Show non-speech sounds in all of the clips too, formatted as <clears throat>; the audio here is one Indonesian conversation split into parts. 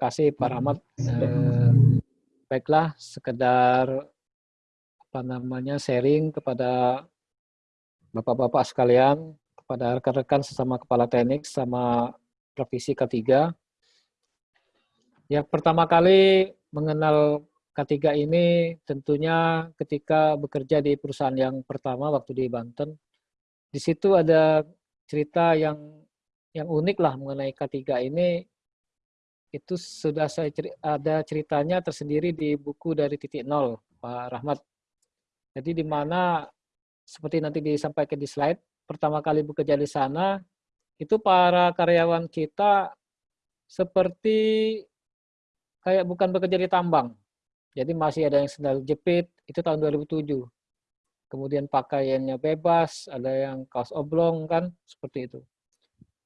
kasih Pak Rahmat. Eh, baiklah, sekedar apa namanya sharing kepada bapak-bapak sekalian, kepada rekan-rekan sesama kepala teknik sama provisi K3. Yang pertama kali mengenal K3 ini tentunya ketika bekerja di perusahaan yang pertama waktu di Banten. Di situ ada cerita yang yang unik lah mengenai K3 ini itu sudah saya ceri ada ceritanya tersendiri di buku dari titik nol Pak Rahmat. Jadi di mana seperti nanti disampaikan di slide, pertama kali bekerja di sana itu para karyawan kita seperti kayak bukan bekerja di tambang. Jadi masih ada yang sendal jepit, itu tahun 2007. Kemudian pakaiannya bebas, ada yang kaos oblong kan, seperti itu.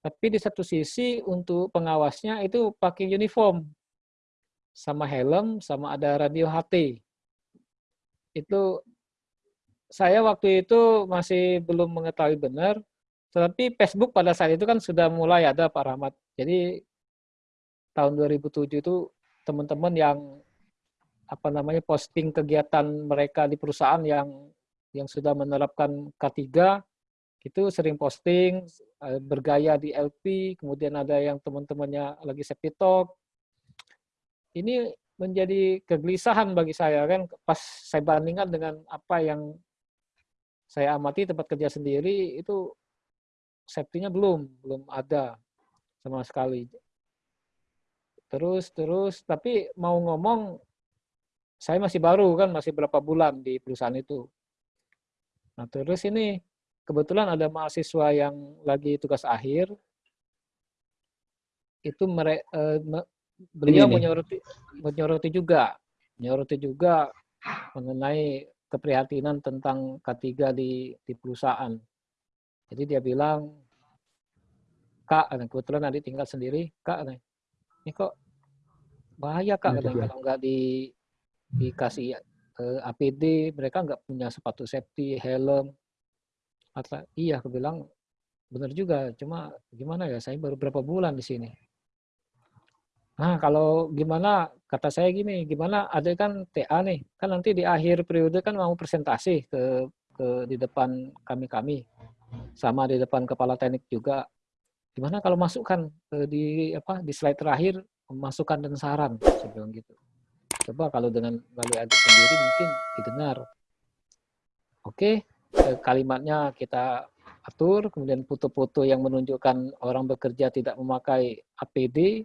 Tapi di satu sisi untuk pengawasnya itu pakai uniform, sama helm, sama ada radio HT. Itu saya waktu itu masih belum mengetahui benar, tetapi Facebook pada saat itu kan sudah mulai ada Pak Rahmat. Jadi tahun 2007 itu teman-teman yang apa namanya posting kegiatan mereka di perusahaan yang yang sudah menerapkan K3 itu sering posting eh, bergaya di LP, kemudian ada yang teman-temannya lagi sepi talk. Ini menjadi kegelisahan bagi saya kan pas saya bandingkan dengan apa yang saya amati tempat kerja sendiri itu safety-nya belum belum ada sama sekali. Terus terus tapi mau ngomong saya masih baru kan, masih berapa bulan di perusahaan itu. Nah terus ini kebetulan ada mahasiswa yang lagi tugas akhir, itu mere, eh, beliau menyoroti, menyoroti juga, menyoroti juga mengenai keprihatinan tentang K3 di, di perusahaan. Jadi dia bilang, Kak, kebetulan nanti tinggal sendiri, Kak, ini kok bahaya Kak, ya, kalau nggak di dikasih uh, APD, mereka nggak punya sepatu safety, helm. Iya, aku bilang benar juga, cuma gimana ya, saya baru berapa bulan di sini. Nah, kalau gimana, kata saya gini, gimana ada kan TA nih, kan nanti di akhir periode kan mau presentasi ke, ke di depan kami-kami, sama di depan kepala teknik juga. Gimana kalau masukkan di apa di slide terakhir masukan dan saran, saya bilang gitu. Coba kalau dengan melalui adik sendiri mungkin didengar. Oke, kalimatnya kita atur, kemudian foto-foto yang menunjukkan orang bekerja tidak memakai APD,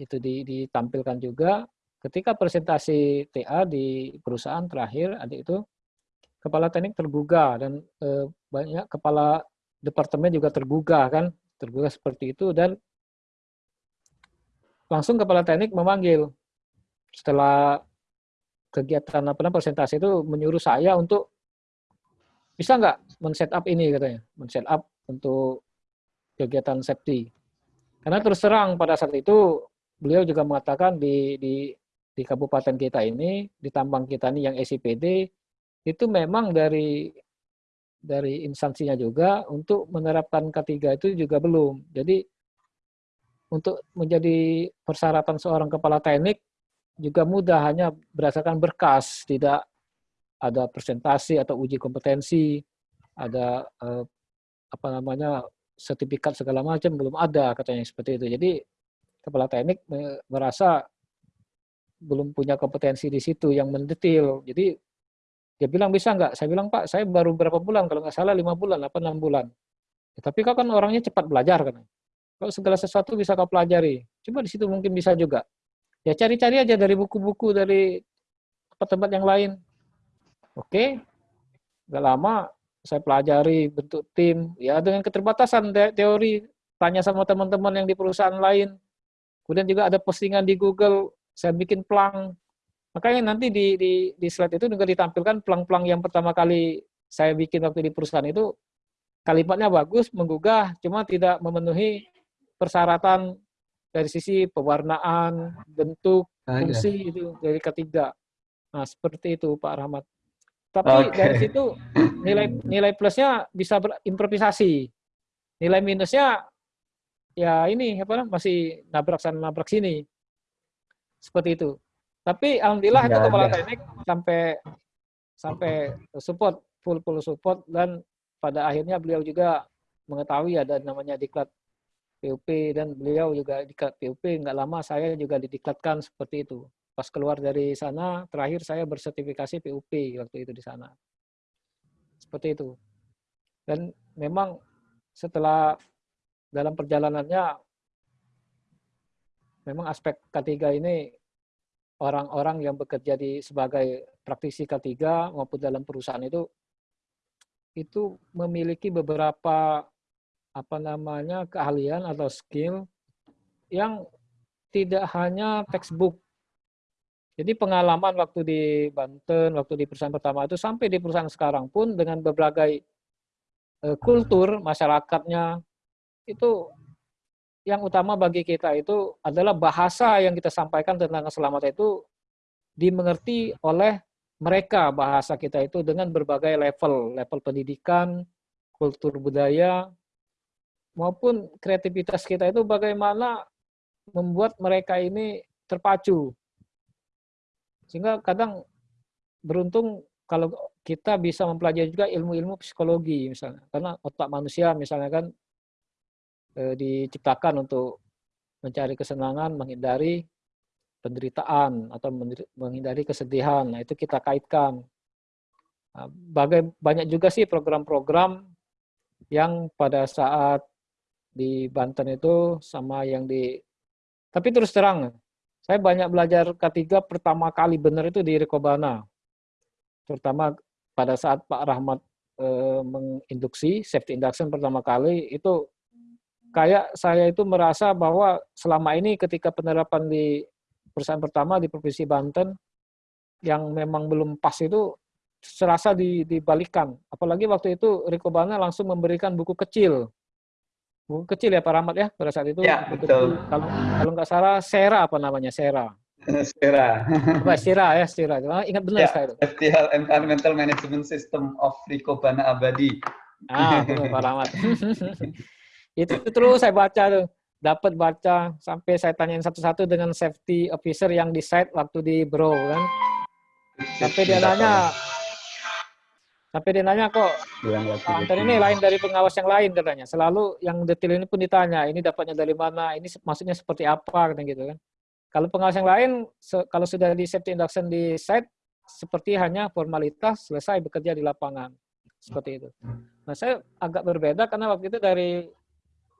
itu ditampilkan juga. Ketika presentasi TA di perusahaan terakhir, adik itu, kepala teknik tergugah, dan eh, banyak kepala departemen juga tergugah, kan, tergugah seperti itu, dan langsung kepala teknik memanggil, setelah kegiatan apa presentasi itu menyuruh saya untuk bisa nggak men-setup ini katanya, men-setup untuk kegiatan safety. Karena terus terang pada saat itu beliau juga mengatakan di di di kabupaten kita ini, di tambang kita ini yang SIPD itu memang dari dari instansinya juga untuk menerapkan K3 itu juga belum. Jadi untuk menjadi persyaratan seorang kepala teknik juga mudah hanya berdasarkan berkas, tidak ada presentasi atau uji kompetensi, ada eh, apa namanya sertifikat segala macam belum ada katanya seperti itu. Jadi kepala teknik merasa belum punya kompetensi di situ yang mendetil. Jadi dia bilang bisa nggak? Saya bilang Pak, saya baru berapa bulan kalau nggak salah lima bulan, apa enam bulan. Ya, tapi kau kan orangnya cepat belajar kan. Kalau segala sesuatu bisa kau pelajari. Coba di situ mungkin bisa juga. Ya cari-cari aja dari buku-buku dari tempat-tempat yang lain. Oke, nggak lama saya pelajari bentuk tim, ya dengan keterbatasan teori, tanya sama teman-teman yang di perusahaan lain. Kemudian juga ada postingan di Google, saya bikin plang. Makanya nanti di, di, di slide itu juga ditampilkan plang-plang yang pertama kali saya bikin waktu di perusahaan itu, kalimatnya bagus, menggugah, cuma tidak memenuhi persyaratan dari sisi pewarnaan, bentuk, fungsi itu dari ketiga. Nah, seperti itu Pak Rahmat. Tapi okay. dari situ nilai nilai plusnya bisa berimprovisasi. Nilai minusnya ya ini apa masih nabrak sana nabrak sini. seperti itu. Tapi alhamdulillah itu kepala ada. teknik sampai sampai support full full support dan pada akhirnya beliau juga mengetahui ada namanya diklat PUP dan beliau juga diklat PUP nggak lama saya juga didiklatkan seperti itu. Pas keluar dari sana terakhir saya bersertifikasi PUP waktu itu di sana. Seperti itu. Dan memang setelah dalam perjalanannya memang aspek K3 ini orang-orang yang bekerja di sebagai praktisi K3 maupun dalam perusahaan itu itu memiliki beberapa apa namanya keahlian atau skill yang tidak hanya textbook. Jadi pengalaman waktu di Banten, waktu di perusahaan pertama itu sampai di perusahaan sekarang pun dengan berbagai uh, kultur masyarakatnya itu yang utama bagi kita itu adalah bahasa yang kita sampaikan tentang keselamatan itu dimengerti oleh mereka bahasa kita itu dengan berbagai level, level pendidikan, kultur budaya, maupun kreativitas kita itu bagaimana membuat mereka ini terpacu. Sehingga kadang beruntung kalau kita bisa mempelajari juga ilmu-ilmu psikologi misalnya. Karena otak manusia misalnya kan e, diciptakan untuk mencari kesenangan, menghindari penderitaan atau menghindari kesedihan. Nah, itu kita kaitkan. Nah, bagai, banyak juga sih program-program yang pada saat di Banten itu sama yang di tapi terus terang saya banyak belajar K3 pertama kali benar itu di Rekobana terutama pada saat Pak Rahmat e, menginduksi safety induction pertama kali itu kayak saya itu merasa bahwa selama ini ketika penerapan di perusahaan pertama di Provinsi Banten yang memang belum pas itu serasa dibalikan. Apalagi waktu itu Riko Bana langsung memberikan buku kecil. Kecil ya Pak Rahmat ya pada saat itu. Ya, betul. Kalau kalau nggak salah Sera apa namanya Sera. <laughs> Sera. Apa Sera ya Sera. Ingat benar ya, saya itu. FTL Environmental Management System of Riko Bana Abadi. Ah, <laughs> betul Pak Rahmat. <laughs> itu terus saya baca tuh dapat baca sampai saya tanyain satu-satu dengan safety officer yang di site waktu di bro kan sampai dia nanya sampai dia nanya kok Pak ini lain dari pengawas yang lain katanya selalu yang detail ini pun ditanya ini dapatnya dari mana ini maksudnya seperti apa kan gitu kan. Kalau pengawas yang lain kalau sudah di safety induction di site seperti hanya formalitas selesai bekerja di lapangan. Seperti itu. Nah saya agak berbeda karena waktu itu dari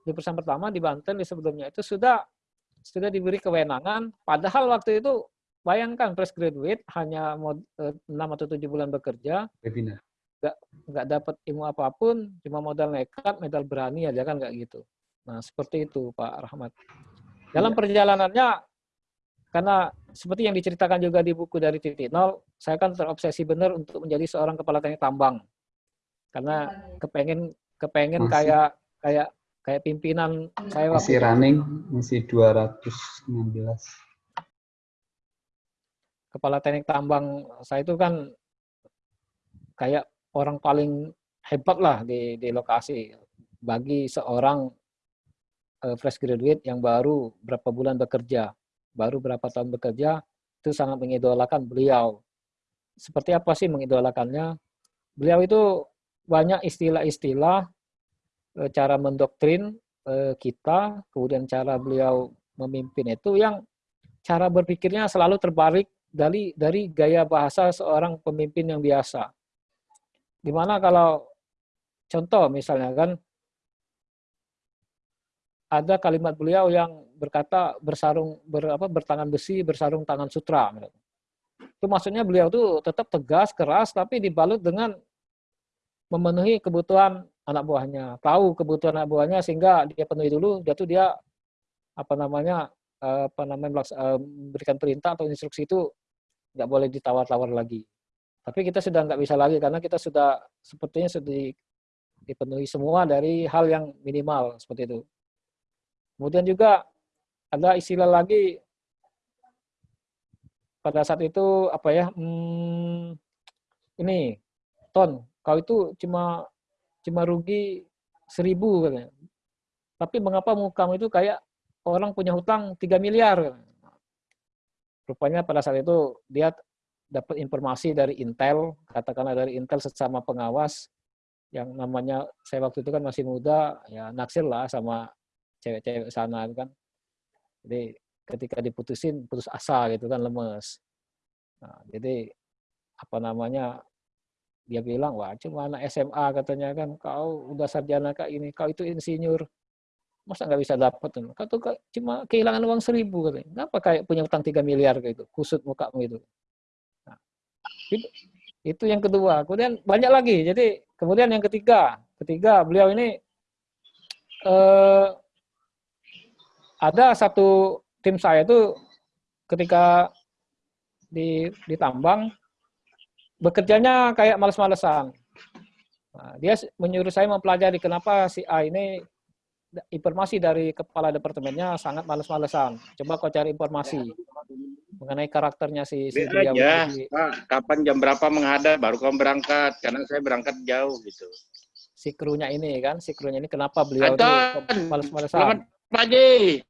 di perusahaan pertama di Banten di sebelumnya itu sudah sudah diberi kewenangan. Padahal waktu itu bayangkan fresh graduate hanya 6 eh, atau 7 bulan bekerja nggak nggak dapat ilmu apa pun cuma modal nekat modal berani aja kan nggak gitu. Nah seperti itu Pak Rahmat. Dalam iya. perjalanannya karena seperti yang diceritakan juga di buku dari titik nol saya kan terobsesi benar untuk menjadi seorang kepala teknik tambang. Karena kepengen kepengen Masih. kayak kayak kayak pimpinan saya masih running masih 216 kepala teknik tambang saya itu kan kayak orang paling hebat lah di, di lokasi. Bagi seorang uh, fresh graduate yang baru berapa bulan bekerja baru berapa tahun bekerja itu sangat mengidolakan beliau. Seperti apa sih mengidolakannya? Beliau itu banyak istilah-istilah Eh, cara mendoktrin eh, kita, kemudian cara beliau memimpin itu yang cara berpikirnya selalu terbalik dari dari gaya bahasa seorang pemimpin yang biasa. Di mana kalau contoh misalnya kan ada kalimat beliau yang berkata bersarung ber, apa, bertangan besi bersarung tangan sutra. Itu maksudnya beliau tuh tetap tegas, keras, tapi dibalut dengan memenuhi kebutuhan anak buahnya, tahu kebutuhan anak buahnya sehingga dia penuhi dulu, dia tuh dia apa namanya eh, apa namanya eh, berikan perintah atau instruksi itu nggak boleh ditawar-tawar lagi. Tapi kita sudah nggak bisa lagi karena kita sudah sepertinya sudah dipenuhi semua dari hal yang minimal seperti itu. Kemudian juga ada istilah lagi pada saat itu apa ya hmm, ini ton kau itu cuma cuma rugi seribu katanya. Tapi mengapa kamu itu kayak orang punya hutang 3 miliar? rupanya pada saat itu dia dapat informasi dari Intel, katakanlah dari Intel sesama pengawas yang namanya saya waktu itu kan masih muda, ya naksir lah sama cewek-cewek sana kan. Jadi ketika diputusin putus asa gitu kan lemes. Nah, jadi apa namanya dia bilang wah cuma anak SMA katanya kan kau udah sarjana kak ini kau itu insinyur masa nggak bisa dapat kau tuh cuma kehilangan uang seribu katanya kenapa kayak punya utang tiga miliar gitu kusut muka gitu itu, itu yang kedua kemudian banyak lagi jadi kemudian yang ketiga ketiga beliau ini eh, ada satu tim saya itu ketika di ditambang bekerjanya kayak males-malesan. Nah, dia menyuruh saya mempelajari kenapa si A ini informasi dari kepala departemennya sangat males-malesan. Coba kau cari informasi mengenai karakternya si, si dia. aja, Pak, kapan jam berapa menghadap baru kau berangkat, karena saya berangkat jauh gitu. Si krunya ini kan, si krunya ini kenapa beliau males-malesan? Selamat pagi.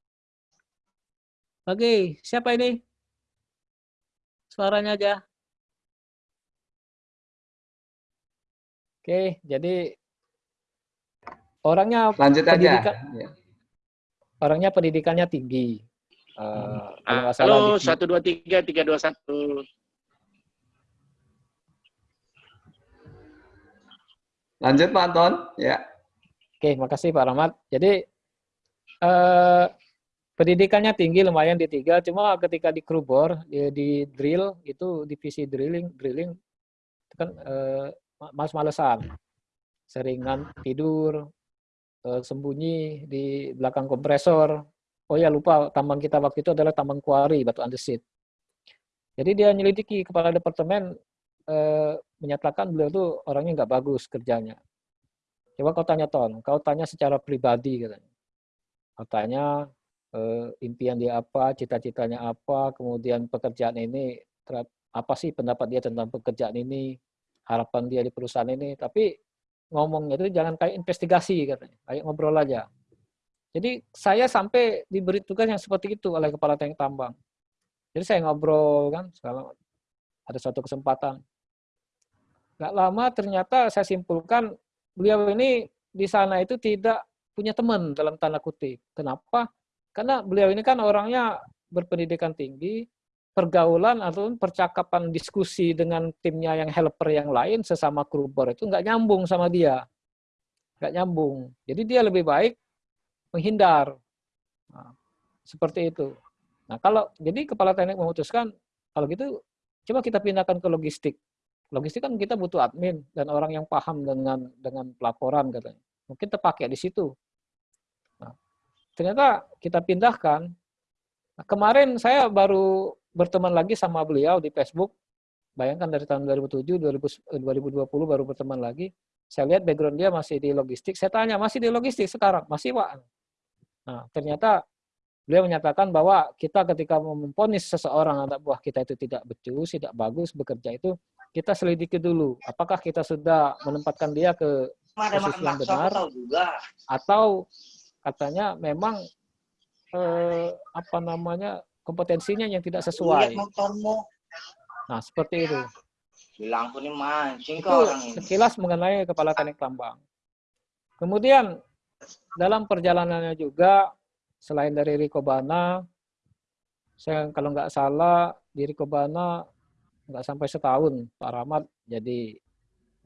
Pagi, siapa ini? Suaranya aja. Oke, jadi orangnya lanjut pendidikan, aja. Ya. Orangnya pendidikannya tinggi. Uh, kalau salah Halo, satu dua tiga tiga dua satu. Lanjut Pak Anton, ya. Oke, makasih Pak Rahmat. Jadi uh, pendidikannya tinggi lumayan di tiga, cuma ketika di krubor di, di drill itu divisi drilling drilling itu kan uh, males-malesan, seringan tidur, eh, sembunyi di belakang kompresor. Oh ya lupa, tambang kita waktu itu adalah tambang kuari, batu andesit. Jadi dia nyelidiki kepala departemen eh, menyatakan beliau itu orangnya nggak bagus kerjanya. Coba kau tanya Ton, kau tanya secara pribadi katanya. Kau tanya eh, impian dia apa, cita-citanya apa, kemudian pekerjaan ini apa sih pendapat dia tentang pekerjaan ini, harapan dia di perusahaan ini, tapi ngomongnya itu jangan kayak investigasi katanya, kayak ngobrol aja. Jadi saya sampai diberi tugas yang seperti itu oleh kepala teknik tambang. Jadi saya ngobrol kan, sekarang ada suatu kesempatan. Gak lama ternyata saya simpulkan beliau ini di sana itu tidak punya teman dalam tanda kutip. Kenapa? Karena beliau ini kan orangnya berpendidikan tinggi, pergaulan atau percakapan diskusi dengan timnya yang helper yang lain sesama krubor itu nggak nyambung sama dia nggak nyambung jadi dia lebih baik menghindar nah, seperti itu nah kalau jadi kepala teknik memutuskan kalau gitu coba kita pindahkan ke logistik logistik kan kita butuh admin dan orang yang paham dengan dengan pelaporan katanya mungkin terpakai di situ nah, ternyata kita pindahkan nah, kemarin saya baru berteman lagi sama beliau di Facebook. Bayangkan dari tahun 2007, 2020 baru berteman lagi. Saya lihat background dia masih di logistik. Saya tanya, masih di logistik sekarang? Masih, Pak. Nah, ternyata beliau menyatakan bahwa kita ketika memponis seseorang anak buah kita itu tidak becus, tidak bagus bekerja itu, kita selidiki dulu. Apakah kita sudah menempatkan dia ke posisi yang benar, atau katanya memang eh, apa namanya kompetensinya yang tidak sesuai. Nah, seperti itu. Bilang mancing itu sekilas mengenai kepala teknik tambang. Kemudian dalam perjalanannya juga selain dari Rikobana, saya kalau nggak salah di Rikobana nggak sampai setahun Pak Rahmat jadi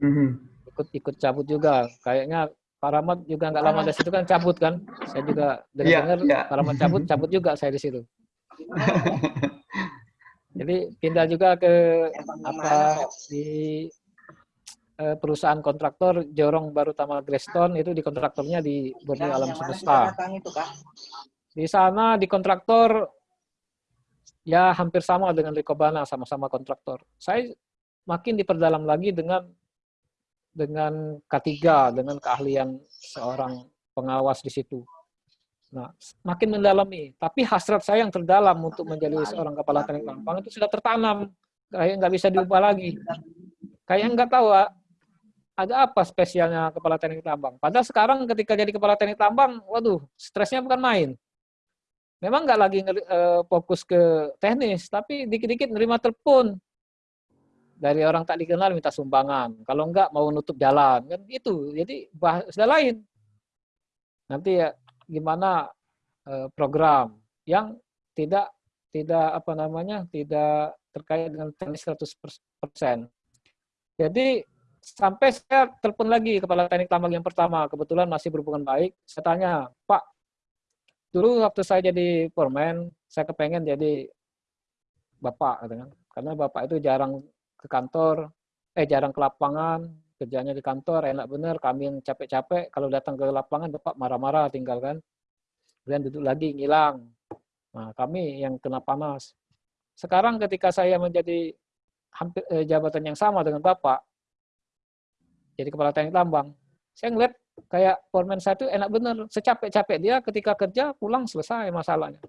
mhm. ikut ikut cabut juga. Kayaknya Pak Rahmat juga nggak lama dari situ kan cabut kan. Saya juga dengar-dengar yeah, yeah. Pak Rahmat cabut, cabut juga saya di situ. <laughs> Jadi pindah juga ke apa di perusahaan kontraktor Jorong Baru Tama Greston itu di kontraktornya di Borneo Alam Semesta. Di sana di kontraktor ya hampir sama dengan Rikobana sama-sama kontraktor. Saya makin diperdalam lagi dengan dengan K3 dengan keahlian seorang pengawas di situ. Nah, makin mendalami. Tapi hasrat saya yang terdalam untuk menjadi seorang kepala teknik tambang itu sudah tertanam. Kayak nggak bisa diubah lagi. Kayak nggak tahu ah, ada apa spesialnya kepala teknik tambang. Padahal sekarang ketika jadi kepala teknik tambang, waduh, stresnya bukan main. memang nggak lagi uh, fokus ke teknis, tapi dikit-dikit nerima telepon dari orang tak dikenal minta sumbangan. Kalau enggak mau nutup jalan kan itu. Jadi bahasa lain. Nanti ya gimana uh, program yang tidak tidak apa namanya tidak terkait dengan teknis 100%. Jadi sampai saya telepon lagi kepala teknik tambang yang pertama, kebetulan masih berhubungan baik. Saya tanya, Pak, dulu waktu saya jadi foreman, saya kepengen jadi bapak, gitu. Karena bapak itu jarang ke kantor, eh jarang ke lapangan, kerjanya di kantor, enak bener, kami yang capek-capek, kalau datang ke lapangan bapak marah-marah tinggal kan. Kemudian duduk lagi, ngilang. Nah, kami yang kena panas. Sekarang ketika saya menjadi hampir eh, jabatan yang sama dengan Bapak, jadi kepala teknik tambang, saya ngeliat kayak foreman saya itu enak bener, secapek-capek dia ketika kerja pulang selesai masalahnya.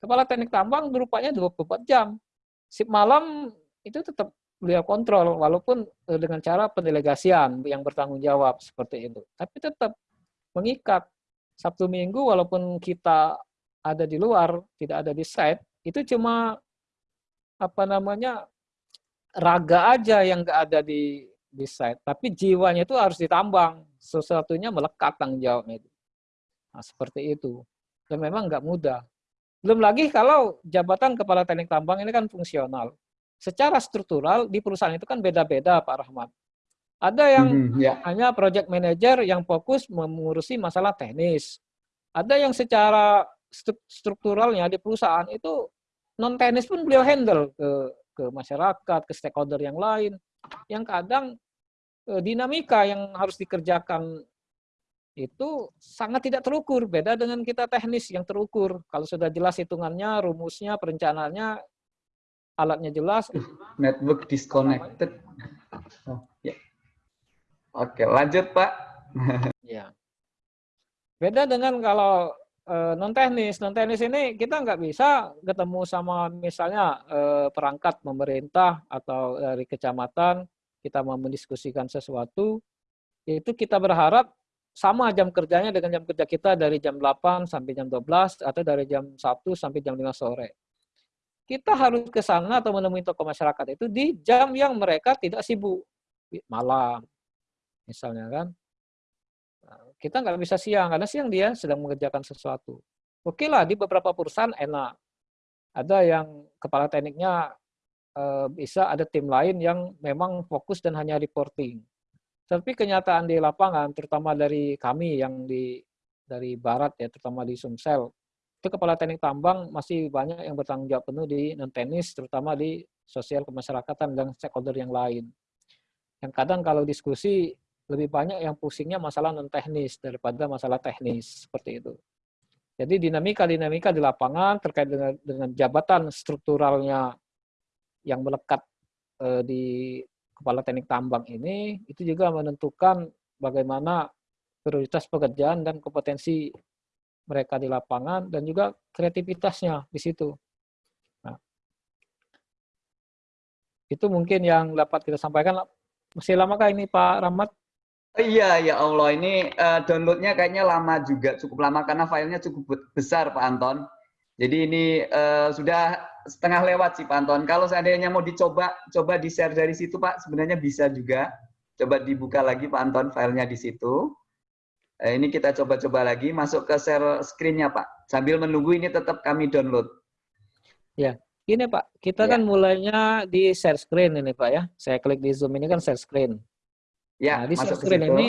Kepala teknik tambang berupanya 24 jam. Sip malam itu tetap beliau kontrol, walaupun eh, dengan cara pendelegasian yang bertanggung jawab seperti itu. Tapi tetap mengikat. Sabtu Minggu walaupun kita ada di luar, tidak ada di site, itu cuma apa namanya raga aja yang nggak ada di di site, tapi jiwanya itu harus ditambang, sesuatunya melekat tanggung jawabnya itu. Nah, seperti itu. Dan memang nggak mudah. Belum lagi kalau jabatan kepala teknik tambang ini kan fungsional. Secara struktural di perusahaan itu kan beda-beda Pak Rahmat. Ada yang mm -hmm, yeah. hanya project manager yang fokus mengurusi masalah teknis. Ada yang secara strukturalnya di perusahaan itu non teknis pun beliau handle ke ke masyarakat, ke stakeholder yang lain, yang kadang e, dinamika yang harus dikerjakan itu sangat tidak terukur, beda dengan kita teknis yang terukur. Kalau sudah jelas hitungannya, rumusnya, perencanaannya, alatnya jelas. Network disconnected. Oh, ya. Oke, lanjut Pak. ya. Beda dengan kalau Eh, non teknis non teknis ini kita nggak bisa ketemu sama misalnya eh, perangkat pemerintah atau dari kecamatan kita mau mendiskusikan sesuatu itu kita berharap sama jam kerjanya dengan jam kerja kita dari jam 8 sampai jam 12 atau dari jam 1 sampai jam 5 sore. Kita harus ke sana atau menemui tokoh masyarakat itu di jam yang mereka tidak sibuk. Malam, misalnya kan kita nggak bisa siang, karena siang dia sedang mengerjakan sesuatu. Oke lah, di beberapa perusahaan enak. Ada yang kepala tekniknya e, bisa ada tim lain yang memang fokus dan hanya reporting. Tapi kenyataan di lapangan, terutama dari kami yang di dari barat ya, terutama di Sumsel, itu kepala teknik tambang masih banyak yang bertanggung jawab penuh di non teknis, terutama di sosial kemasyarakatan dan stakeholder yang lain. Yang kadang kalau diskusi lebih banyak yang pusingnya masalah non teknis daripada masalah teknis seperti itu. Jadi dinamika-dinamika di lapangan terkait dengan dengan jabatan strukturalnya yang melekat eh, di kepala teknik tambang ini itu juga menentukan bagaimana prioritas pekerjaan dan kompetensi mereka di lapangan dan juga kreativitasnya di situ. Nah, itu mungkin yang dapat kita sampaikan. Masih lamakah ini Pak Rahmat? Iya, ya Allah. Ini uh, downloadnya kayaknya lama juga, cukup lama karena filenya cukup besar, Pak Anton. Jadi ini uh, sudah setengah lewat sih, Pak Anton. Kalau seandainya mau dicoba, coba di-share dari situ, Pak, sebenarnya bisa juga. Coba dibuka lagi, Pak Anton, filenya di situ. Uh, ini kita coba-coba lagi, masuk ke share screen-nya, Pak. Sambil menunggu ini tetap kami download. Ya, ini Pak, kita ya. kan mulainya di share screen ini, Pak ya. Saya klik di Zoom ini kan share screen. Ya, nah, di masuk screen ini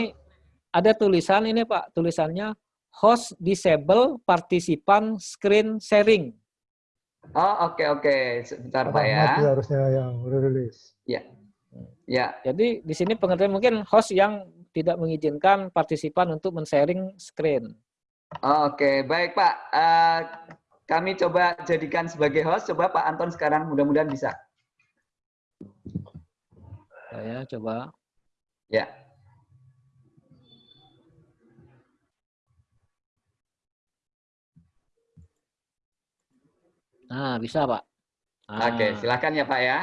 ada tulisan ini Pak, tulisannya host disable partisipan screen sharing. Oh, oke okay, oke. Okay. Sebentar Pak ya. harusnya yang rilis. Ya. Ya. Jadi di sini pengertian mungkin host yang tidak mengizinkan partisipan untuk men-sharing screen. Oh, oke, okay. baik Pak. Uh, kami coba jadikan sebagai host. Coba Pak Anton sekarang mudah-mudahan bisa. Saya coba. Ya. Nah, bisa, Pak. Ah. Oke, silakan ya, Pak ya.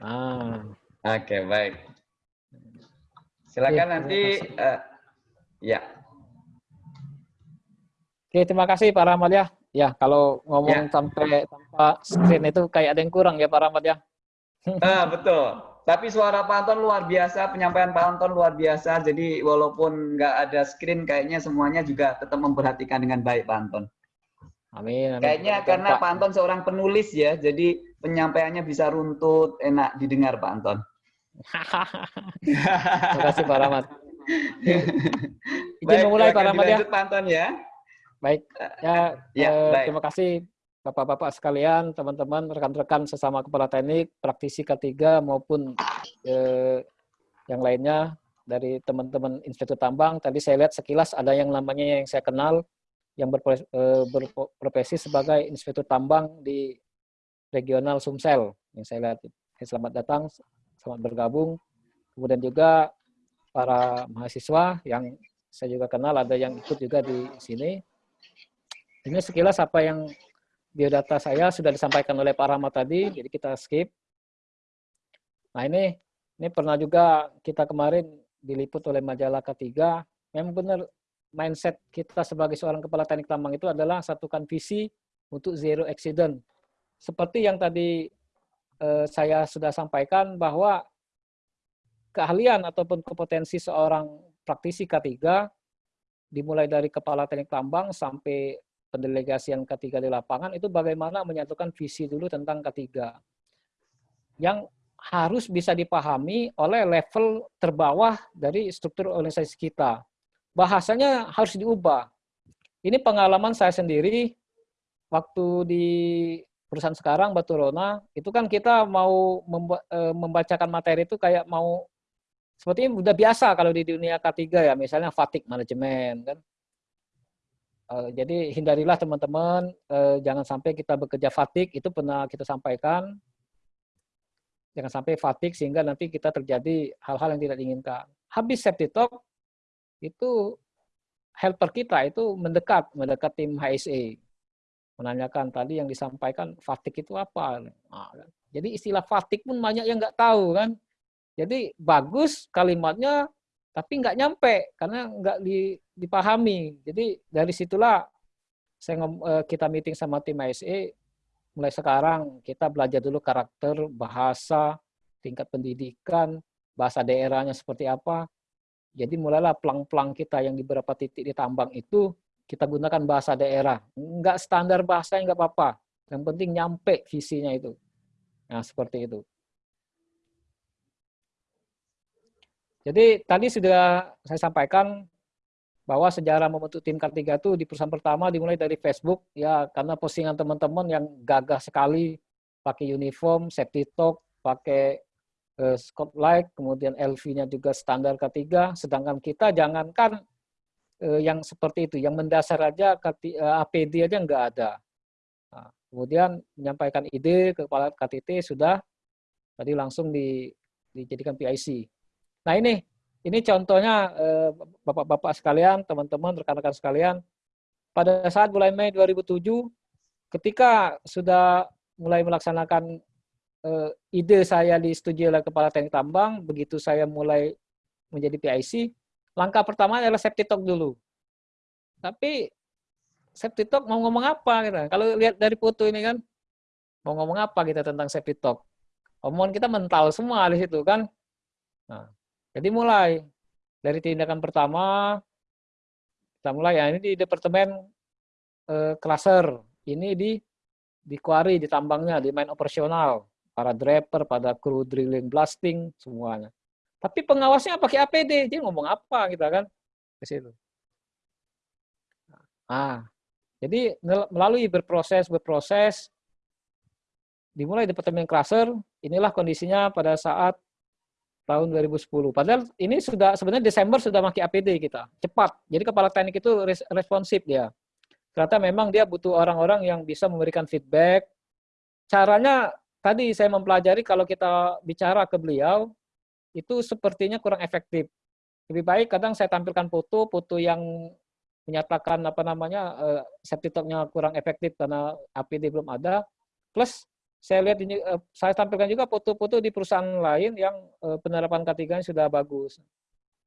Ah. Oke, baik. Silakan ya, nanti uh, ya. Oke, terima kasih Pak Rahmat ya. Ya, kalau ngomong Ya. sampai tanpa screen itu kayak ada yang kurang ya Pak Rahmat ya. Ah, betul. Tapi suara Pak Anton luar biasa, penyampaian Pak Anton luar biasa. Jadi walaupun nggak ada screen, kayaknya semuanya juga tetap memperhatikan dengan baik Pak Anton. Amin. amin. Kayaknya Betul, karena Pak. Pak Anton seorang penulis ya, jadi penyampaiannya bisa runtut, enak didengar Pak Anton. <laughs> Terima kasih Pak Rahmat. <laughs> Izin Baik, memulai Pak Rahmat ya. Pak Anton ya. Baik. Ya, Ya, eh, baik. terima kasih Bapak-bapak sekalian, teman-teman, rekan-rekan sesama kepala teknik, praktisi K3 maupun eh, yang lainnya dari teman-teman Institut Tambang. Tadi saya lihat sekilas ada yang namanya yang saya kenal yang berpro- eh, berprofesi sebagai Institut Tambang di regional Sumsel yang saya lihat. Selamat datang, selamat bergabung. Kemudian juga para mahasiswa yang saya juga kenal ada yang ikut juga di sini. Ini sekilas apa yang biodata saya sudah disampaikan oleh Pak Rahmat tadi, jadi kita skip. Nah ini ini pernah juga kita kemarin diliput oleh majalah K3. Memang benar mindset kita sebagai seorang kepala teknik tambang itu adalah satukan visi untuk zero accident. Seperti yang tadi eh, saya sudah sampaikan bahwa keahlian ataupun kompetensi seorang praktisi K3 dimulai dari kepala teknik tambang sampai pendelegasian K3 di lapangan itu bagaimana menyatukan visi dulu tentang K3 yang harus bisa dipahami oleh level terbawah dari struktur organisasi kita. Bahasanya harus diubah. Ini pengalaman saya sendiri waktu di perusahaan sekarang Batu Rona, itu kan kita mau eh, membacakan materi itu kayak mau sepertinya udah biasa kalau di dunia K3 ya, misalnya fatigue manajemen kan. Eh, jadi hindarilah teman-teman, eh, jangan sampai kita bekerja fatigue, itu pernah kita sampaikan. Jangan sampai fatigue sehingga nanti kita terjadi hal-hal yang tidak diinginkan. Habis safety talk, itu helper kita itu mendekat, mendekat tim HSE. Menanyakan tadi yang disampaikan fatigue itu apa. Nah, kan. jadi istilah fatigue pun banyak yang nggak tahu kan. Jadi bagus kalimatnya, tapi nggak nyampe karena nggak di- dipahami. Jadi dari situlah saya eh, kita meeting sama tim ISE mulai sekarang kita belajar dulu karakter, bahasa, tingkat pendidikan, bahasa daerahnya seperti apa. Jadi mulailah pelang-pelang kita yang di beberapa titik di tambang itu kita gunakan bahasa daerah. Nggak standar bahasa nggak apa-apa. Yang penting nyampe visinya itu. Nah seperti itu. Jadi tadi sudah saya sampaikan bahwa sejarah membentuk tim K3 itu di perusahaan pertama dimulai dari Facebook ya karena postingan teman-teman yang gagah sekali pakai uniform, safety talk, pakai eh, spotlight, kemudian LV-nya juga standar K3, sedangkan kita jangankan eh, yang seperti itu, yang mendasar aja eh, APD aja nggak ada. Nah, kemudian menyampaikan ide ke kepala KTT sudah tadi langsung di, dijadikan PIC. Nah ini ini contohnya eh, Bapak-bapak sekalian, teman-teman, rekan-rekan sekalian, pada saat bulan Mei 2007, ketika sudah mulai melaksanakan eh, ide saya disetujui oleh Kepala Teknik Tambang, begitu saya mulai menjadi PIC, langkah pertama adalah safety talk dulu. Tapi safety talk mau ngomong apa kita? Kalau lihat dari foto ini kan, mau ngomong apa kita tentang safety talk? Omongan kita mental semua di situ kan. Nah, jadi mulai dari tindakan pertama, kita mulai ya ini di departemen eh, ini di di quarry, di tambangnya, di main operasional, para driver, pada kru drilling, blasting, semuanya. Tapi pengawasnya pakai APD, jadi ngomong apa kita kan ke situ. Ah, jadi melalui berproses berproses dimulai departemen cluster, inilah kondisinya pada saat tahun 2010. Padahal ini sudah sebenarnya Desember sudah pakai APD kita, cepat. Jadi kepala teknik itu responsif dia. Ternyata memang dia butuh orang-orang yang bisa memberikan feedback. Caranya tadi saya mempelajari kalau kita bicara ke beliau itu sepertinya kurang efektif. Lebih baik kadang saya tampilkan foto, foto yang menyatakan apa namanya uh, safety talk-nya kurang efektif karena APD belum ada. Plus saya lihat ini uh, saya tampilkan juga foto-foto di perusahaan lain yang uh, penerapan K3 sudah bagus.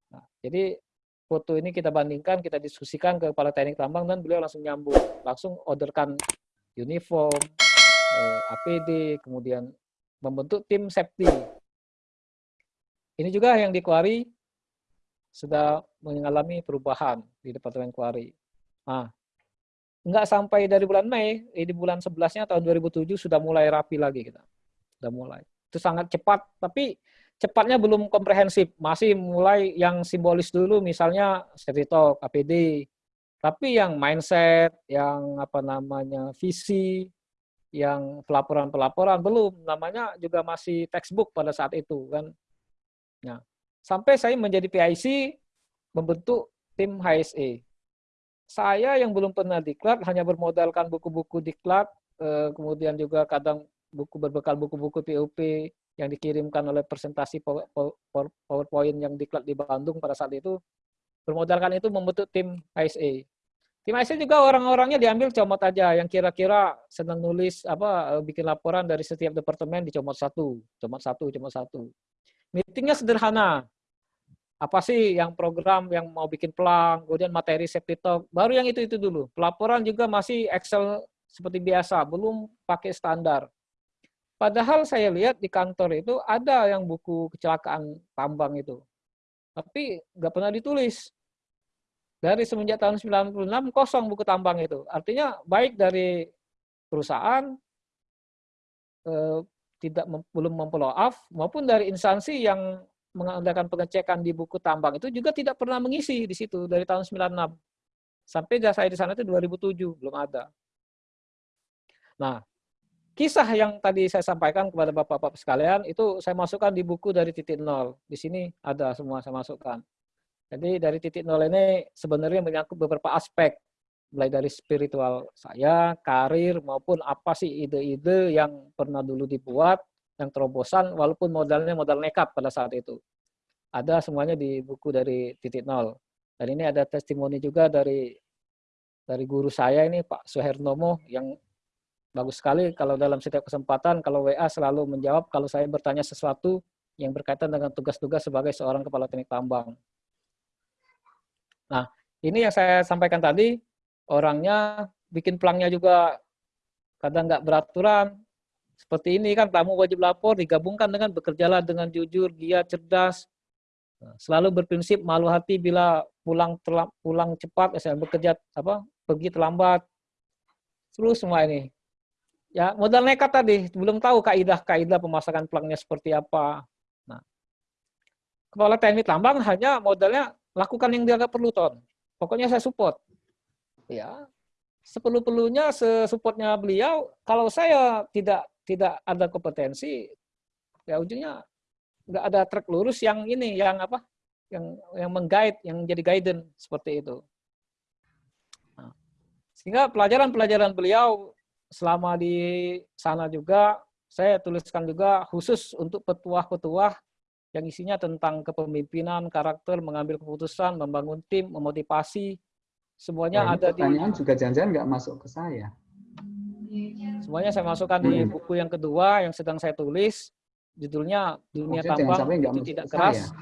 Nah, jadi foto ini kita bandingkan, kita diskusikan ke kepala teknik tambang dan beliau langsung nyambung, langsung orderkan uniform, eh, APD, kemudian membentuk tim safety. Ini juga yang di Kuari sudah mengalami perubahan di Departemen Kuari. Nah, nggak sampai dari bulan Mei, eh, di bulan 11-nya tahun 2007 sudah mulai rapi lagi kita. Sudah mulai. Itu sangat cepat, tapi cepatnya belum komprehensif. Masih mulai yang simbolis dulu, misalnya Seritok, APD. Tapi yang mindset, yang apa namanya visi, yang pelaporan-pelaporan belum. Namanya juga masih textbook pada saat itu kan. Nah, sampai saya menjadi PIC membentuk tim HSE saya yang belum pernah diklat hanya bermodalkan buku-buku diklat, eh, kemudian juga kadang buku berbekal buku-buku POP yang dikirimkan oleh presentasi PowerPoint yang diklat di Bandung pada saat itu, bermodalkan itu membentuk tim ISA. Tim ISA juga orang-orangnya diambil comot aja, yang kira-kira senang nulis apa eh, bikin laporan dari setiap departemen dicomot satu, comot satu, comot satu. Meetingnya sederhana, apa sih yang program yang mau bikin pelang, kemudian materi safety talk, baru yang itu-itu dulu. Pelaporan juga masih Excel seperti biasa, belum pakai standar. Padahal saya lihat di kantor itu ada yang buku kecelakaan tambang itu. Tapi nggak pernah ditulis. Dari semenjak tahun 96 kosong buku tambang itu. Artinya baik dari perusahaan eh, tidak belum memfollow up maupun dari instansi yang mengadakan pengecekan di buku tambang itu juga tidak pernah mengisi di situ dari tahun 96. Sampai saya di sana itu 2007, belum ada. Nah, kisah yang tadi saya sampaikan kepada Bapak-Bapak sekalian, itu saya masukkan di buku dari titik nol. Di sini ada semua saya masukkan. Jadi dari titik nol ini sebenarnya menyangkut beberapa aspek. Mulai dari spiritual saya, karir, maupun apa sih ide-ide yang pernah dulu dibuat, yang terobosan walaupun modalnya modal nekat pada saat itu. Ada semuanya di buku dari titik nol. Dan ini ada testimoni juga dari dari guru saya ini Pak Suhernomo yang bagus sekali kalau dalam setiap kesempatan kalau WA selalu menjawab kalau saya bertanya sesuatu yang berkaitan dengan tugas-tugas sebagai seorang kepala teknik tambang. Nah, ini yang saya sampaikan tadi, orangnya bikin pelangnya juga kadang nggak beraturan, seperti ini kan tamu wajib lapor digabungkan dengan bekerjalah dengan jujur, giat, cerdas, nah, selalu berprinsip malu hati bila pulang pulang cepat, misalnya bekerja apa pergi terlambat, terus semua ini. Ya modal nekat tadi, belum tahu kaidah-kaidah pemasakan pelangnya seperti apa. Nah, kepala teknik tambang hanya modalnya lakukan yang dia perlu ton. Pokoknya saya support. Ya, seperlu-perlunya sesupportnya beliau. Kalau saya tidak tidak ada kompetensi, ya ujungnya nggak ada track lurus yang ini, yang apa, yang yang menggait, yang jadi guidance seperti itu. Nah, sehingga pelajaran-pelajaran beliau selama di sana juga saya tuliskan juga khusus untuk petuah-petuah yang isinya tentang kepemimpinan, karakter, mengambil keputusan, membangun tim, memotivasi, semuanya nah, ada di. Pertanyaan juga jangan-jangan nggak masuk ke saya. Semuanya saya masukkan di hmm. buku yang kedua yang sedang saya tulis. Judulnya Dunia Tambang itu Tidak Keras.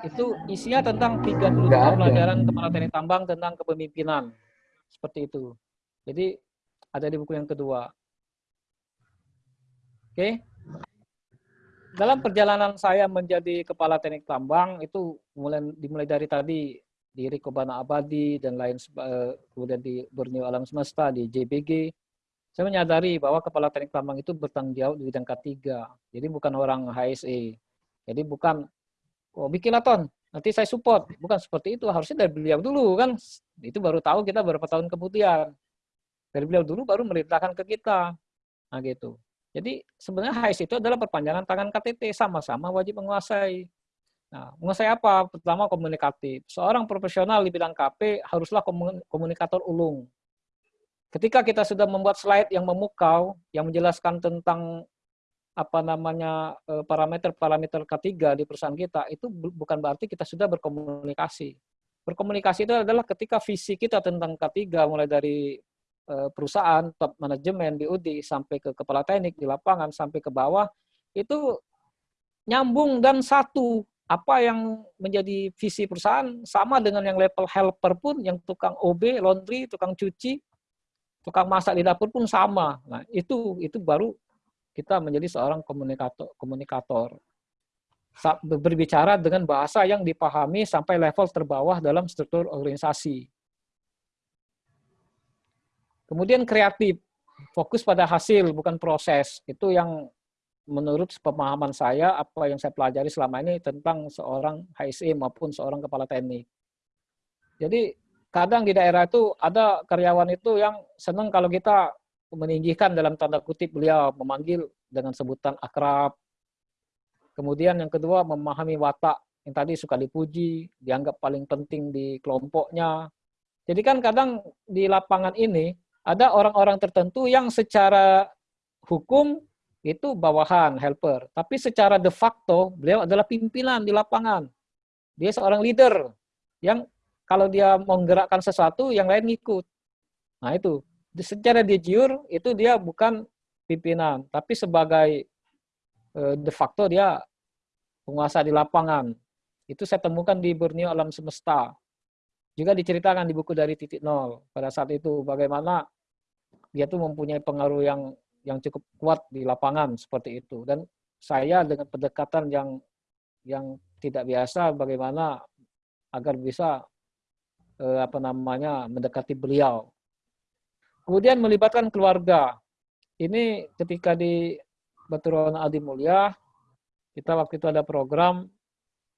Itu isinya tentang 30 pelajaran kepala teknik tambang tentang kepemimpinan. Seperti itu. Jadi ada di buku yang kedua. Oke. Dalam perjalanan saya menjadi kepala teknik tambang itu mulai dimulai dari tadi di Rikobana Abadi dan lain eh, kemudian di Borneo Alam Semesta di JBG saya menyadari bahwa kepala teknik tambang itu bertanggung jawab di bidang K3. Jadi bukan orang HSE. Jadi bukan, oh bikin ton, nanti saya support. Bukan seperti itu, harusnya dari beliau dulu kan. Itu baru tahu kita beberapa tahun kemudian. Dari beliau dulu baru merintahkan ke kita. Nah gitu. Jadi sebenarnya HSE itu adalah perpanjangan tangan KTT, sama-sama wajib menguasai. Nah, menguasai apa? Pertama komunikatif. Seorang profesional di bidang KP haruslah komunikator ulung Ketika kita sudah membuat slide yang memukau, yang menjelaskan tentang apa namanya eh, parameter-parameter ketiga di perusahaan kita, itu bukan berarti kita sudah berkomunikasi. Berkomunikasi itu adalah ketika visi kita tentang K3, mulai dari eh, perusahaan, top manajemen, BUD, sampai ke kepala teknik di lapangan, sampai ke bawah, itu nyambung dan satu. apa yang menjadi visi perusahaan sama dengan yang level helper pun, yang tukang OB, laundry, tukang cuci, tukang masak di dapur pun sama. Nah, itu itu baru kita menjadi seorang komunikator komunikator. Berbicara dengan bahasa yang dipahami sampai level terbawah dalam struktur organisasi. Kemudian kreatif, fokus pada hasil bukan proses. Itu yang menurut pemahaman saya apa yang saya pelajari selama ini tentang seorang HSE maupun seorang kepala teknik. Jadi kadang di daerah itu ada karyawan itu yang senang kalau kita meninggikan dalam tanda kutip beliau memanggil dengan sebutan akrab. Kemudian yang kedua memahami watak yang tadi suka dipuji, dianggap paling penting di kelompoknya. Jadi kan kadang di lapangan ini ada orang-orang tertentu yang secara hukum itu bawahan, helper. Tapi secara de facto, beliau adalah pimpinan di lapangan. Dia seorang leader yang kalau dia menggerakkan sesuatu, yang lain ngikut. Nah itu, secara jure, itu dia bukan pimpinan, tapi sebagai eh, de facto dia penguasa di lapangan. Itu saya temukan di Borneo Alam Semesta. Juga diceritakan di buku dari titik nol pada saat itu bagaimana dia tuh mempunyai pengaruh yang yang cukup kuat di lapangan seperti itu dan saya dengan pendekatan yang yang tidak biasa bagaimana agar bisa eh, apa namanya mendekati beliau. Kemudian melibatkan keluarga. Ini ketika di Baturan Adi Mulia kita waktu itu ada program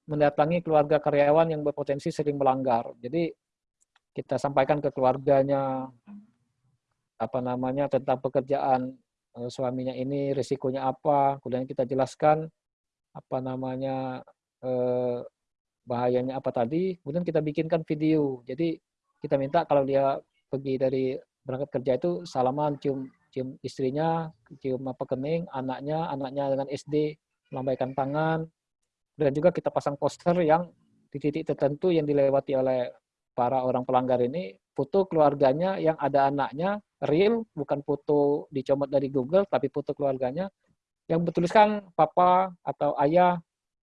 mendatangi keluarga karyawan yang berpotensi sering melanggar. Jadi kita sampaikan ke keluarganya, apa namanya tentang pekerjaan uh, suaminya ini risikonya apa kemudian kita jelaskan apa namanya uh, bahayanya apa tadi kemudian kita bikinkan video. Jadi kita minta kalau dia pergi dari berangkat kerja itu salaman cium cium istrinya cium apa kening anaknya anaknya dengan SD melambaikan tangan. Dan juga kita pasang poster yang di titik tertentu yang dilewati oleh para orang pelanggar ini foto keluarganya yang ada anaknya real, bukan foto dicomot dari Google, tapi foto keluarganya yang bertuliskan papa atau ayah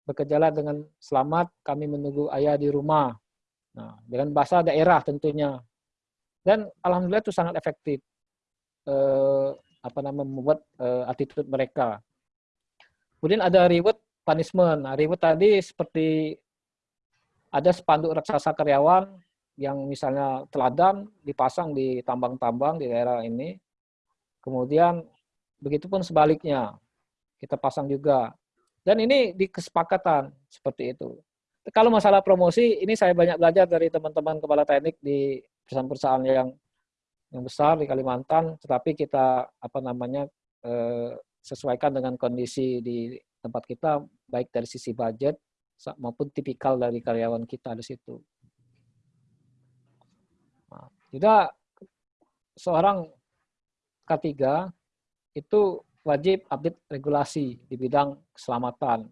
bekerjalah dengan selamat, kami menunggu ayah di rumah. Nah, dengan bahasa daerah tentunya. Dan alhamdulillah itu sangat efektif. Eh, apa namanya membuat eh, attitude mereka. Kemudian ada reward punishment. Nah, reward tadi seperti ada spanduk raksasa karyawan yang misalnya teladan dipasang di tambang-tambang di daerah ini. Kemudian begitupun sebaliknya kita pasang juga. Dan ini di kesepakatan seperti itu. Kalau masalah promosi, ini saya banyak belajar dari teman-teman kepala teknik di perusahaan-perusahaan yang yang besar di Kalimantan, tetapi kita apa namanya eh, sesuaikan dengan kondisi di tempat kita, baik dari sisi budget maupun tipikal dari karyawan kita di situ. Juga seorang K3 itu wajib update regulasi di bidang keselamatan.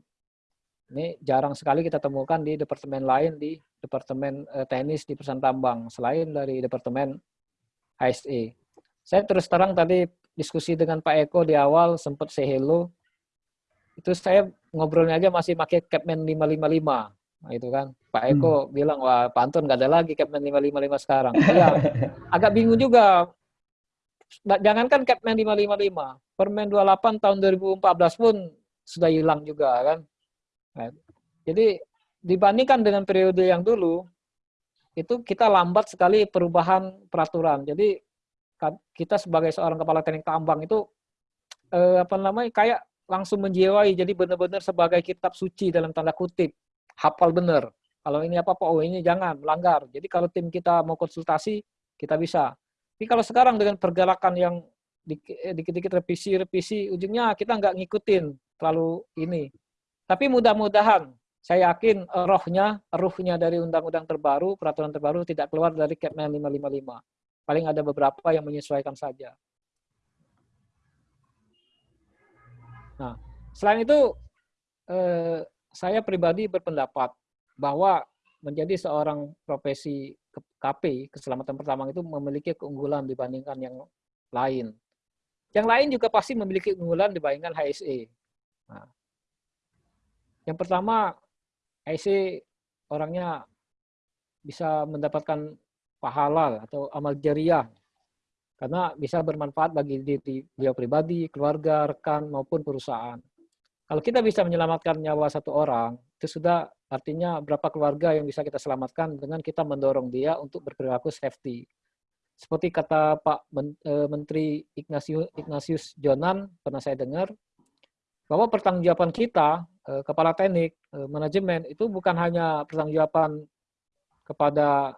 Ini jarang sekali kita temukan di departemen lain di departemen eh, teknis di perusahaan tambang selain dari departemen HSE. Saya terus terang tadi diskusi dengan Pak Eko di awal sempat say hello. Itu saya ngobrolnya aja masih pakai Capman 555. Nah, itu kan Pak. Eko hmm. bilang wah Pak Anton nggak ada lagi Capman 555 sekarang. <laughs> Iya, agak bingung juga. Jangankan Capman 555, Permen 28 tahun 2014 pun sudah hilang juga kan. Nah, jadi dibandingkan dengan periode yang dulu, itu kita lambat sekali perubahan peraturan. Jadi kita sebagai seorang kepala teknik tambang itu eh, apa namanya kayak langsung menjiwai jadi benar-benar sebagai kitab suci dalam tanda kutip hafal benar. Kalau ini apa apa, oh ini jangan melanggar. Jadi kalau tim kita mau konsultasi, kita bisa. Tapi kalau sekarang dengan pergerakan yang eh, dikit-dikit revisi, revisi, ujungnya kita nggak ngikutin terlalu ini. Tapi mudah-mudahan, saya yakin rohnya, ruhnya dari undang-undang terbaru, peraturan terbaru tidak keluar dari Kepmen 555. Paling ada beberapa yang menyesuaikan saja. Nah, selain itu, eh, saya pribadi berpendapat bahwa menjadi seorang profesi KP, keselamatan pertama itu memiliki keunggulan dibandingkan yang lain. Yang lain juga pasti memiliki keunggulan dibandingkan HSE. Nah, yang pertama, IC orangnya bisa mendapatkan pahala atau amal jariah karena bisa bermanfaat bagi diri beliau pribadi, keluarga, rekan maupun perusahaan. Kalau kita bisa menyelamatkan nyawa satu orang, itu sudah artinya berapa keluarga yang bisa kita selamatkan dengan kita mendorong dia untuk berperilaku safety. Seperti kata Pak eh, Menteri Ignatius, Ignatius Jonan, pernah saya dengar, bahwa pertanggungjawaban kita, eh, kepala teknik, eh, manajemen, itu bukan hanya pertanggungjawaban kepada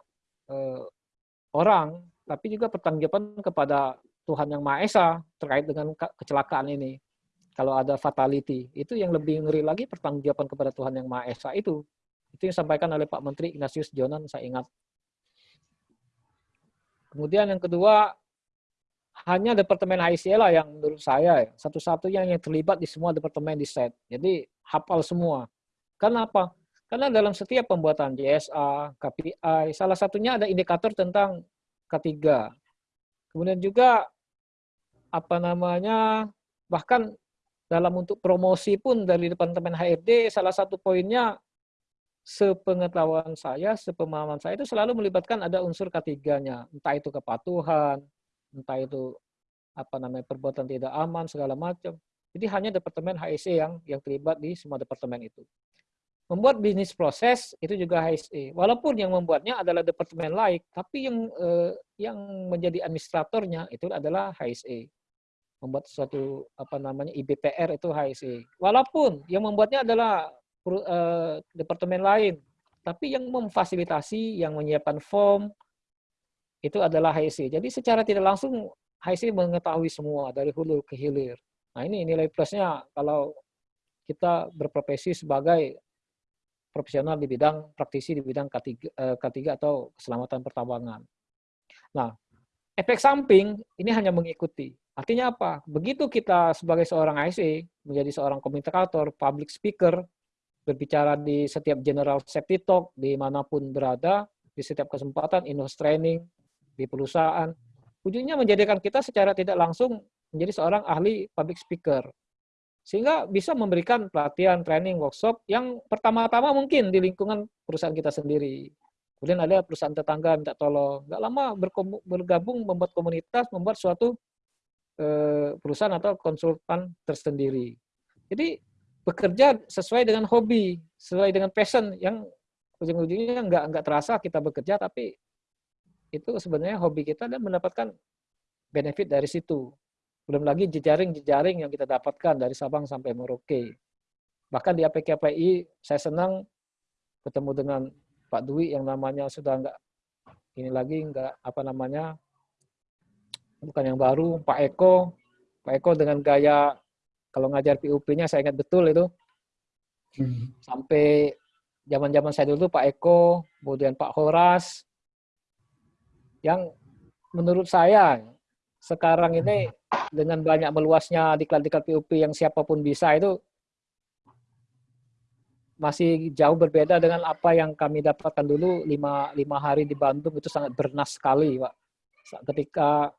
orang, tapi juga pertanggungjawaban kepada Tuhan Yang Maha Esa terkait dengan kecelakaan ini kalau ada fatality, itu yang lebih ngeri lagi pertanggungjawaban kepada Tuhan Yang Maha Esa itu. Itu yang disampaikan oleh Pak Menteri Ignatius Jonan, saya ingat. Kemudian yang kedua, hanya Departemen HICL yang menurut saya satu-satunya yang terlibat di semua departemen di set. Jadi hafal semua. Karena apa? Karena dalam setiap pembuatan JSA, KPI, salah satunya ada indikator tentang ketiga. Kemudian juga apa namanya bahkan dalam untuk promosi pun dari Departemen HRD, salah satu poinnya sepengetahuan saya, sepemahaman saya itu selalu melibatkan ada unsur ketiganya, entah itu kepatuhan, entah itu apa namanya perbuatan tidak aman segala macam. Jadi hanya departemen HSE yang yang terlibat di semua departemen itu. Membuat bisnis proses itu juga HSE. Walaupun yang membuatnya adalah departemen lain, tapi yang eh, yang menjadi administratornya itu adalah HSE membuat suatu apa namanya IBPR itu HSE. Walaupun yang membuatnya adalah uh, departemen lain, tapi yang memfasilitasi, yang menyiapkan form itu adalah HSE. Jadi secara tidak langsung HSE mengetahui semua dari hulu ke hilir. Nah ini nilai plusnya kalau kita berprofesi sebagai profesional di bidang praktisi di bidang K3, eh, K3 atau keselamatan pertambangan. Nah, efek samping ini hanya mengikuti. Artinya apa? Begitu kita sebagai seorang IC, menjadi seorang komunikator, public speaker, berbicara di setiap general safety talk, di mana pun berada, di setiap kesempatan, in training, di perusahaan, ujungnya menjadikan kita secara tidak langsung menjadi seorang ahli public speaker. Sehingga bisa memberikan pelatihan, training, workshop yang pertama-tama mungkin di lingkungan perusahaan kita sendiri. Kemudian ada perusahaan tetangga minta tolong. Nggak lama bergabung membuat komunitas, membuat suatu perusahaan atau konsultan tersendiri. Jadi bekerja sesuai dengan hobi, sesuai dengan passion yang ujung-ujungnya nggak nggak terasa kita bekerja tapi itu sebenarnya hobi kita dan mendapatkan benefit dari situ. Belum lagi jejaring-jejaring yang kita dapatkan dari Sabang sampai Merauke. Bahkan di APKPI saya senang ketemu dengan Pak Dwi yang namanya sudah nggak ini lagi nggak apa namanya bukan yang baru, Pak Eko. Pak Eko dengan gaya, kalau ngajar PUP-nya saya ingat betul itu. Hmm. Sampai zaman-zaman saya dulu Pak Eko, kemudian Pak Horas, yang menurut saya sekarang ini dengan banyak meluasnya diklat-diklat PUP yang siapa pun bisa itu masih jauh berbeda dengan apa yang kami dapatkan dulu lima, lima hari di Bandung itu sangat bernas sekali Pak. Ketika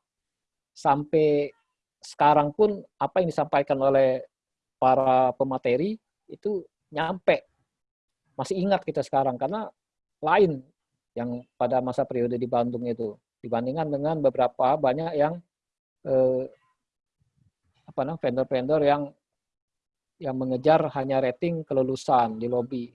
sampai sekarang pun apa yang disampaikan oleh para pemateri itu nyampe. Masih ingat kita sekarang karena lain yang pada masa periode di Bandung itu dibandingkan dengan beberapa banyak yang eh, apa namanya vendor-vendor yang yang mengejar hanya rating kelulusan di lobi.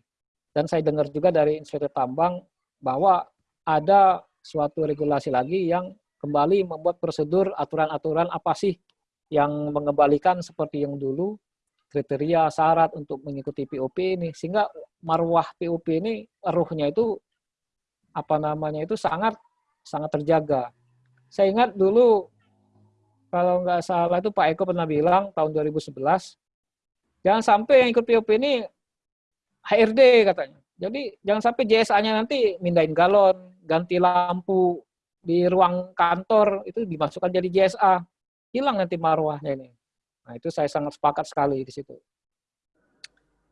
Dan saya dengar juga dari inspektur tambang bahwa ada suatu regulasi lagi yang kembali membuat prosedur aturan-aturan apa sih yang mengembalikan seperti yang dulu kriteria syarat untuk mengikuti POP ini sehingga marwah POP ini ruhnya itu apa namanya itu sangat sangat terjaga. Saya ingat dulu kalau nggak salah itu Pak Eko pernah bilang tahun 2011 jangan sampai yang ikut POP ini HRD katanya. Jadi jangan sampai JSA-nya nanti mindahin galon, ganti lampu, di ruang kantor itu dimasukkan jadi JSA. Hilang nanti marwahnya ini. Nah, itu saya sangat sepakat sekali di situ.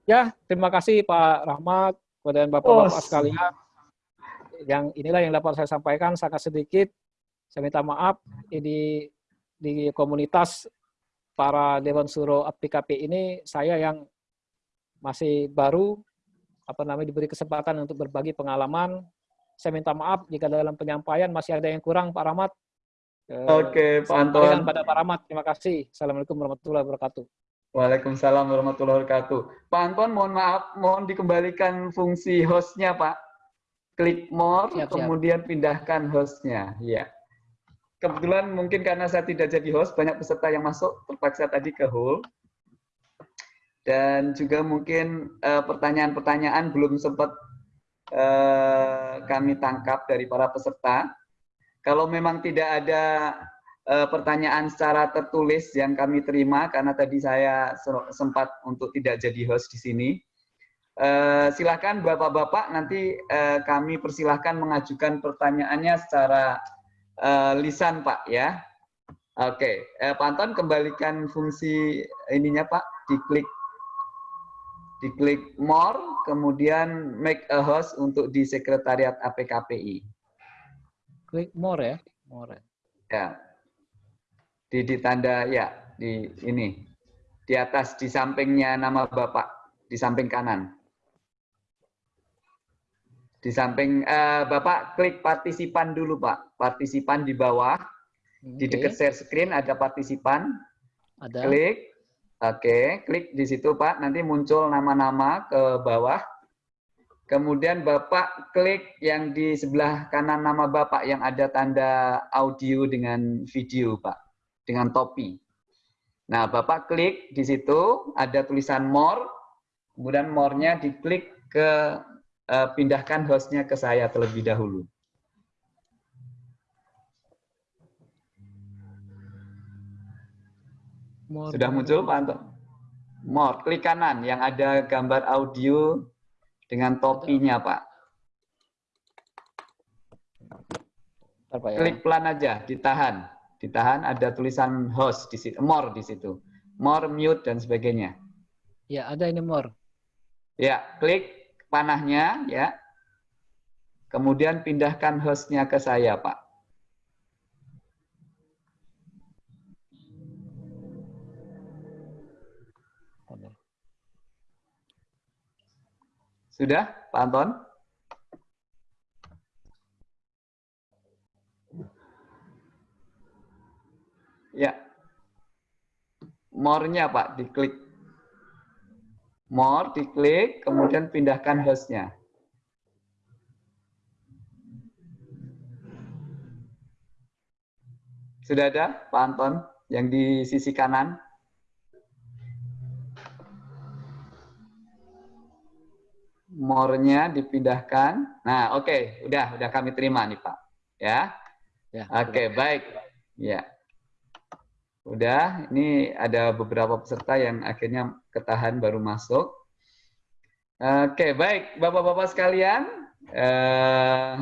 Ya, terima kasih Pak Rahmat, kepada Bapak-Bapak oh, sekalian. Yang inilah yang dapat saya sampaikan, sangat sedikit. Saya minta maaf, di, di komunitas para Dewan Suro APKP ini, saya yang masih baru, apa namanya diberi kesempatan untuk berbagi pengalaman. Saya minta maaf jika dalam penyampaian masih ada yang kurang, Pak Rahmat. Eh, Oke, Pak saya Anton. pada Pak Rahmat. Terima kasih. Assalamualaikum warahmatullahi wabarakatuh. Waalaikumsalam warahmatullahi wabarakatuh. Pak Anton, mohon maaf, mohon dikembalikan fungsi hostnya, Pak. Klik more, Siap, siap. kemudian pindahkan hostnya. Ya. Kebetulan mungkin karena saya tidak jadi host, banyak peserta yang masuk, terpaksa tadi ke hold. Dan juga mungkin eh, pertanyaan-pertanyaan belum sempat eh, kami tangkap dari para peserta. Kalau memang tidak ada eh, pertanyaan secara tertulis yang kami terima karena tadi saya se- sempat untuk tidak jadi host di sini. Eh, silakan Bapak-bapak nanti eh, kami persilahkan mengajukan pertanyaannya secara eh, lisan Pak ya. Oke, eh, Pak Anton kembalikan fungsi ininya Pak, diklik diklik more, kemudian make a host untuk di sekretariat APKPI. Klik more ya. More. Ya. Di, di tanda ya di ini di atas di sampingnya nama Bapak di samping kanan. Di samping eh, Bapak klik partisipan dulu Pak. Partisipan di bawah di Oke, dekat share screen ada partisipan. Ada. Klik. Oke, klik di situ Pak. Nanti muncul nama-nama ke bawah. Kemudian Bapak klik yang di sebelah kanan nama Bapak yang ada tanda audio dengan video Pak. Dengan topi. Nah, Bapak klik di situ, ada tulisan more. Kemudian more-nya diklik ke eh, pindahkan hostnya ke saya terlebih dahulu. More. Sudah muncul Pak Anton? More, klik kanan yang ada gambar audio dengan topinya Pak. Pak ya. Klik pelan aja, ditahan. Ditahan ada tulisan host di situ, more di situ. More, mute dan sebagainya. Ya, ada ini more. Ya, klik panahnya ya. Kemudian pindahkan hostnya ke saya, Pak. Sudah, Pak Anton? Ya. More-nya, Pak, diklik. More, diklik, kemudian pindahkan hostnya. Sudah ada, Pak Anton, yang di sisi kanan? More-nya dipindahkan. Nah, oke, udah, udah kami terima nih Pak. Ya, Ya. oke, baik. Ya, udah. Ini ada beberapa peserta yang akhirnya ketahan baru masuk. Oke, baik, bapak-bapak sekalian. Eh,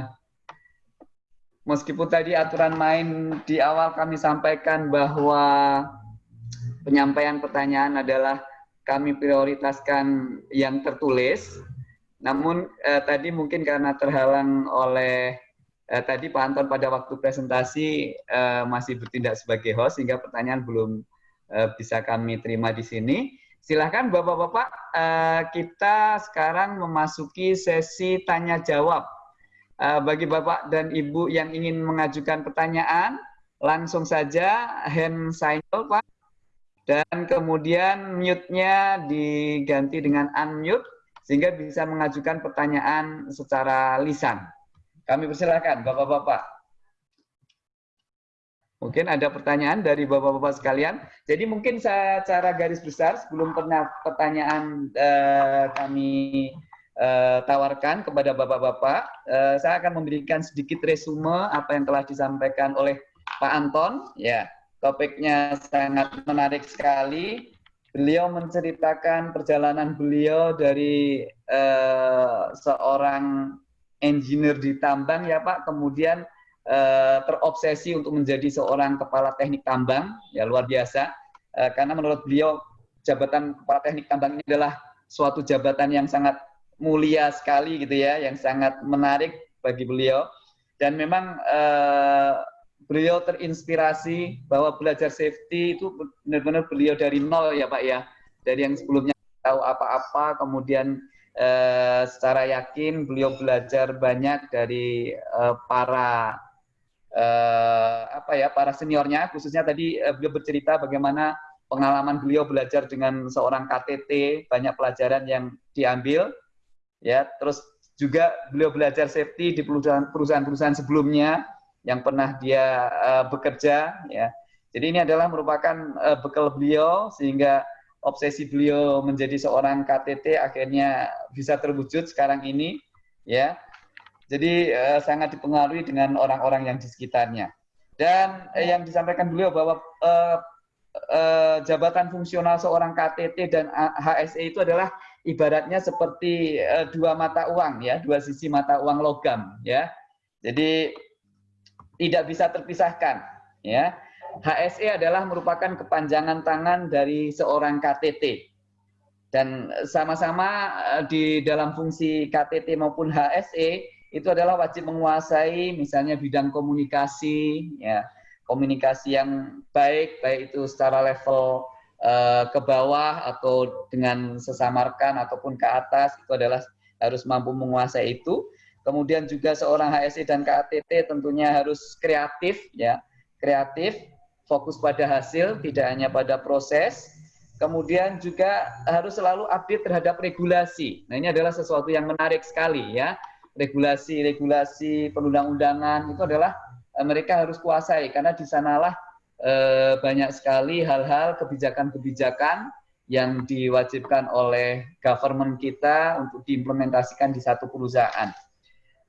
meskipun tadi aturan main di awal kami sampaikan bahwa penyampaian pertanyaan adalah kami prioritaskan yang tertulis. Namun eh, tadi mungkin karena terhalang oleh eh, tadi Pak Anton pada waktu presentasi eh, masih bertindak sebagai host sehingga pertanyaan belum eh, bisa kami terima di sini. Silahkan Bapak-Bapak eh, kita sekarang memasuki sesi tanya jawab. Eh, bagi Bapak dan Ibu yang ingin mengajukan pertanyaan, langsung saja hand signal Pak. Dan kemudian mute-nya diganti dengan unmute sehingga bisa mengajukan pertanyaan secara lisan. Kami persilakan Bapak-bapak. Mungkin ada pertanyaan dari Bapak-bapak sekalian. Jadi mungkin secara garis besar sebelum pernah pertanyaan eh, kami eh, tawarkan kepada Bapak-bapak, eh, saya akan memberikan sedikit resume apa yang telah disampaikan oleh Pak Anton. Ya, topiknya sangat menarik sekali beliau menceritakan perjalanan beliau dari eh, seorang engineer di tambang ya Pak, kemudian eh, terobsesi untuk menjadi seorang kepala teknik tambang, ya luar biasa. Eh, karena menurut beliau jabatan kepala teknik tambang ini adalah suatu jabatan yang sangat mulia sekali gitu ya, yang sangat menarik bagi beliau. Dan memang eh, beliau terinspirasi bahwa belajar safety itu benar-benar beliau dari nol ya Pak ya. Dari yang sebelumnya tahu apa-apa, kemudian eh, secara yakin beliau belajar banyak dari eh, para eh, apa ya para seniornya. Khususnya tadi eh, beliau bercerita bagaimana pengalaman beliau belajar dengan seorang KTT banyak pelajaran yang diambil ya. Terus juga beliau belajar safety di perusahaan-perusahaan sebelumnya yang pernah dia uh, bekerja ya jadi ini adalah merupakan uh, bekal beliau sehingga obsesi beliau menjadi seorang KTT akhirnya bisa terwujud sekarang ini ya jadi uh, sangat dipengaruhi dengan orang-orang yang di sekitarnya. Dan uh, yang disampaikan beliau bahwa uh, uh, jabatan fungsional seorang KTT dan HSE itu adalah ibaratnya seperti uh, dua mata uang ya, dua sisi mata uang logam ya. Jadi tidak bisa terpisahkan ya. HSE adalah merupakan kepanjangan tangan dari seorang KTT dan sama-sama di dalam fungsi KTT maupun HSE itu adalah wajib menguasai misalnya bidang komunikasi ya. Komunikasi yang baik baik itu secara level uh, ke bawah atau dengan sesama rekan ataupun ke atas itu adalah harus mampu menguasai itu kemudian juga seorang HSI dan KATT tentunya harus kreatif ya. Kreatif fokus pada hasil tidak hanya pada proses. Kemudian juga harus selalu update terhadap regulasi. Nah ini adalah sesuatu yang menarik sekali ya. Regulasi-regulasi perundang-undangan itu adalah eh, mereka harus kuasai. Karena di sanalah eh, banyak sekali hal-hal kebijakan-kebijakan yang diwajibkan oleh government kita untuk diimplementasikan di satu perusahaan.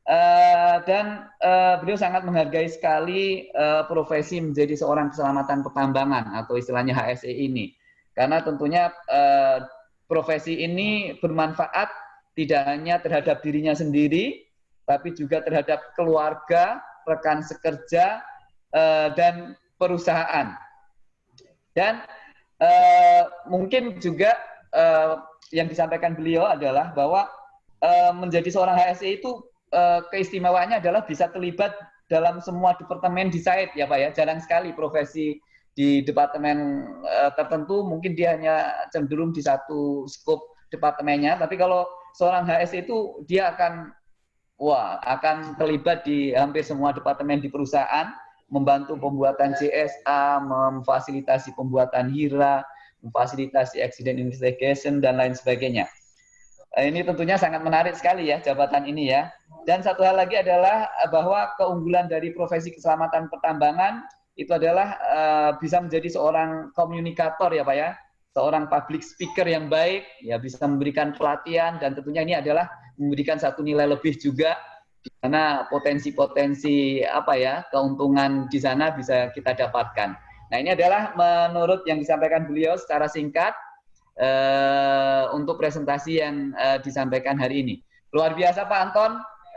Uh, dan uh, beliau sangat menghargai sekali uh, profesi menjadi seorang keselamatan pertambangan atau istilahnya HSE ini, karena tentunya uh, profesi ini bermanfaat tidak hanya terhadap dirinya sendiri, tapi juga terhadap keluarga, rekan sekerja, uh, dan perusahaan. Dan uh, mungkin juga uh, yang disampaikan beliau adalah bahwa uh, menjadi seorang HSE itu uh, keistimewaannya adalah bisa terlibat dalam semua departemen di site ya Pak ya. Jarang sekali profesi di departemen uh, tertentu mungkin dia hanya cenderung di satu skop departemennya, tapi kalau seorang HS itu dia akan wah akan terlibat di hampir semua departemen di perusahaan, membantu pembuatan CSA, memfasilitasi pembuatan HIRA, memfasilitasi accident investigation dan lain sebagainya. Eh, ini tentunya sangat menarik sekali ya jabatan ini ya. Dan satu hal lagi adalah eh, bahwa keunggulan dari profesi keselamatan pertambangan itu adalah uh, bisa menjadi seorang komunikator ya Pak ya seorang public speaker yang baik, ya bisa memberikan pelatihan dan tentunya ini adalah memberikan satu nilai lebih juga mana potensi-potensi apa ya keuntungan di sana bisa kita dapatkan. Nah ini adalah menurut yang disampaikan beliau secara singkat uh, untuk presentasi yang uh, disampaikan hari ini. Luar biasa Pak Anton.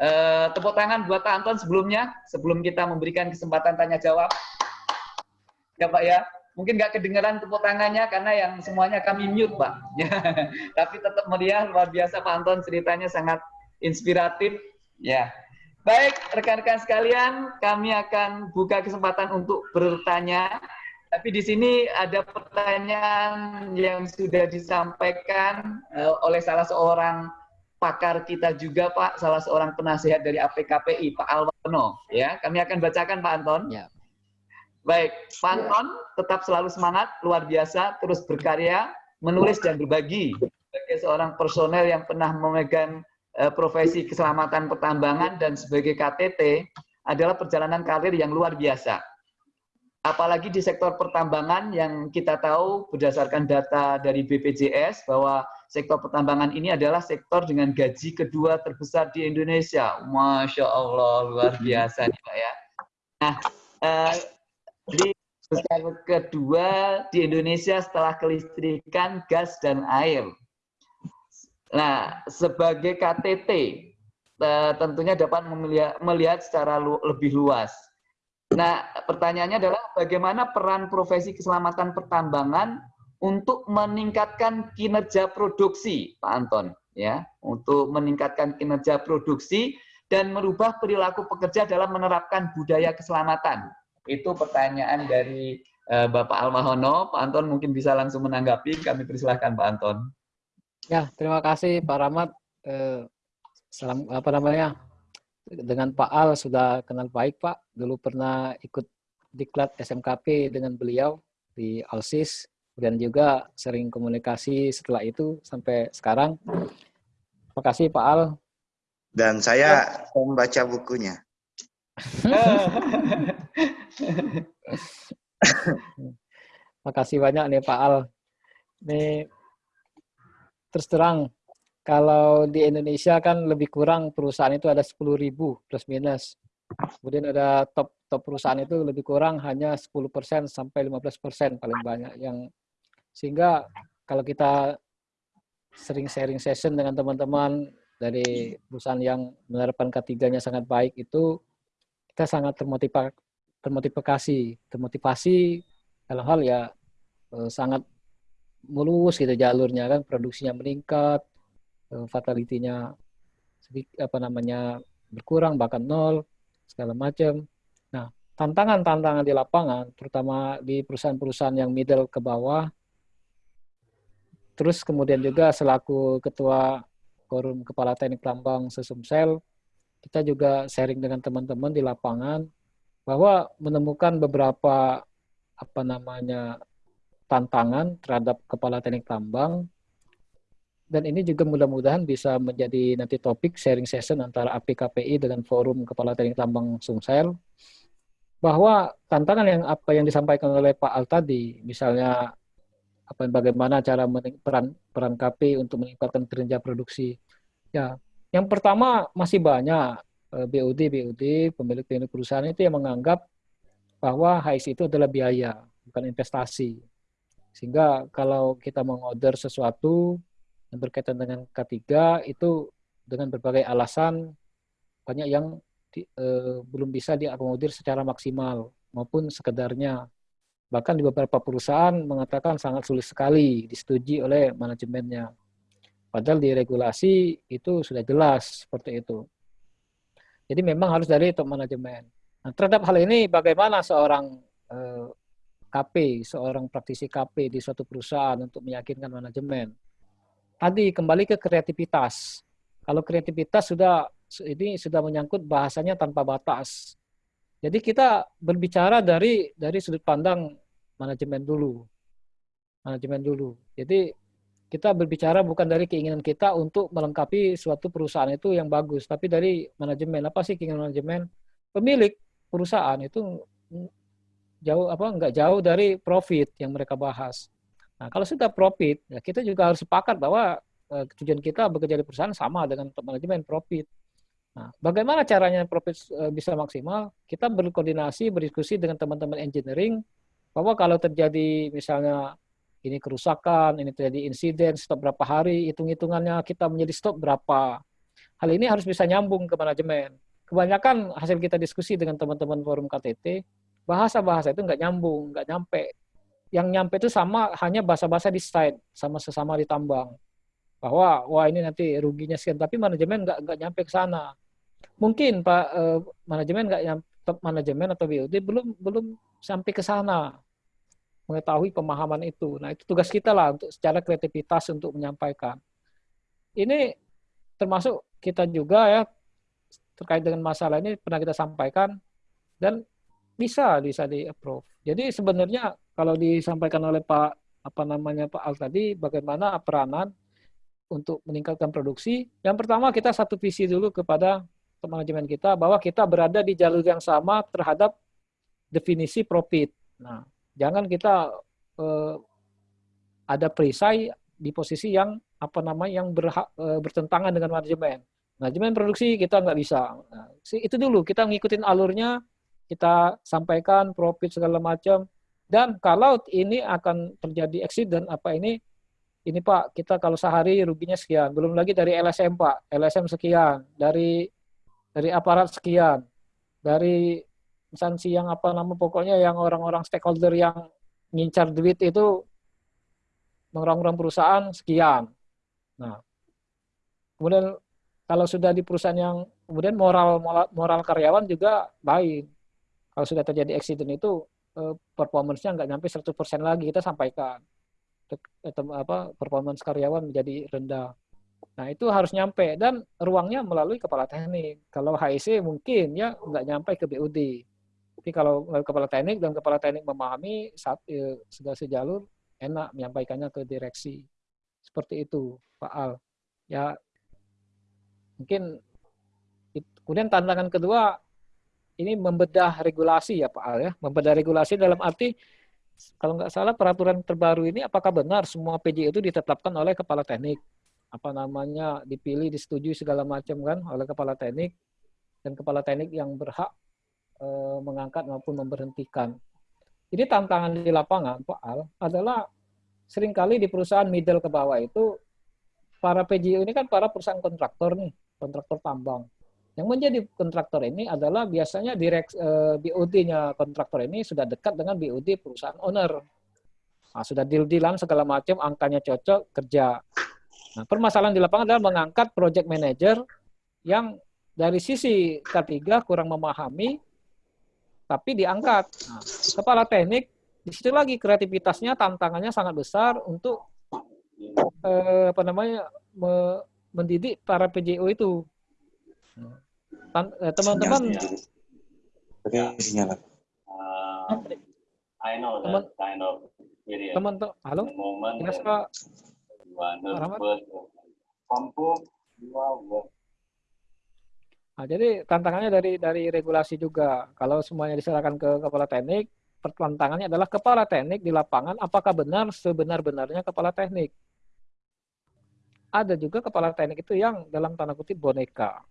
Uh, tepuk tangan buat Anton sebelumnya sebelum kita memberikan kesempatan tanya jawab. Ya Pak ya. Mungkin nggak kedengeran tepuk tangannya karena yang semuanya kami mute pak. <laughs> Tapi tetap meriah luar biasa pak Anton ceritanya sangat inspiratif. Ya. Baik rekan-rekan sekalian kami akan buka kesempatan untuk bertanya. Tapi di sini ada pertanyaan yang sudah disampaikan uh, oleh salah seorang pakar kita juga Pak, salah seorang penasihat dari APKPI, Pak Alwano. Ya, kami akan bacakan Pak Anton. Ya. Baik, Panton tetap selalu semangat, luar biasa, terus berkarya, menulis dan berbagi. Sebagai seorang personel yang pernah memegang uh, profesi keselamatan pertambangan dan sebagai KTT adalah perjalanan karir yang luar biasa. Apalagi di sektor pertambangan yang kita tahu berdasarkan data dari BPJS bahwa sektor pertambangan ini adalah sektor dengan gaji kedua terbesar di Indonesia. Masya Allah, luar biasa nih Pak ya. Nah, uh, jadi besar kedua di Indonesia setelah kelistrikan, gas, dan air. Nah, sebagai KTT, eh, tentunya dapat melihat secara lebih luas. Nah, pertanyaannya adalah bagaimana peran profesi keselamatan pertambangan untuk meningkatkan kinerja produksi, Pak Anton, ya, untuk meningkatkan kinerja produksi dan merubah perilaku pekerja dalam menerapkan budaya keselamatan. Itu pertanyaan dari uh, Bapak Almahono. Pak Anton mungkin bisa langsung menanggapi. Kami persilahkan Pak Anton. Ya, terima kasih Pak Rahmat. eh, salam apa namanya dengan Pak Al sudah kenal baik Pak. Dulu pernah ikut diklat SMKP dengan beliau di Alsis dan juga sering komunikasi setelah itu sampai sekarang. Terima kasih Pak Al. Dan saya membaca bukunya. <laughs> Makasih banyak nih Pak Al. Ini terus terang kalau di Indonesia kan lebih kurang perusahaan itu ada 10.000 plus minus. Kemudian ada top top perusahaan itu lebih kurang hanya 10% sampai 15% paling banyak yang sehingga kalau kita sering sharing session dengan teman-teman dari perusahaan yang menerapkan ketiganya sangat baik itu kita sangat termotivasi termotivasi dalam hal ya eh, sangat mulus gitu jalurnya kan produksinya meningkat Eh, fatality-nya apa namanya berkurang bahkan nol segala macam. Nah, tantangan-tantangan di lapangan terutama di perusahaan-perusahaan yang middle ke bawah terus kemudian juga selaku ketua forum kepala teknik tambang Sesumsel kita juga sharing dengan teman-teman di lapangan bahwa menemukan beberapa apa namanya tantangan terhadap kepala teknik tambang dan ini juga mudah-mudahan bisa menjadi nanti topik sharing session antara APKPI dengan Forum Kepala Teknik Tambang Sumsel bahwa tantangan yang apa yang disampaikan oleh Pak Al tadi, misalnya apa bagaimana cara peran peran KP untuk meningkatkan kinerja produksi. Ya, yang pertama masih banyak BUD eh, BUD pemilik-pemilik perusahaan itu yang menganggap bahwa HIS itu adalah biaya, bukan investasi. Sehingga kalau kita mengorder sesuatu yang berkaitan dengan K3 itu dengan berbagai alasan banyak yang di, eh, belum bisa diakomodir secara maksimal maupun sekedarnya. Bahkan di beberapa perusahaan mengatakan sangat sulit sekali disetujui oleh manajemennya. Padahal di regulasi itu sudah jelas seperti itu. Jadi memang harus dari top manajemen. Nah, terhadap hal ini bagaimana seorang eh, KP, seorang praktisi KP di suatu perusahaan untuk meyakinkan manajemen tadi kembali ke kreativitas. Kalau kreativitas sudah ini sudah menyangkut bahasanya tanpa batas. Jadi kita berbicara dari dari sudut pandang manajemen dulu. Manajemen dulu. Jadi kita berbicara bukan dari keinginan kita untuk melengkapi suatu perusahaan itu yang bagus, tapi dari manajemen. Apa sih keinginan manajemen? Pemilik perusahaan itu jauh apa enggak jauh dari profit yang mereka bahas. Nah, kalau sudah profit, ya kita juga harus sepakat bahwa uh, tujuan kita bekerja di perusahaan sama dengan manajemen profit. Nah, bagaimana caranya profit uh, bisa maksimal? Kita berkoordinasi, berdiskusi dengan teman-teman engineering bahwa kalau terjadi misalnya ini kerusakan, ini terjadi insiden, stop berapa hari, hitung-hitungannya kita menjadi stop berapa. Hal ini harus bisa nyambung ke manajemen. Kebanyakan hasil kita diskusi dengan teman-teman forum KTT, bahasa-bahasa itu nggak nyambung, nggak nyampe yang nyampe itu sama hanya bahasa-bahasa di site sama sesama di tambang bahwa wah ini nanti ruginya sekian tapi manajemen nggak nggak nyampe ke sana mungkin pak eh, manajemen nggak nyampe manajemen atau BUD belum belum sampai ke sana mengetahui pemahaman itu. Nah itu tugas kita lah untuk secara kreativitas untuk menyampaikan. Ini termasuk kita juga ya terkait dengan masalah ini pernah kita sampaikan dan bisa bisa di approve jadi sebenarnya kalau disampaikan oleh Pak apa namanya Pak Al tadi bagaimana peranan untuk meningkatkan produksi. Yang pertama kita satu visi dulu kepada manajemen kita bahwa kita berada di jalur yang sama terhadap definisi profit. Nah, jangan kita eh, ada perisai di posisi yang apa namanya yang berha, eh, bertentangan dengan manajemen. Manajemen produksi kita nggak bisa. Nah, itu dulu kita ngikutin alurnya, kita sampaikan profit segala macam dan kalau ini akan terjadi accident apa ini ini Pak, kita kalau sehari ruginya sekian. Belum lagi dari LSM Pak, LSM sekian, dari dari aparat sekian, dari instansi yang apa nama pokoknya yang orang-orang stakeholder yang ngincar duit itu orang-orang perusahaan sekian. Nah, kemudian kalau sudah di perusahaan yang kemudian moral moral, karyawan juga baik. Kalau sudah terjadi accident itu Eh, performance-nya nggak nyampe 100% lagi kita sampaikan apa performance karyawan menjadi rendah Nah, itu harus nyampe dan ruangnya melalui kepala teknik. Kalau HIC mungkin ya nggak nyampe ke BUD. Tapi kalau melalui kepala teknik dan kepala teknik memahami saat eh, sudah sejalur enak menyampaikannya ke direksi. Seperti itu, Pak Al. Ya mungkin kemudian tantangan kedua ini membedah regulasi ya Pak Al ya. Membedah regulasi dalam arti kalau nggak salah peraturan terbaru ini apakah benar semua PJ itu ditetapkan oleh kepala teknik apa namanya dipilih disetujui segala macam kan oleh kepala teknik dan kepala teknik yang berhak e, mengangkat maupun memberhentikan. Jadi tantangan di lapangan Pak Al adalah sering kali di perusahaan middle ke bawah itu para PJU ini kan para perusahaan kontraktor nih, kontraktor tambang. Yang menjadi kontraktor ini adalah biasanya direct e, BOD-nya kontraktor ini sudah dekat dengan BOD perusahaan owner. Nah, sudah deal-dealan segala macam, angkanya cocok, kerja. Nah, permasalahan di lapangan adalah mengangkat project manager yang dari sisi K3 kurang memahami, tapi diangkat. Nah, kepala teknik, di situ lagi kreativitasnya, tantangannya sangat besar untuk eh, apa namanya me, mendidik para PJO itu. Eh, teman-teman, teman teman, halo, kira Nah, jadi tantangannya dari dari regulasi juga. Kalau semuanya diserahkan ke kepala teknik, tantangannya adalah kepala teknik di lapangan apakah benar sebenar-benarnya kepala teknik. Ada juga kepala teknik itu yang dalam tanda kutip boneka.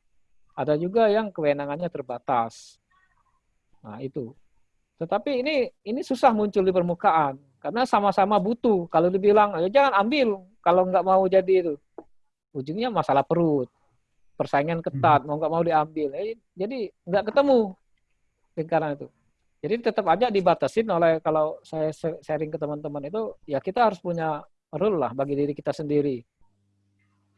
Ada juga yang kewenangannya terbatas. Nah, itu. Tetapi ini ini susah muncul di permukaan karena sama-sama butuh. Kalau dibilang ya jangan ambil kalau nggak mau jadi itu, ujungnya masalah perut, persaingan ketat, hmm. mau nggak mau diambil. Eh, jadi nggak ketemu lingkaran itu. Jadi tetap aja dibatasin oleh kalau saya sharing ke teman-teman itu, ya kita harus punya rule lah bagi diri kita sendiri.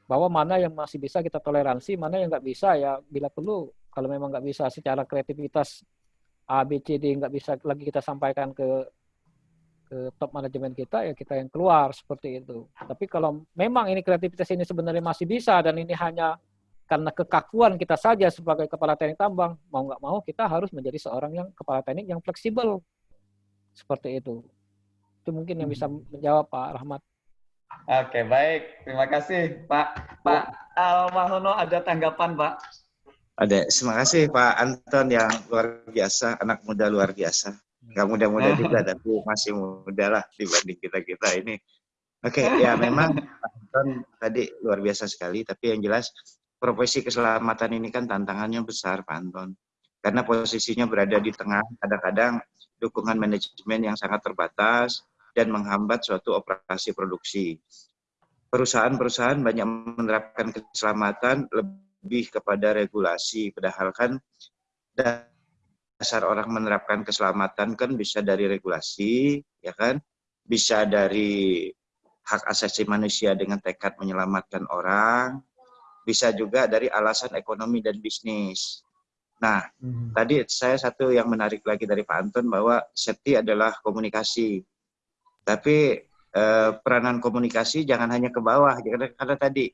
Bahwa mana yang masih bisa kita toleransi, mana yang nggak bisa ya bila perlu kalau memang nggak bisa secara kreativitas A, B, C, D nggak bisa lagi kita sampaikan ke ke top manajemen kita ya kita yang keluar seperti itu. Tapi kalau memang ini kreativitas ini sebenarnya masih bisa dan ini hanya karena kekakuan kita saja sebagai kepala teknik tambang, mau nggak mau kita harus menjadi seorang yang kepala teknik yang fleksibel. Seperti itu. Itu mungkin yang bisa menjawab Pak Rahmat. Oke, baik. Terima kasih Pak. Pak Almahono ada tanggapan Pak? Ada. Terima kasih Pak Anton yang luar biasa, anak muda luar biasa nggak muda-muda <laughs> juga tapi masih muda lah dibanding kita kita ini oke okay, ya memang Anton tadi luar biasa sekali tapi yang jelas profesi keselamatan ini kan tantangannya besar Pak Anton karena posisinya berada di tengah kadang-kadang dukungan manajemen yang sangat terbatas dan menghambat suatu operasi produksi perusahaan-perusahaan banyak menerapkan keselamatan lebih kepada regulasi padahal kan dasar orang menerapkan keselamatan kan bisa dari regulasi, ya kan? Bisa dari hak asasi manusia dengan tekad menyelamatkan orang, bisa juga dari alasan ekonomi dan bisnis. Nah, hmm. tadi saya satu yang menarik lagi dari Pak Anton bahwa safety adalah komunikasi. Tapi eh, peranan komunikasi jangan hanya ke bawah, karena, karena tadi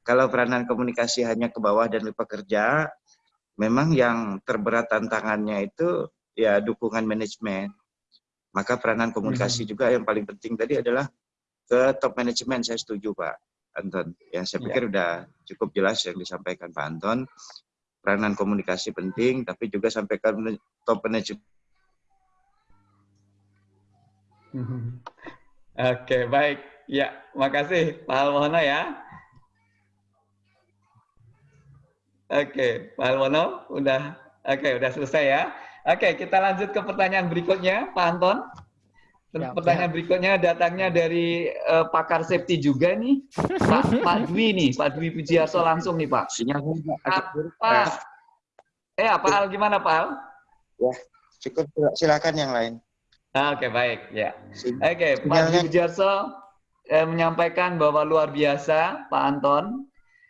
kalau peranan komunikasi hanya ke bawah dan pekerja, memang yang terberat tantangannya itu ya dukungan manajemen. Maka peranan komunikasi hmm. juga yang paling penting tadi adalah ke top manajemen. Saya setuju Pak Anton. Ya saya pikir ya. udah cukup jelas yang disampaikan Pak Anton. Peranan komunikasi penting, tapi juga sampaikan top manajemen. Hmm. <laughs> Oke, baik. Ya, makasih Pak Almono ya. Oke, Pak Alwono, udah oke, udah selesai ya. Oke, kita lanjut ke pertanyaan berikutnya, Pak Anton. Ya, pertanyaan ya. berikutnya datangnya dari uh, pakar safety juga nih, Pak, <laughs> Pak Dwi nih, Pak Dwi Pujiaso langsung nih Pak. Sinyal Pak, eh Pak Al gimana Pak Al? Ya, cukup silakan yang lain. Ah, oke, baik ya. Oke, Pak Dwi Pujiaso eh, menyampaikan bahwa luar biasa Pak Anton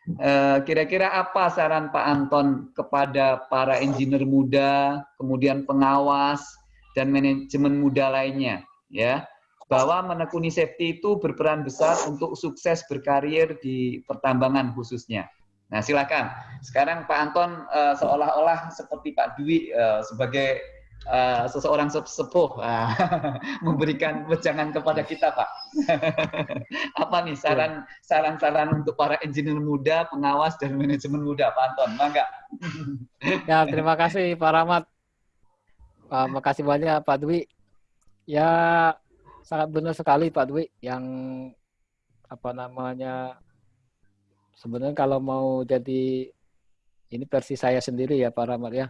Eh, kira-kira apa saran Pak Anton kepada para engineer muda, kemudian pengawas dan manajemen muda lainnya, ya, bahwa menekuni safety itu berperan besar untuk sukses berkarir di pertambangan khususnya. Nah, silakan. Sekarang Pak Anton uh, seolah-olah seperti Pak Dwi uh, sebagai uh, seseorang sepuh uh, <laughs> memberikan wejangan kepada kita, Pak. <laughs> Apa nih saran saran-saran untuk para engineer muda, pengawas dan manajemen muda, Pak Anton? Mangga. <laughs> ya, terima kasih Pak Rahmat. Uh, makasih banyak Pak Dwi. Ya, sangat benar sekali Pak Dwi yang apa namanya sebenarnya kalau mau jadi ini versi saya sendiri ya Pak Rahmat ya.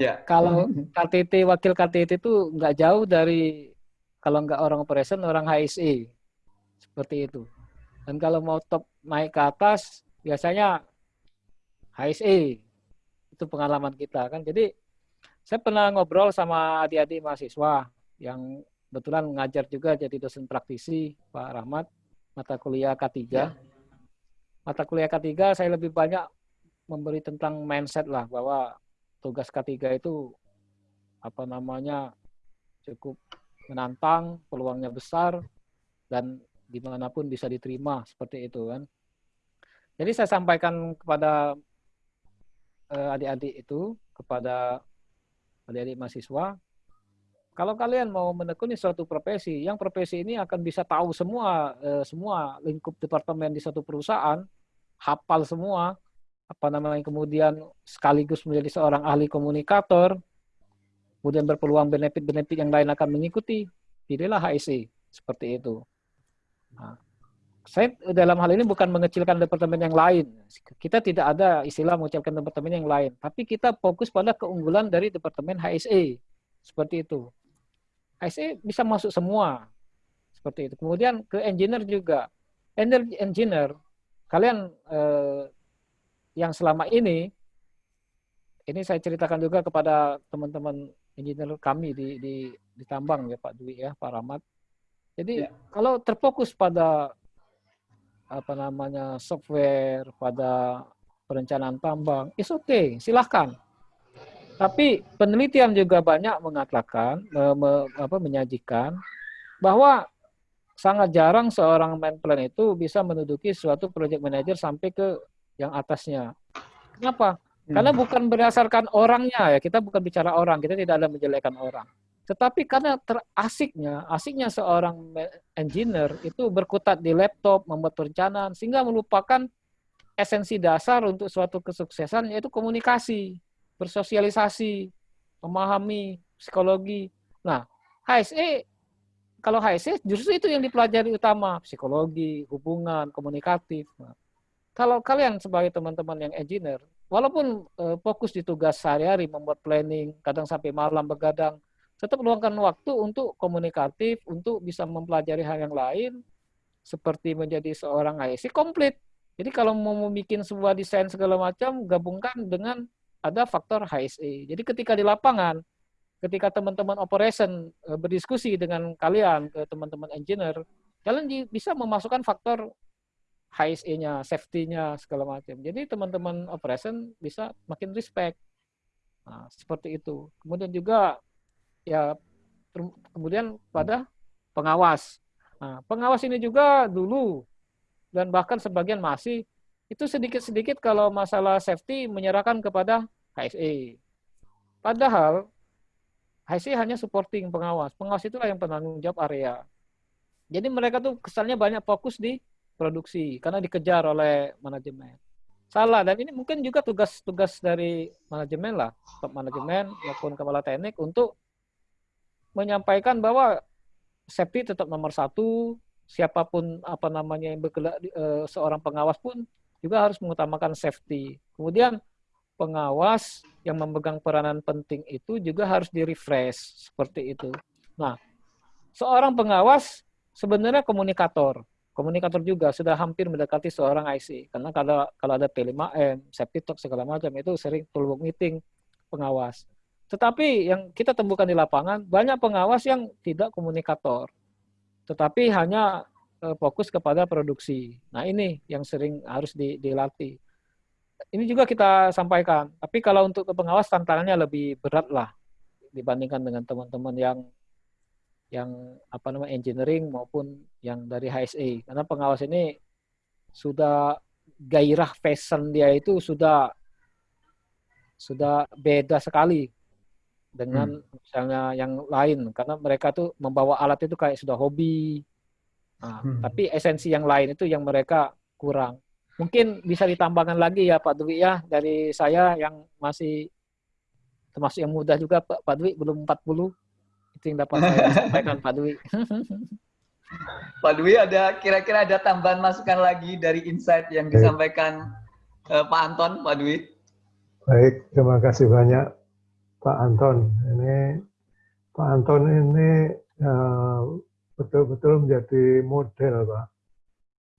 Ya. Kalau KTT wakil KTT itu nggak jauh dari kalau nggak orang operation orang HSE seperti itu. Dan kalau mau top naik ke atas biasanya HSE itu pengalaman kita kan. Jadi saya pernah ngobrol sama adik-adik mahasiswa yang kebetulan mengajar juga jadi dosen praktisi Pak Rahmat mata kuliah K3. Ya. Mata kuliah K3 saya lebih banyak memberi tentang mindset lah bahwa tugas K3 itu apa namanya cukup menantang, peluangnya besar dan di mana pun bisa diterima seperti itu kan. Jadi saya sampaikan kepada eh, adik-adik itu, kepada adik-adik mahasiswa, kalau kalian mau menekuni suatu profesi, yang profesi ini akan bisa tahu semua eh, semua lingkup departemen di satu perusahaan, hafal semua, apa namanya kemudian sekaligus menjadi seorang ahli komunikator, kemudian berpeluang benefit-benefit yang lain akan mengikuti, pilihlah HSE seperti itu. Nah, saya dalam hal ini bukan mengecilkan departemen yang lain. Kita tidak ada istilah mengucapkan departemen yang lain, tapi kita fokus pada keunggulan dari departemen HSE. Seperti itu. IC bisa masuk semua seperti itu. Kemudian ke engineer juga. Energy engineer, kalian eh, yang selama ini, ini saya ceritakan juga kepada teman-teman engineer kami di, di, di tambang ya Pak Dwi ya, Pak Rahmat. Jadi ya. kalau terfokus pada apa namanya software, pada perencanaan tambang, is okay, silahkan. Tapi penelitian juga banyak mengatakan, me, me, apa, menyajikan bahwa sangat jarang seorang main plan itu bisa menduduki suatu project manager sampai ke yang atasnya. Kenapa? Hmm. Karena bukan berdasarkan orangnya ya, kita bukan bicara orang, kita tidak ada menjelekkan orang. Tetapi karena terasiknya, asiknya seorang engineer itu berkutat di laptop, membuat perencanaan, sehingga melupakan esensi dasar untuk suatu kesuksesan yaitu komunikasi bersosialisasi, memahami psikologi. Nah, HSE kalau HSE justru itu yang dipelajari utama, psikologi, hubungan, komunikatif. Nah, kalau kalian sebagai teman-teman yang engineer, walaupun uh, fokus di tugas sehari-hari membuat planning, kadang sampai malam begadang, tetap luangkan waktu untuk komunikatif, untuk bisa mempelajari hal yang lain, seperti menjadi seorang HSE komplit. Jadi kalau mau bikin sebuah desain segala macam, gabungkan dengan ada faktor HSE. Jadi ketika di lapangan, ketika teman-teman operation eh, berdiskusi dengan kalian, ke teman-teman engineer, kalian bisa memasukkan faktor HSE-nya, safety-nya, segala macam. Jadi teman-teman operation bisa makin respect. Nah, seperti itu. Kemudian juga ya kemudian pada pengawas. Nah, pengawas ini juga dulu dan bahkan sebagian masih itu sedikit-sedikit kalau masalah safety menyerahkan kepada HSE. Padahal HSE hanya supporting pengawas. Pengawas itulah yang penanggung jawab area. Jadi mereka tuh kesannya banyak fokus di produksi karena dikejar oleh manajemen. Salah dan ini mungkin juga tugas-tugas dari manajemen lah, top manajemen maupun kepala teknik untuk menyampaikan bahwa safety tetap nomor satu, siapa pun apa namanya yang bergerak eh, seorang pengawas pun juga harus mengutamakan safety. Kemudian pengawas yang memegang peranan penting itu juga harus di-refresh seperti itu. Nah, seorang pengawas sebenarnya komunikator. Komunikator juga sudah hampir mendekati seorang IC. Karena kalau kalau ada P5M, safety talk segala macam itu sering toolbox meeting pengawas. Tetapi yang kita temukan di lapangan banyak pengawas yang tidak komunikator. Tetapi hanya fokus kepada produksi. Nah ini yang sering harus dilatih. Ini juga kita sampaikan. Tapi kalau untuk ke pengawas tantangannya lebih berat lah dibandingkan dengan teman-teman yang yang apa namanya engineering maupun yang dari HSE karena pengawas ini sudah gairah fashion dia itu sudah sudah beda sekali dengan misalnya yang lain karena mereka tuh membawa alat itu kayak sudah hobi. Nah, Hmm. tapi esensi yang lain itu yang mereka kurang. Mungkin bisa ditambahkan lagi ya Pak Dwi ya dari saya yang masih termasuk yang muda juga Pak, Pak Dwi belum 40 itu yang dapat saya <laughs> sampaikan Pak Dwi. <laughs> Pak Dwi ada kira-kira ada tambahan masukan lagi dari insight yang disampaikan eh, Pak Anton, Pak Dwi? Baik, terima kasih banyak Pak Anton. Ini Pak Anton ini eh, betul-betul menjadi model, Pak.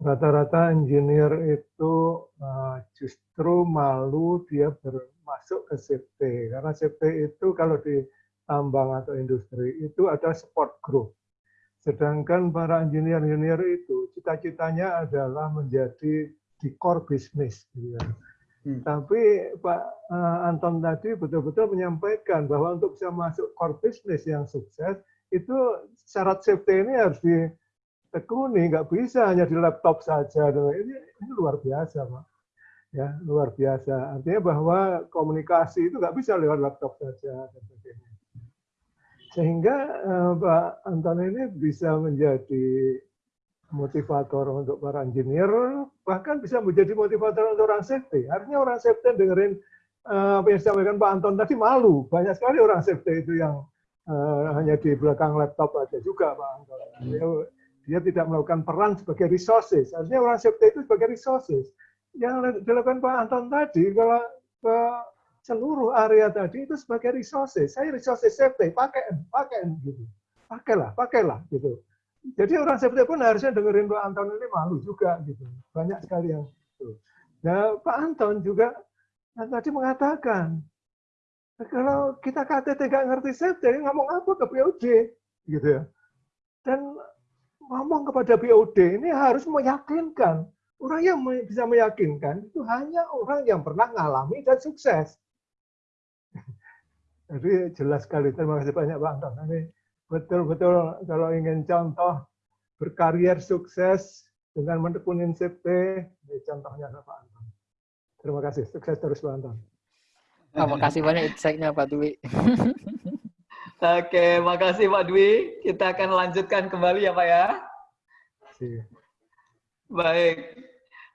Rata-rata engineer itu eh, justru malu dia bermasuk ke safety. Karena safety itu kalau di tambang atau industri itu ada support group. Sedangkan para engineer-engineer itu cita-citanya adalah menjadi di core bisnis. Gitu kan. Hmm. Tapi Pak eh, Anton tadi betul-betul menyampaikan bahwa untuk bisa masuk core business yang sukses itu syarat safety ini harus ditekuni, nggak bisa hanya di laptop saja. Ini, ini luar biasa, Pak. Ya, luar biasa. Artinya bahwa komunikasi itu nggak bisa lewat laptop saja. Sehingga eh, Pak Anton ini bisa menjadi motivator untuk para engineer, bahkan bisa menjadi motivator untuk orang safety. Artinya orang safety dengerin eh, apa yang disampaikan Pak Anton tadi malu. Banyak sekali orang safety itu yang eh, hanya di belakang laptop aja juga Pak Anton. Dia, dia tidak melakukan peran sebagai resources. Artinya orang safety itu sebagai resources. Yang dilakukan Pak Anton tadi, kalau ke seluruh area tadi itu sebagai resources. Saya resources safety, pakai, pakai gitu. Pakailah, pakailah gitu. Jadi orang safety pun harusnya dengerin Pak Anton ini malu juga gitu. Banyak sekali yang itu. Nah, Pak Anton juga tadi mengatakan kalau kita KTT nggak ngerti safety, ngomong apa ke BOD gitu ya. Dan ngomong kepada BOD ini harus meyakinkan. Orang yang bisa meyakinkan itu hanya orang yang pernah ngalami dan sukses. <laughs> Jadi jelas sekali. Terima kasih banyak Pak Anton. Ini betul-betul kalau ingin contoh berkarier sukses dengan menekunin CP, contohnya Pak Anton. Terima kasih. Sukses terus Pak Anton. Terima kasih banyak insight-nya Pak Dwi. Oke, makasih Pak Dwi. Kita akan lanjutkan kembali ya Pak ya. Kasih. Baik.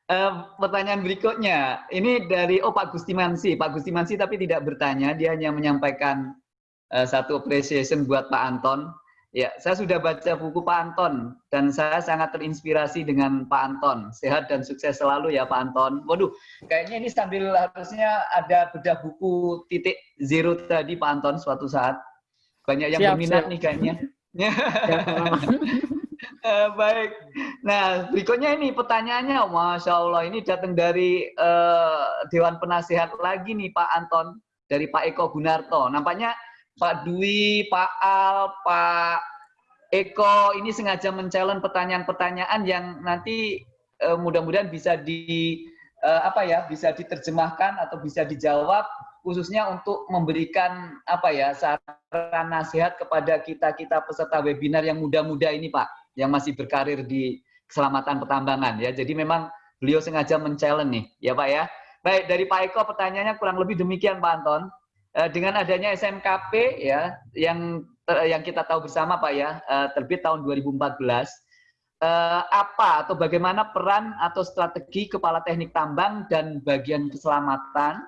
Eh, pertanyaan berikutnya, ini dari oh Pak Gustimansi, Pak Gustimansi tapi tidak bertanya, dia hanya menyampaikan eh, satu appreciation buat Pak Anton. Ya, saya sudah baca buku Pak Anton dan saya sangat terinspirasi dengan Pak Anton. Sehat dan sukses selalu ya Pak Anton. Waduh, kayaknya ini sambil harusnya ada bedah buku titik zero tadi Pak Anton suatu saat. Banyak yang Siap, berminat siap. nih kayaknya. <laughs> Ya, <laughs> Eh, baik. Nah, berikutnya ini pertanyaannya, Masya Allah, ini datang dari eh, Dewan Penasehat lagi nih Pak Anton, dari Pak Eko Gunarto. Nampaknya Pak Dwi, Pak Al, Pak Eko ini sengaja men-challenge pertanyaan-pertanyaan yang nanti eh, mudah-mudahan bisa di eh, apa ya, bisa diterjemahkan atau bisa dijawab khususnya untuk memberikan apa ya saran nasihat kepada kita-kita peserta webinar yang muda-muda ini Pak yang masih berkarir di keselamatan pertambangan ya. Jadi memang beliau sengaja men-challenge nih, ya Pak ya. Baik, dari Pak Eko pertanyaannya kurang lebih demikian Pak Anton. Eh, dengan adanya SMKP ya yang ter- yang kita tahu bersama Pak ya, eh, terbit tahun 2014 eh, apa atau bagaimana peran atau strategi kepala teknik tambang dan bagian keselamatan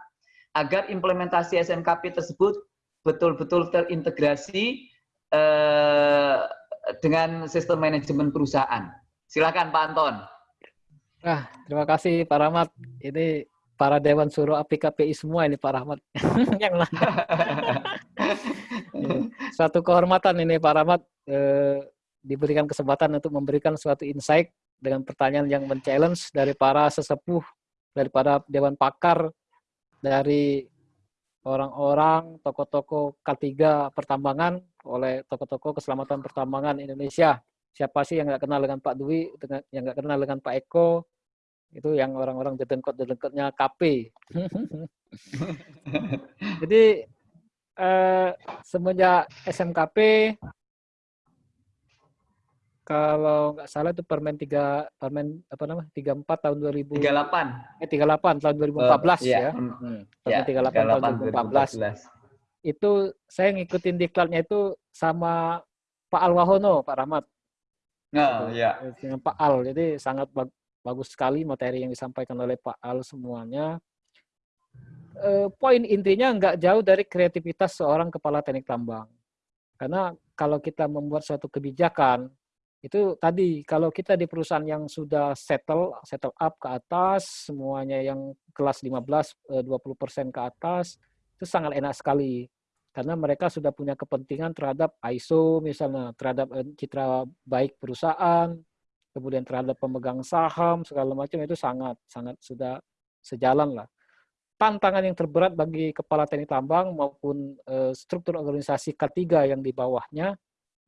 agar implementasi SMKP tersebut betul-betul terintegrasi eh, dengan sistem manajemen perusahaan. Silakan Pak Anton. Nah, terima kasih Pak Rahmat. Ini para Dewan Suruh API KPI semua ini Pak Rahmat. <laughs> yang lain. Suatu kehormatan ini Pak Rahmat eh, diberikan kesempatan untuk memberikan suatu insight dengan pertanyaan yang men-challenge dari para sesepuh, daripada Dewan Pakar, dari orang-orang, tokoh-tokoh K3 pertambangan oleh tokoh-tokoh keselamatan pertambangan Indonesia. Siapa sih yang nggak kenal dengan Pak Dwi, yang nggak kenal dengan Pak Eko, itu yang orang-orang dedengkot-dedengkotnya KP. <laughs> Jadi eh, semenjak SMKP kalau nggak salah itu Permen 3 Permen apa namanya 34 tahun 2000 38. eh 38 tahun 2014 Oh, iya. ya. Hmm. Hmm, Ya, Permen 38, tahun 2014. Itu saya ngikutin diklatnya itu sama Pak Alwahono, Pak Rahmat. Nah, ya. dengan Pak Al. Jadi sangat bagus sekali materi yang disampaikan oleh Pak Al semuanya. Eh, poin intinya nggak jauh dari kreativitas seorang kepala teknik tambang. Karena kalau kita membuat suatu kebijakan, itu tadi kalau kita di perusahaan yang sudah settle, settle up ke atas, semuanya yang kelas 15, eh, 20% ke atas, itu sangat enak sekali. Karena mereka sudah punya kepentingan terhadap ISO misalnya, terhadap eh, citra baik perusahaan, kemudian terhadap pemegang saham segala macam itu sangat sangat sudah sejalan lah. Tantangan yang terberat bagi kepala teknik tambang maupun eh, struktur organisasi K3 yang di bawahnya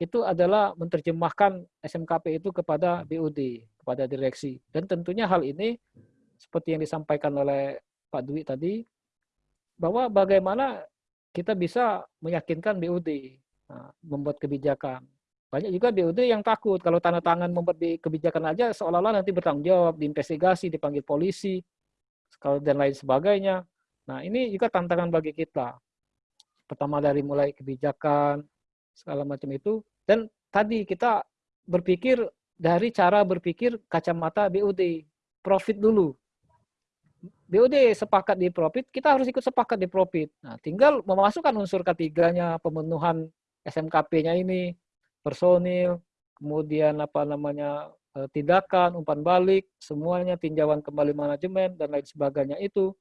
itu adalah menerjemahkan SMKP itu kepada BUD, kepada direksi. Dan tentunya hal ini seperti yang disampaikan oleh Pak Dwi tadi bahwa bagaimana kita bisa meyakinkan BUD nah, membuat kebijakan. Banyak juga BUD yang takut kalau tanda tangan membuat bi- kebijakan aja seolah-olah nanti bertanggung jawab, diinvestigasi, dipanggil polisi, dan lain sebagainya. Nah, ini juga tantangan bagi kita. Pertama dari mulai kebijakan, segala macam itu. Dan tadi kita berpikir dari cara berpikir kacamata BUD, profit dulu. BUD sepakat di profit, kita harus ikut sepakat di profit. Nah, tinggal memasukkan unsur ketiganya, pemenuhan SMKP-nya ini, personil, kemudian apa namanya eh, tindakan, umpan balik, semuanya tinjauan kembali manajemen dan lain sebagainya itu,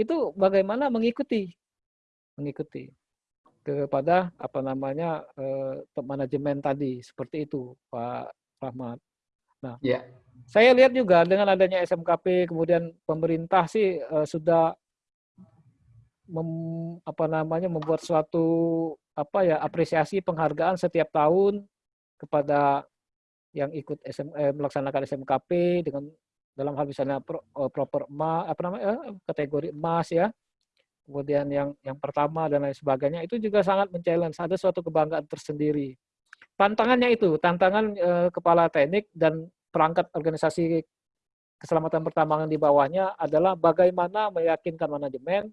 itu bagaimana mengikuti, mengikuti kepada apa namanya eh, top manajemen tadi seperti itu, Pak Rahmat. Nah, Ya. saya lihat juga dengan adanya SMKP kemudian pemerintah sih eh, sudah mem- apa namanya membuat suatu apa ya apresiasi penghargaan setiap tahun kepada yang ikut SM, eh, melaksanakan SMKP dengan dalam hal misalnya pro, eh, proper emas apa namanya eh, kategori emas ya. Kemudian yang yang pertama dan lain sebagainya itu juga sangat men-challenge. Ada suatu kebanggaan tersendiri. Tantangannya itu tantangan eh, kepala teknik dan perangkat organisasi keselamatan pertambangan di bawahnya adalah bagaimana meyakinkan manajemen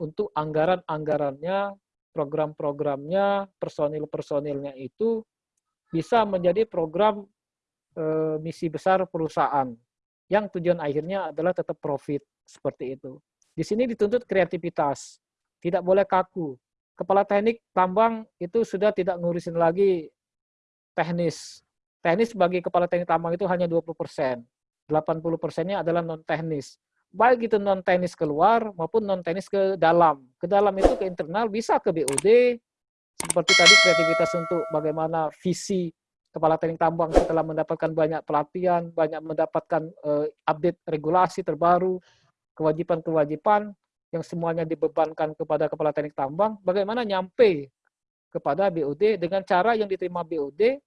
untuk anggaran-anggarannya, program-programnya, personil-personilnya itu bisa menjadi program eh, misi besar perusahaan yang tujuan akhirnya adalah tetap profit seperti itu. Di sini dituntut kreativitas, tidak boleh kaku. Kepala teknik tambang itu sudah tidak ngurusin lagi teknis. Teknis bagi kepala teknik tambang itu hanya 20 persen. 80 persennya adalah non teknis. Baik itu non teknis keluar maupun non teknis ke dalam. Ke dalam itu ke internal bisa ke BUD, seperti tadi kreativitas untuk bagaimana visi kepala teknik tambang setelah mendapatkan banyak pelatihan, banyak mendapatkan eh, update regulasi terbaru, kewajiban-kewajiban yang semuanya dibebankan kepada kepala teknik tambang, bagaimana nyampe kepada BUD dengan cara yang diterima BUD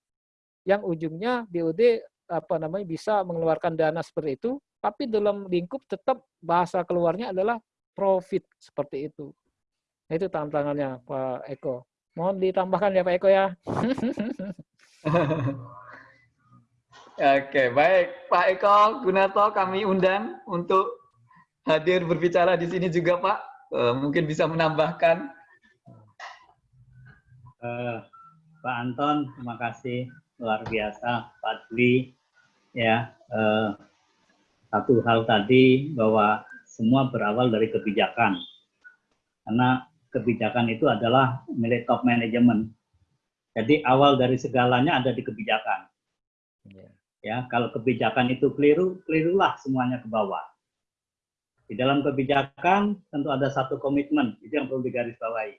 yang ujungnya BUD apa namanya bisa mengeluarkan dana seperti itu, tapi dalam lingkup tetap bahasa keluarnya adalah profit seperti itu. Nah, itu tantangannya Pak Eko. Mohon ditambahkan ya Pak Eko ya. <laughs> Oke, baik. Pak Eko Gunato kami undang untuk hadir berbicara di sini juga, Pak. Eh, mungkin bisa menambahkan. Eh, Pak Anton, terima kasih luar biasa, Pak Dwi. Ya, eh, satu hal tadi bahwa semua berawal dari kebijakan, karena kebijakan itu adalah milik top manajemen. Jadi awal dari segalanya ada di kebijakan. Ya, kalau kebijakan itu keliru, kelirulah semuanya ke bawah. Di dalam kebijakan tentu ada satu komitmen, itu yang perlu digarisbawahi.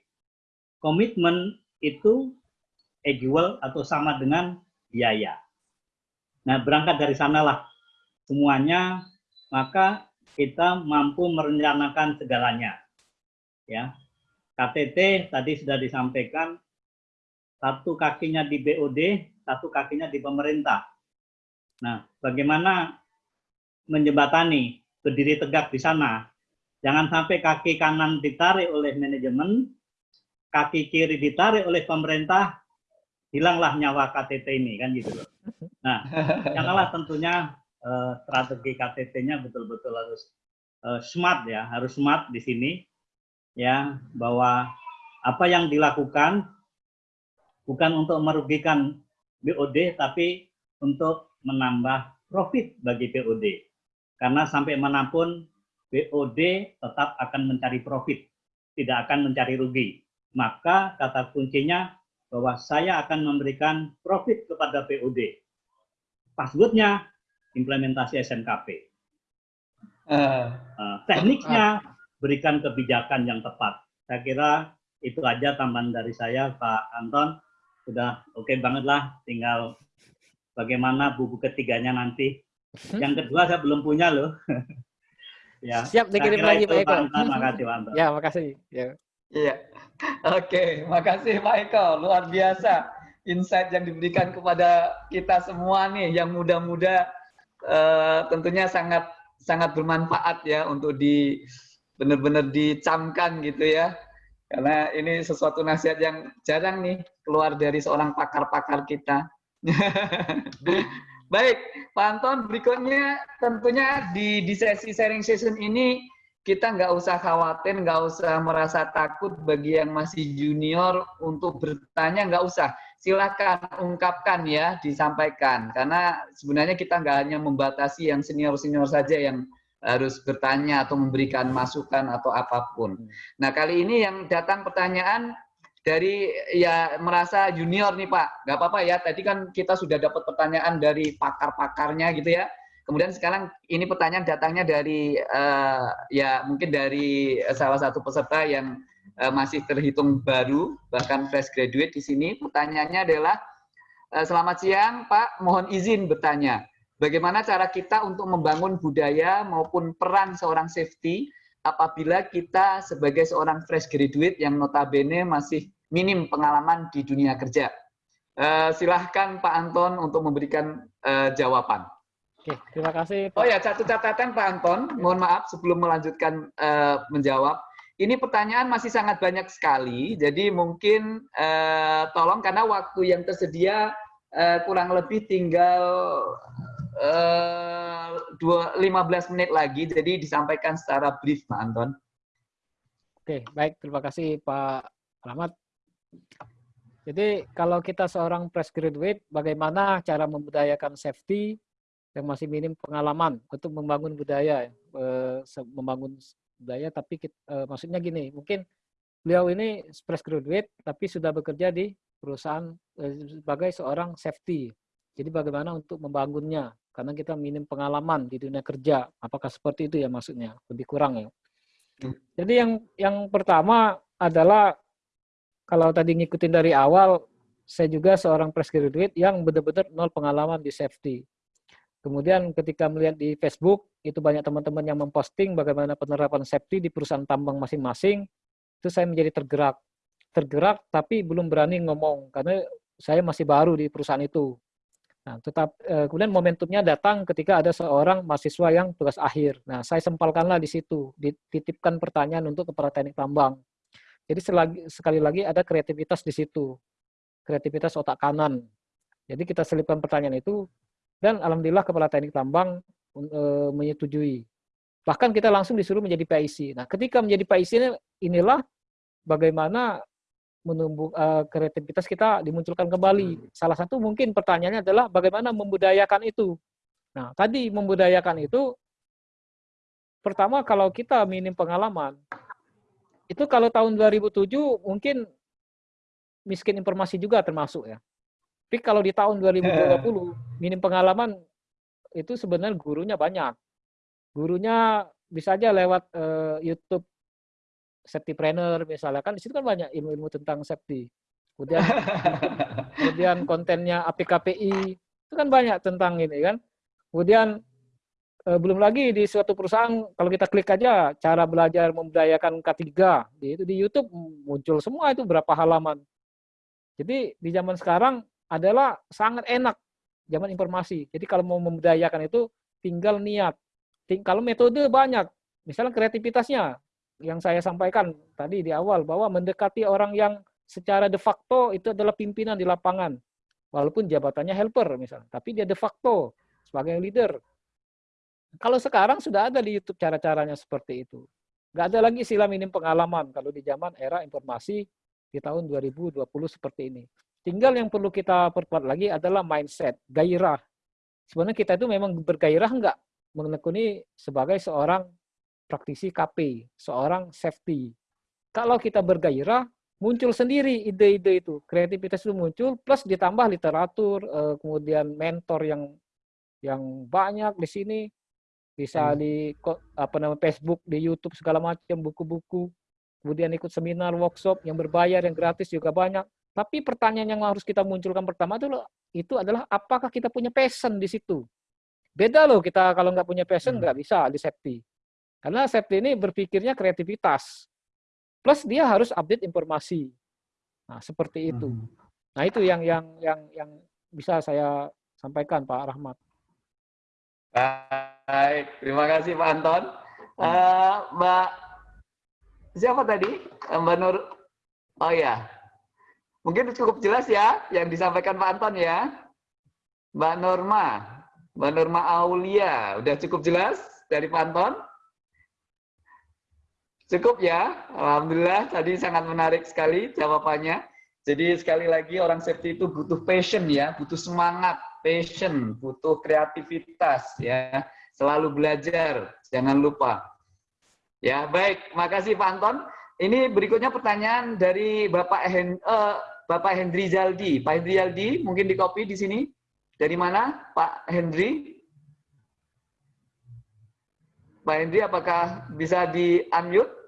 Komitmen itu equal atau sama dengan biaya. Nah, berangkat dari sanalah semuanya, maka kita mampu merencanakan segalanya. Ya, KTT tadi sudah disampaikan, satu kakinya di BOD, satu kakinya di pemerintah. Nah, bagaimana menjembatani, berdiri tegak di sana. Jangan sampai kaki kanan ditarik oleh manajemen, kaki kiri ditarik oleh pemerintah, hilanglah nyawa KTT ini kan gitu loh. Nah, <laughs> janganlah tentunya eh, strategi KTT-nya betul-betul harus eh, smart ya, harus smart di sini ya bahwa apa yang dilakukan bukan untuk merugikan BOD tapi untuk menambah profit bagi BOD. Karena sampai mana pun BOD tetap akan mencari profit, tidak akan mencari rugi. Maka kata kuncinya bahwa saya akan memberikan profit kepada BOD. Passwordnya implementasi SNKP. Uh, tekniknya berikan kebijakan yang tepat. Saya kira itu aja tambahan dari saya, Pak Anton. Sudah oke okay banget lah, tinggal bagaimana buku ketiganya nanti. Hmm? Yang kedua saya belum punya loh. <laughs> ya. Siap dikirim lagi Pak Eko. Makasih Pak Anton. Ya, makasih. Ya. Iya. Oke, makasih Pak Eko. Luar biasa insight yang diberikan kepada kita semua nih yang muda-muda uh, tentunya sangat sangat bermanfaat ya untuk di benar-benar dicamkan gitu ya. Karena ini sesuatu nasihat yang jarang nih keluar dari seorang pakar-pakar kita. <laughs> Baik, Pak Anton, berikutnya tentunya di, di sesi sharing session ini kita nggak usah khawatir, nggak usah merasa takut bagi yang masih junior untuk bertanya, nggak usah. Silahkan ungkapkan ya, disampaikan. Karena sebenarnya kita nggak hanya membatasi yang senior-senior saja yang harus bertanya atau memberikan masukan atau apa pun. Hmm. Nah kali ini yang datang pertanyaan dari ya merasa junior nih Pak, nggak apa-apa ya. Tadi kan kita sudah dapat pertanyaan dari pakar-pakarnya gitu ya. Kemudian sekarang ini pertanyaan datangnya dari uh, ya mungkin dari salah satu peserta yang masih terhitung baru, bahkan fresh graduate di sini. Pertanyaannya adalah, uh, selamat siang Pak, mohon izin bertanya. Bagaimana cara kita untuk membangun budaya maupun peran seorang safety apabila kita sebagai seorang fresh graduate yang notabene masih minim pengalaman di dunia kerja. Uh, silahkan Pak Anton untuk memberikan uh, jawaban. Oke, terima kasih. Pak. Oh ya, satu catatan Pak Anton, mohon maaf sebelum melanjutkan uh, menjawab. Ini pertanyaan masih sangat banyak sekali, jadi mungkin uh, tolong karena waktu yang tersedia uh, kurang lebih tinggal uh, dua, 15 menit lagi, jadi disampaikan secara brief Pak Anton. Oke, baik. Terima kasih Pak Rahmat. Jadi kalau kita seorang fresh graduate, bagaimana cara membudayakan safety yang masih minim pengalaman untuk membangun budaya, eh, membangun budaya, tapi kita, eh, maksudnya gini, mungkin beliau ini fresh graduate, tapi sudah bekerja di perusahaan eh, sebagai seorang safety. Jadi bagaimana untuk membangunnya? Karena kita minim pengalaman di dunia kerja. Apakah seperti itu ya maksudnya? Lebih kurang ya. Hmm. Jadi yang yang pertama adalah kalau tadi ngikutin dari awal, saya juga seorang fresh graduate yang benar-benar nol pengalaman di safety. Kemudian ketika melihat di Facebook, itu banyak teman-teman yang memposting bagaimana penerapan safety di perusahaan tambang masing-masing, itu saya menjadi tergerak. Tergerak tapi belum berani ngomong, karena saya masih baru di perusahaan itu. Nah, tetap eh, kemudian momentumnya datang ketika ada seorang mahasiswa yang tugas akhir. Nah, saya sempalkanlah di situ, dititipkan pertanyaan untuk kepala teknik tambang. Jadi selagi, sekali lagi ada kreativitas di situ, kreativitas otak kanan. Jadi kita selipkan pertanyaan itu, dan alhamdulillah kepala teknik tambang e, menyetujui. Bahkan kita langsung disuruh menjadi PIC. Nah, ketika menjadi PIC ini, inilah bagaimana menumbuh e, kreativitas kita dimunculkan kembali. Salah satu mungkin pertanyaannya adalah bagaimana membudayakan itu. Nah, tadi membudayakan itu pertama kalau kita minim pengalaman, itu kalau tahun 2007 mungkin miskin informasi juga termasuk ya. Tapi kalau di tahun 2020 minim pengalaman itu sebenarnya gurunya banyak. Gurunya bisa aja lewat uh, YouTube safety trainer misalnya kan di situ kan banyak ilmu-ilmu tentang safety. Kemudian <laughs> kemudian kontennya APKPI itu kan banyak tentang ini kan. Kemudian Eh, belum lagi di suatu perusahaan kalau kita klik aja cara belajar membudayakan K3 di itu di YouTube muncul semua itu berapa halaman. Jadi di zaman sekarang adalah sangat enak zaman informasi. Jadi kalau mau membudayakan itu tinggal niat. Ting kalau metode banyak, misalnya kreativitasnya yang saya sampaikan tadi di awal bahwa mendekati orang yang secara de facto itu adalah pimpinan di lapangan. Walaupun jabatannya helper misalnya, tapi dia de facto sebagai leader. Kalau sekarang sudah ada di YouTube cara-caranya seperti itu. Nggak ada lagi istilah minim pengalaman kalau di zaman era informasi di tahun 2020 seperti ini. Tinggal yang perlu kita perkuat lagi adalah mindset, gairah. Sebenarnya kita itu memang bergairah enggak menekuni sebagai seorang praktisi KP, seorang safety. Kalau kita bergairah, muncul sendiri ide-ide itu, kreativitas itu muncul, plus ditambah literatur, eh, kemudian mentor yang yang banyak di sini, bisa Hmm. di apa namanya Facebook, di YouTube segala macam, buku-buku, kemudian ikut seminar, workshop yang berbayar, yang gratis juga banyak. Tapi pertanyaan yang harus kita munculkan pertama itu itu adalah apakah kita punya passion di situ? Beda loh kita kalau nggak punya passion Hmm. nggak bisa di safety. Karena safety ini berpikirnya kreativitas. Plus dia harus update informasi. Nah, seperti itu. Hmm. Nah, itu yang yang yang yang bisa saya sampaikan Pak Rahmat. Baik, terima kasih Pak Anton. Eh, Mbak siapa tadi? Eh, Mbak Nur. Oh ya, mungkin cukup jelas ya yang disampaikan Pak Anton ya. Mbak Norma, Mbak Norma Aulia, udah cukup jelas dari Pak Anton? Cukup ya, Alhamdulillah tadi sangat menarik sekali jawabannya. Jadi sekali lagi orang safety itu butuh passion ya, butuh semangat, passion, butuh kreativitas ya, selalu belajar, jangan lupa. Ya baik, makasih Pak Anton. Ini berikutnya pertanyaan dari Bapak Hen, eh, Bapak Hendri Zaldi. Pak Hendri Zaldi, mungkin di copy di sini. Dari mana, Pak Hendri? Pak Hendri, apakah bisa di unmute?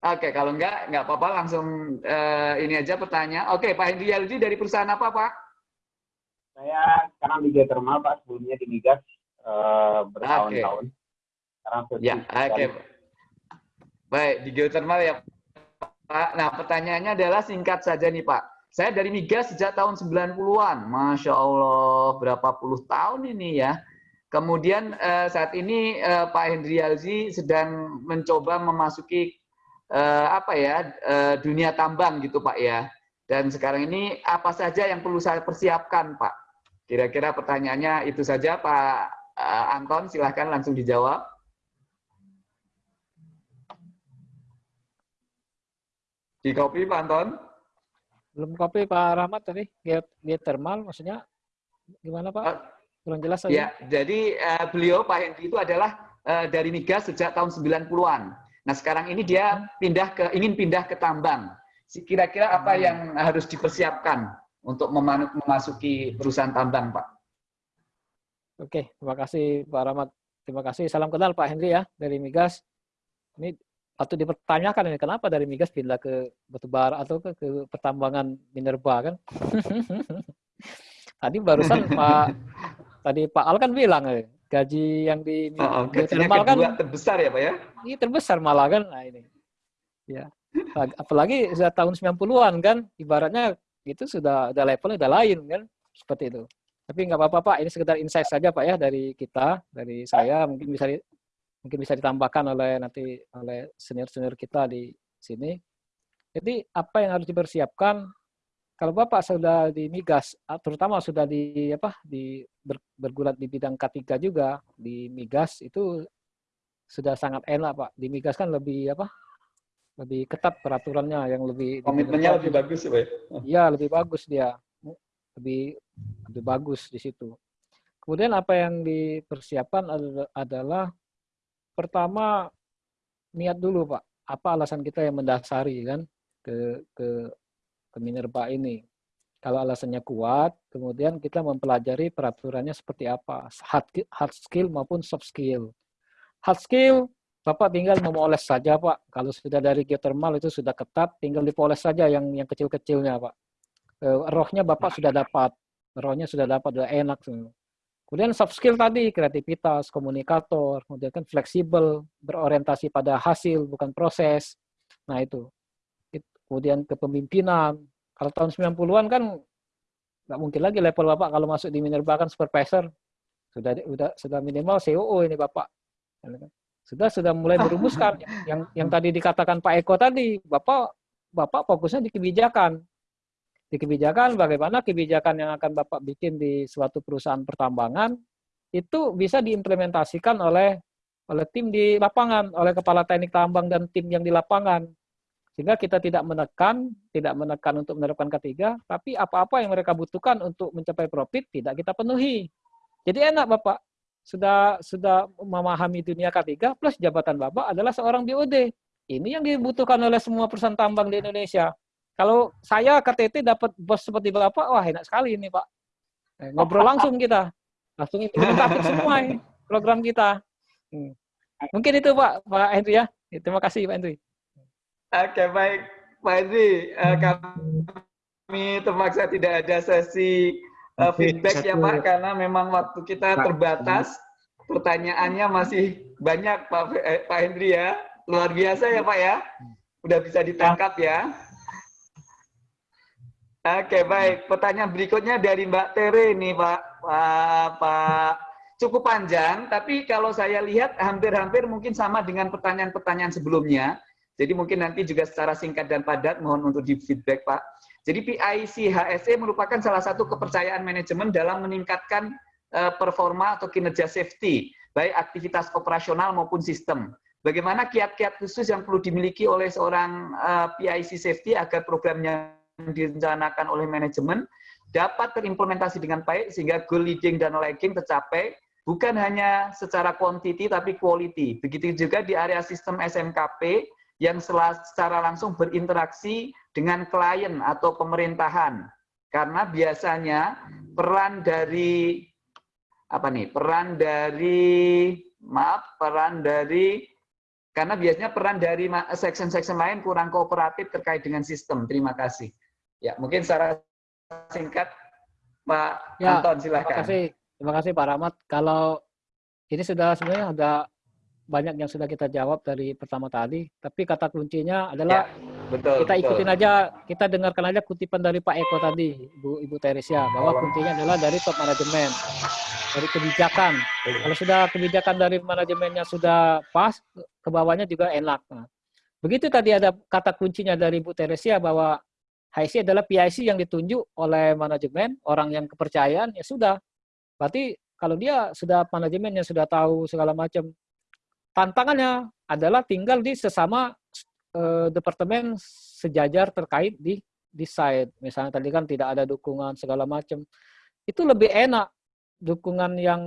Oke, kalau enggak, enggak apa-apa, langsung eh, ini aja pertanyaan. Oke, Pak Hendri Zaldi dari perusahaan apa, Pak? Saya sekarang di geothermal Pak, sebelumnya di migas eh, bertahun-tahun. Sekarang saya Ya, oke. Baik, di geothermal ya, Pak. Nah, pertanyaannya adalah singkat saja nih, Pak. Saya dari migas sejak tahun 90-an. Masya Allah, berapa puluh tahun ini ya. Kemudian eh, saat ini eh, Pak Hendri Alzi sedang mencoba memasuki eh, apa ya eh, dunia tambang gitu Pak ya. Dan sekarang ini apa saja yang perlu saya persiapkan Pak? Kira-kira pertanyaannya itu saja Pak eh, Anton, silahkan langsung dijawab. Di copy Pak Anton? Belum kopi Pak Rahmat tadi, Geot- geothermal maksudnya gimana Pak? Kurang jelas tadi. Ya, jadi eh, beliau Pak Hendri itu adalah eh, dari migas sejak tahun 90-an. Nah, sekarang ini dia pindah ke ingin pindah ke tambang. Si- Kira-kira apa yang harus dipersiapkan untuk memasuki perusahaan tambang, Pak? Oke, terima kasih Pak Rahmat. Terima kasih. Salam kenal Pak Hendri ya dari Migas. Ini patut dipertanyakan ini kenapa dari Migas pindah ke batubara atau ke, ke pertambangan minerba kan? <laughs> tadi barusan <laughs> Pak tadi Pak Al kan bilang eh, gaji yang di Oh, geothermal kan terbesar ya, Pak ya? ini terbesar malah kan nah ini. Ya. Ap- Apalagi sudah tahun 90-an kan ibaratnya itu sudah ada levelnya udah lain kan seperti itu. Tapi nggak apa-apa Pak, ini sekedar insight saja Pak ya dari kita, dari saya mungkin bisa mungkin bisa ditambahkan oleh nanti oleh senior-senior kita di sini. Jadi apa yang harus dipersiapkan kalau Bapak sudah di migas, ah, terutama sudah di apa di ber- bergulat di bidang K3 juga di migas itu sudah sangat enak Pak. Di migas kan lebih apa? Lebih ketat peraturannya yang lebih Komitmennya lebih bagus ya, Pak? ya? Iya, lebih bagus dia. Lebih lebih bagus di situ. Kemudian apa yang dipersiapkan ad- adalah pertama niat dulu, Pak. Apa alasan kita yang mendasari kan ke ke ke Minerba ini. Kalau alasannya kuat, kemudian kita mempelajari peraturannya seperti apa, hard, hard skill maupun soft skill. Hard skill, Bapak tinggal memoles saja, Pak. Kalau sudah dari geothermal itu sudah ketat, tinggal dipoles saja yang yang kecil-kecilnya, Pak. Eh, rohnya Bapak sudah dapat, rohnya sudah dapat, sudah enak semua. Kemudian soft skill tadi, kreativitas, komunikator, kemudian kan fleksibel, berorientasi pada hasil, bukan proses. Nah itu. It- Kemudian kepemimpinan. Kalau tahun 90-an kan nggak mungkin lagi level Bapak kalau masuk di Minerba kan supervisor. Sudah sudah sudah minimal COO ini Bapak. Sudah sudah mulai <laughs> berumuskan yang yang tadi dikatakan Pak Eko tadi, Bapak Bapak fokusnya di kebijakan. Di kebijakan, bagaimana kebijakan yang akan Bapak bikin di suatu perusahaan pertambangan, itu bisa diimplementasikan oleh oleh tim di lapangan, oleh kepala teknik tambang dan tim yang di lapangan. Sehingga kita tidak menekan, tidak menekan untuk menerapkan ketiga, tapi apa-apa yang mereka butuhkan untuk mencapai profit tidak kita penuhi. Jadi enak Bapak, sudah sudah memahami dunia ketiga plus jabatan Bapak adalah seorang BOD. Ini yang dibutuhkan oleh semua perusahaan tambang di Indonesia. Kalau saya KTT dapat bos seperti Bapak, wah enak sekali ini Pak. Eh, ngobrol langsung kita. Langsung implementatif semua ini, program kita. Hmm. Mungkin itu Pak, Pak Henry ya. Terima kasih Pak Henry. Oke, baik Pak Henry. Uh, kami terpaksa tidak ada sesi uh, feedback ya Pak, karena memang waktu kita terbatas. Pertanyaannya masih banyak Pak, eh, Pak Henry ya. Luar biasa ya Pak ya. Udah bisa ditangkap ya. Oke, baik. Pertanyaan berikutnya dari Mbak Tere ini Pak. Pak, Pak cukup panjang, tapi kalau saya lihat hampir-hampir mungkin sama dengan pertanyaan-pertanyaan sebelumnya. Jadi mungkin nanti juga secara singkat dan padat mohon untuk di feedback Pak. Jadi PIC HSE merupakan salah satu kepercayaan manajemen dalam meningkatkan uh, performa atau kinerja safety, baik aktivitas operasional maupun sistem. Bagaimana kiat-kiat khusus yang perlu dimiliki oleh seorang eh, PIC safety agar programnya direncanakan oleh manajemen dapat terimplementasi dengan baik sehingga goal leading dan lagging tercapai bukan hanya secara quantity tapi quality. Begitu juga di area sistem SMKP yang secara langsung berinteraksi dengan klien atau pemerintahan. Karena biasanya peran dari apa nih? Peran dari maaf, peran dari karena biasanya peran dari section-section lain kurang kooperatif terkait dengan sistem. Terima kasih. Ya, mungkin secara singkat Pak ya, Anton silakan. Terima kasih. Terima kasih Pak Rahmat. Kalau ini sudah sebenarnya ada banyak yang sudah kita jawab dari pertama tadi, tapi kata kuncinya adalah ya, betul, kita ikutin betul. aja, kita dengarkan aja kutipan dari Pak Eko tadi, Ibu Ibu Teresia, bahwa kuncinya adalah dari top manajemen, dari kebijakan. Kalau sudah kebijakan dari manajemennya sudah pas, ke bawahnya juga enak. Nah, begitu tadi ada kata kuncinya dari Ibu Teresia bahwa HIC adalah PIC yang ditunjuk oleh manajemen, orang yang kepercayaan, ya sudah, Berarti kalau dia sudah manajemennya sudah tahu segala macam, tantangannya adalah tinggal di sesama eh, departemen sejajar terkait di di site. Misalnya tadi kan tidak ada dukungan segala macam. Itu lebih enak dukungan yang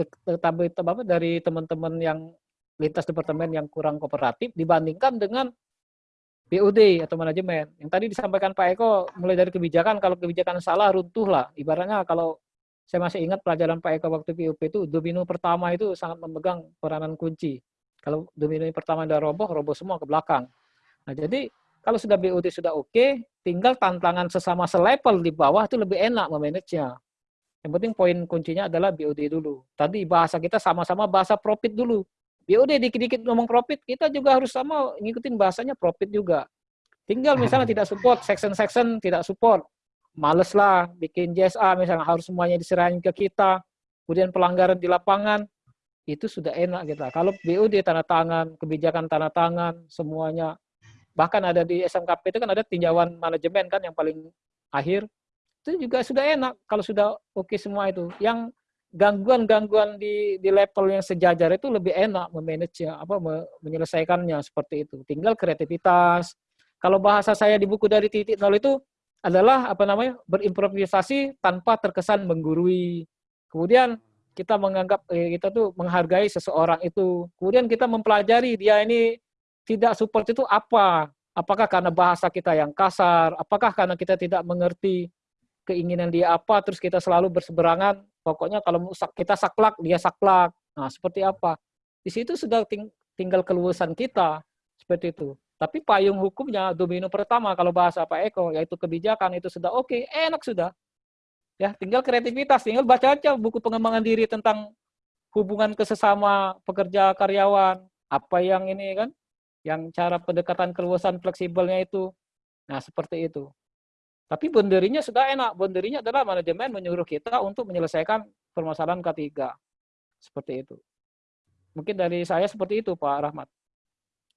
tetapi dari teman-teman yang lintas departemen yang kurang kooperatif dibandingkan dengan BUD atau manajemen. Yang tadi disampaikan Pak Eko mulai dari kebijakan, kalau kebijakan salah runtuh lah. Ibaratnya kalau saya masih ingat pelajaran Pak Eko waktu PUP itu domino pertama itu sangat memegang peranan kunci. Kalau domino pertama udah roboh, roboh semua ke belakang. Nah, jadi kalau sudah BUT sudah oke, tinggal tantangan sesama selevel di bawah itu lebih enak memanagenya. Yang penting poin kuncinya adalah BUD dulu. Tadi bahasa kita sama-sama bahasa profit dulu. BUD dikit-dikit ngomong profit, kita juga harus sama ngikutin bahasanya profit juga. Tinggal misalnya <laughs> tidak support, section-section tidak support males lah bikin JSA misalnya harus semuanya diserahin ke kita, kemudian pelanggaran di lapangan, itu sudah enak kita. Kalau BUD tanda tangan, kebijakan tanda tangan, semuanya, bahkan ada di SMKP itu kan ada tinjauan manajemen kan yang paling akhir, itu juga sudah enak kalau sudah oke okay semua itu. Yang gangguan-gangguan di di level yang sejajar itu lebih enak memanage apa menyelesaikannya seperti itu. Tinggal kreativitas. Kalau bahasa saya di buku dari titik nol itu adalah apa namanya berimprovisasi tanpa terkesan menggurui. Kemudian kita menganggap eh, kita tuh menghargai seseorang itu. Kemudian kita mempelajari dia ini tidak support itu apa? Apakah karena bahasa kita yang kasar? Apakah karena kita tidak mengerti keinginan dia apa? Terus kita selalu berseberangan. Pokoknya kalau kita saklak, dia saklak. Nah, seperti apa? Di situ sudah ting tinggal keluasan kita seperti itu. Tapi payung hukumnya domino pertama kalau bahasa Pak Eko yaitu kebijakan itu sudah oke, okay, enak sudah. Ya, tinggal kreativitas, tinggal baca aja buku pengembangan diri tentang hubungan kesesama pekerja karyawan, apa yang ini kan, yang cara pendekatan keluasan fleksibelnya itu. Nah, seperti itu. Tapi bonderinya sudah enak. Bonderinya adalah manajemen menyuruh kita untuk menyelesaikan permasalahan ketiga. Seperti itu. Mungkin dari saya seperti itu, Pak Rahmat.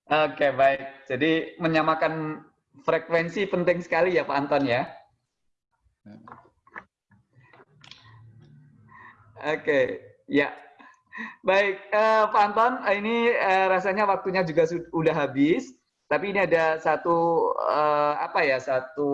Oke, baik. Jadi menyamakan frekuensi penting sekali ya Pak Anton ya. Oke, ya. Baik, uh, Pak Anton, ini uh, rasanya waktunya juga sudah habis. Tapi ini ada satu uh, apa ya, satu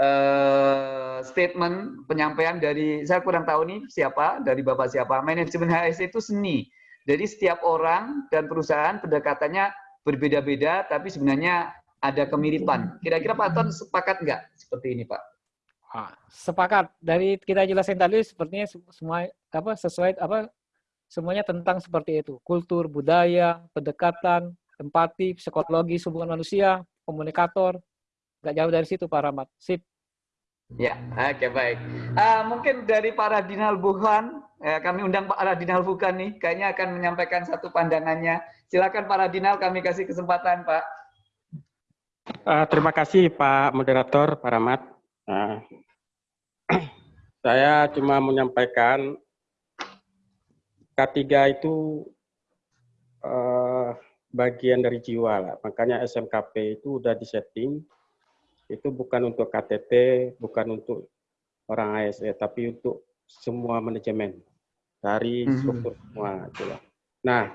uh, statement penyampaian dari saya kurang tahu nih siapa, dari Bapak siapa. Manajemen HSE itu seni. Jadi setiap orang dan perusahaan pendekatannya berbeda-beda, tapi sebenarnya ada kemiripan. Kira-kira Pak Anton sepakat nggak seperti ini, Pak? sepakat dari kita jelasin tadi sepertinya semua apa sesuai apa semuanya tentang seperti itu kultur budaya pendekatan empati psikologi hubungan manusia komunikator. Nggak jauh dari situ Pak Rahmat. Sip. Ya oke okay, baik. Uh, mungkin dari para Dinal Buhan ya, kami undang Pak Radinal Bukan nih. Kayaknya akan menyampaikan satu pandangannya. Silakan Pak Radinal kami kasih kesempatan Pak. Uh, terima kasih Pak moderator Pak Rahmat. Uh, <clears throat> saya cuma menyampaikan K3 itu uh, bagian dari jiwa lah. Makanya SMKP itu udah disetting. Itu bukan untuk KTT, bukan untuk orang ASE, tapi untuk semua manajemen dari mhm. struktur semua. Gitu Nah,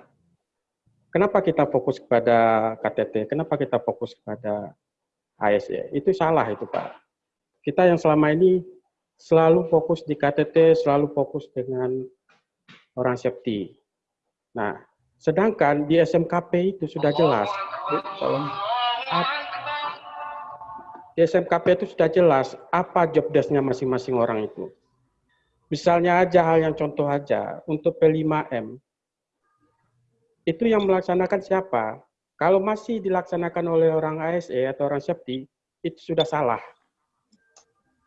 kenapa kita fokus kepada KTT? Kenapa kita fokus kepada ASE? Itu salah itu Pak. Kita yang selama ini selalu fokus di KTT, selalu fokus dengan orang safety. Nah, sedangkan di SMKP itu sudah jelas. Di SMKP itu sudah jelas apa job desk-nya masing-masing orang itu. Misalnya aja hal yang contoh aja, untuk P5M, itu yang melaksanakan siapa? Kalau masih dilaksanakan oleh orang ASE atau orang safety, itu sudah salah.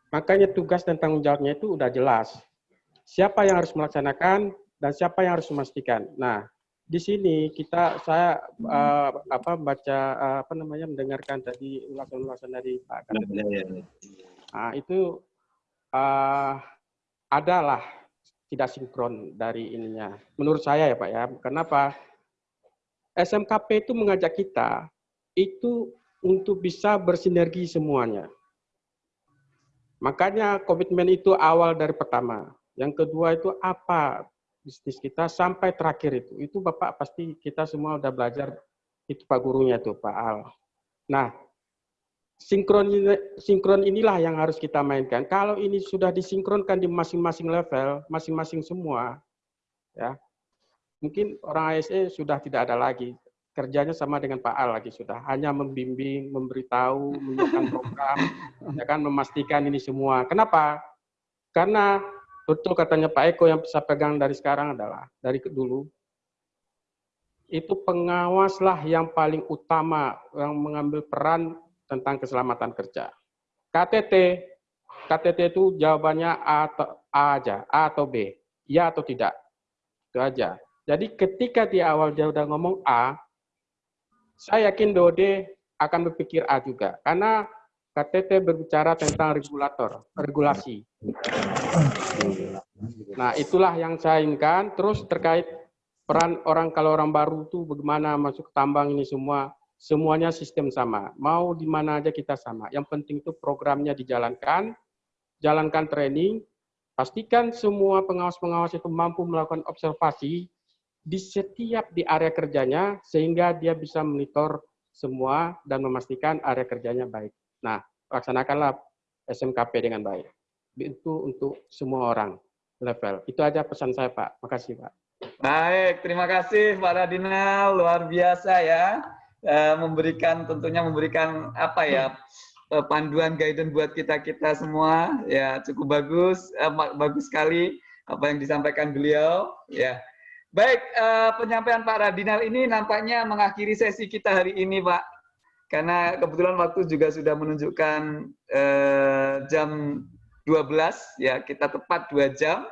Makanya tugas dan tanggung jawabnya itu udah jelas. Siapa yang harus melaksanakan dan siapa yang harus memastikan. Nah, di sini kita saya uh, apa baca uh, apa namanya mendengarkan tadi ulasan-ulasan dari Pak Kapten. Nah, itu uh, adalah tidak sinkron dari ininya. Menurut saya ya Pak ya. Kenapa? SMKP itu mengajak kita itu untuk bisa bersinergi semuanya. Makanya komitmen itu awal dari pertama. Yang kedua itu apa bisnis kita sampai terakhir itu. Itu Bapak pasti kita semua udah belajar itu Pak gurunya itu Pak Al. Nah, sinkron sinkron inilah yang harus kita mainkan. Kalau ini sudah disinkronkan di masing-masing level, masing-masing semua, ya mungkin orang ASE sudah tidak ada lagi kerjanya sama dengan Pak Al lagi sudah hanya membimbing, memberitahu, menyiapkan program, <laughs> ya kan memastikan ini semua. Kenapa? Karena betul katanya Pak Eko yang bisa pegang dari sekarang adalah dari dulu itu pengawaslah yang paling utama yang mengambil peran tentang keselamatan kerja. KTT, KTT itu jawabannya A atau A aja, A atau B, ya atau tidak, itu aja. Jadi ketika di awal dia udah ngomong A, saya yakin Dode akan berpikir A juga, karena KTT berbicara tentang regulator, regulasi. Nah, itulah yang saya inginkan. Terus terkait peran orang kalau orang baru itu bagaimana masuk tambang ini semua, semuanya sistem sama. Mau di mana aja kita sama. Yang penting itu programnya dijalankan, jalankan training, pastikan semua pengawas-pengawas itu mampu melakukan observasi di setiap di area kerjanya sehingga dia bisa monitor semua dan memastikan area kerjanya baik. Nah, laksanakanlah SMKP dengan baik. Itu untuk semua orang level. Itu aja pesan saya, Pak. Makasih, Pak. Baik, terima kasih Pak Radinal, luar biasa ya. E, memberikan tentunya memberikan apa ya eh, panduan guidance buat kita kita semua ya cukup bagus e, bagus sekali apa yang disampaikan beliau ya Baik, penyampaian Pak Radinal ini nampaknya mengakhiri sesi kita hari ini, Pak. Karena kebetulan waktu juga sudah menunjukkan uh, jam 12, ya kita tepat dua jam.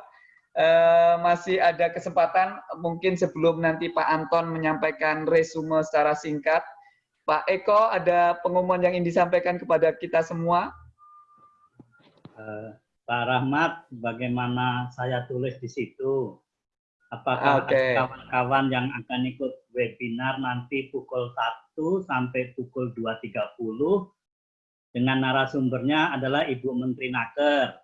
Uh, masih ada kesempatan mungkin sebelum nanti Pak Anton menyampaikan resume secara singkat. Pak Eko, ada pengumuman yang ingin disampaikan kepada kita semua? Uh, Pak Rahmat, bagaimana saya tulis di situ, Apakah Oke. ada kawan-kawan yang akan ikut webinar nanti pukul 1 sampai pukul 2.30 dengan narasumbernya adalah Ibu Menteri Naker.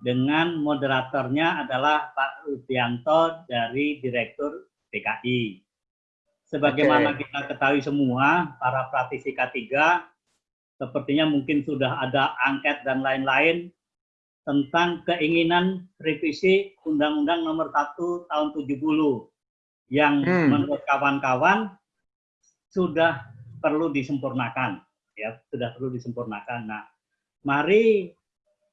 Dengan moderatornya adalah Pak Rudianto dari Direktur DKI. Sebagaimana Oke. kita ketahui semua, para praktisi K3 sepertinya mungkin sudah ada angket dan lain-lain tentang keinginan revisi Undang-Undang Nomor 1 Tahun 70 yang Hmm. menurut kawan-kawan sudah perlu disempurnakan ya sudah perlu disempurnakan. Nah, mari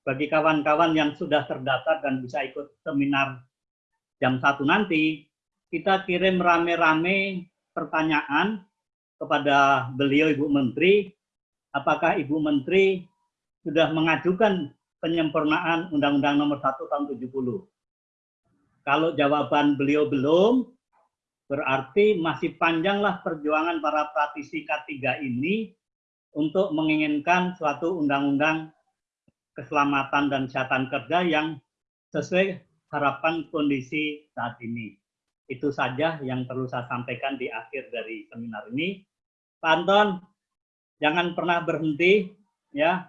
bagi kawan-kawan yang sudah terdaftar dan bisa ikut seminar jam satu nanti, kita kirim rame-rame pertanyaan kepada beliau Ibu Menteri, apakah Ibu Menteri sudah mengajukan penyempurnaan Undang-Undang Nomor 1 Tahun 70. Kalau jawaban beliau belum, berarti masih panjanglah perjuangan para praktisi K3 ini untuk menginginkan suatu undang-undang keselamatan dan kesehatan kerja yang sesuai harapan kondisi saat ini. Itu saja yang perlu saya sampaikan di akhir dari seminar ini. Pak Anton, jangan pernah berhenti, ya.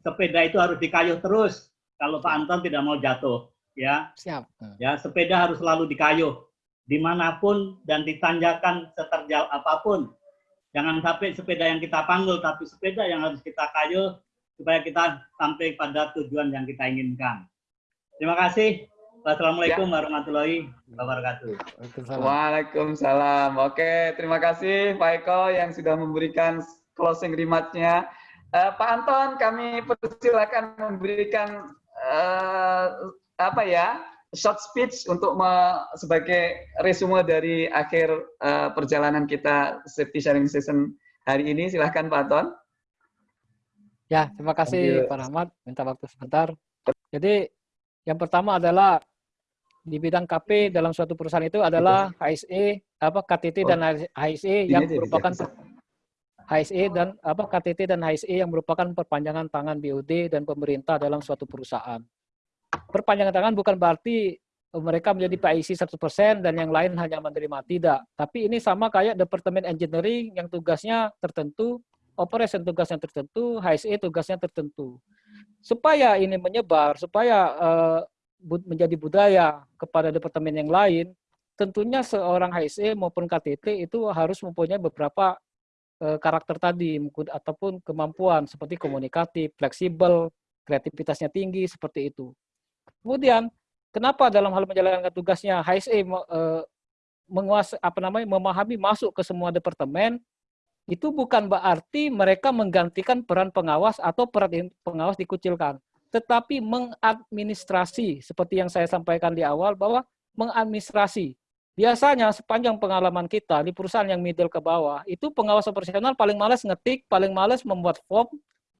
Sepeda itu harus dikayuh terus. Kalau Pak Anton tidak mau jatuh, ya. Siap. Ya, sepeda harus selalu dikayuh di mana pun dan ditanjakan seterjal apa pun. Jangan sampai sepeda yang kita panggil, tapi sepeda yang harus kita kayuh supaya kita sampai pada tujuan yang kita inginkan. Terima kasih. Wassalamualaikum warahmatullahi wabarakatuh. Waalaikumsalam. Oke, terima kasih Pak Eko yang sudah memberikan closing remarks-nya. Eh, Pak Anton, kami persilakan memberikan eh, apa ya short speech untuk me- sebagai resume dari akhir eh, perjalanan kita safety sharing session hari ini. Silahkan Pak Anton. Ya, terima kasih Pak Rahmat. Minta waktu sebentar. Jadi yang pertama adalah di bidang KP dalam suatu perusahaan itu adalah HSE, apa KTT dan HSE yang Ini aja merupakan. HSE dan apa KTT dan HSE yang merupakan perpanjangan tangan BUD dan pemerintah dalam suatu perusahaan. Perpanjangan tangan bukan berarti eh, mereka menjadi PIC 100% dan yang lain hanya menerima tidak. Tapi ini sama kayak Departemen Engineering yang tugasnya tertentu, operation tugasnya tertentu, HSE tugasnya tertentu. Supaya ini menyebar, supaya bu- menjadi budaya kepada departemen yang lain, tentunya seorang HSE maupun KTT itu harus mempunyai beberapa karakter tadi ataupun kemampuan seperti komunikatif, fleksibel, kreativitasnya tinggi seperti itu. Kemudian kenapa dalam hal menjalankan tugasnya HSE eh, menguasai apa namanya memahami masuk ke semua departemen itu bukan berarti mereka menggantikan peran pengawas atau peran pengawas dikucilkan, tetapi mengadministrasi seperti yang saya sampaikan di awal bahwa mengadministrasi biasanya sepanjang pengalaman kita di perusahaan yang middle ke bawah itu pengawas operasional paling malas ngetik, paling malas membuat form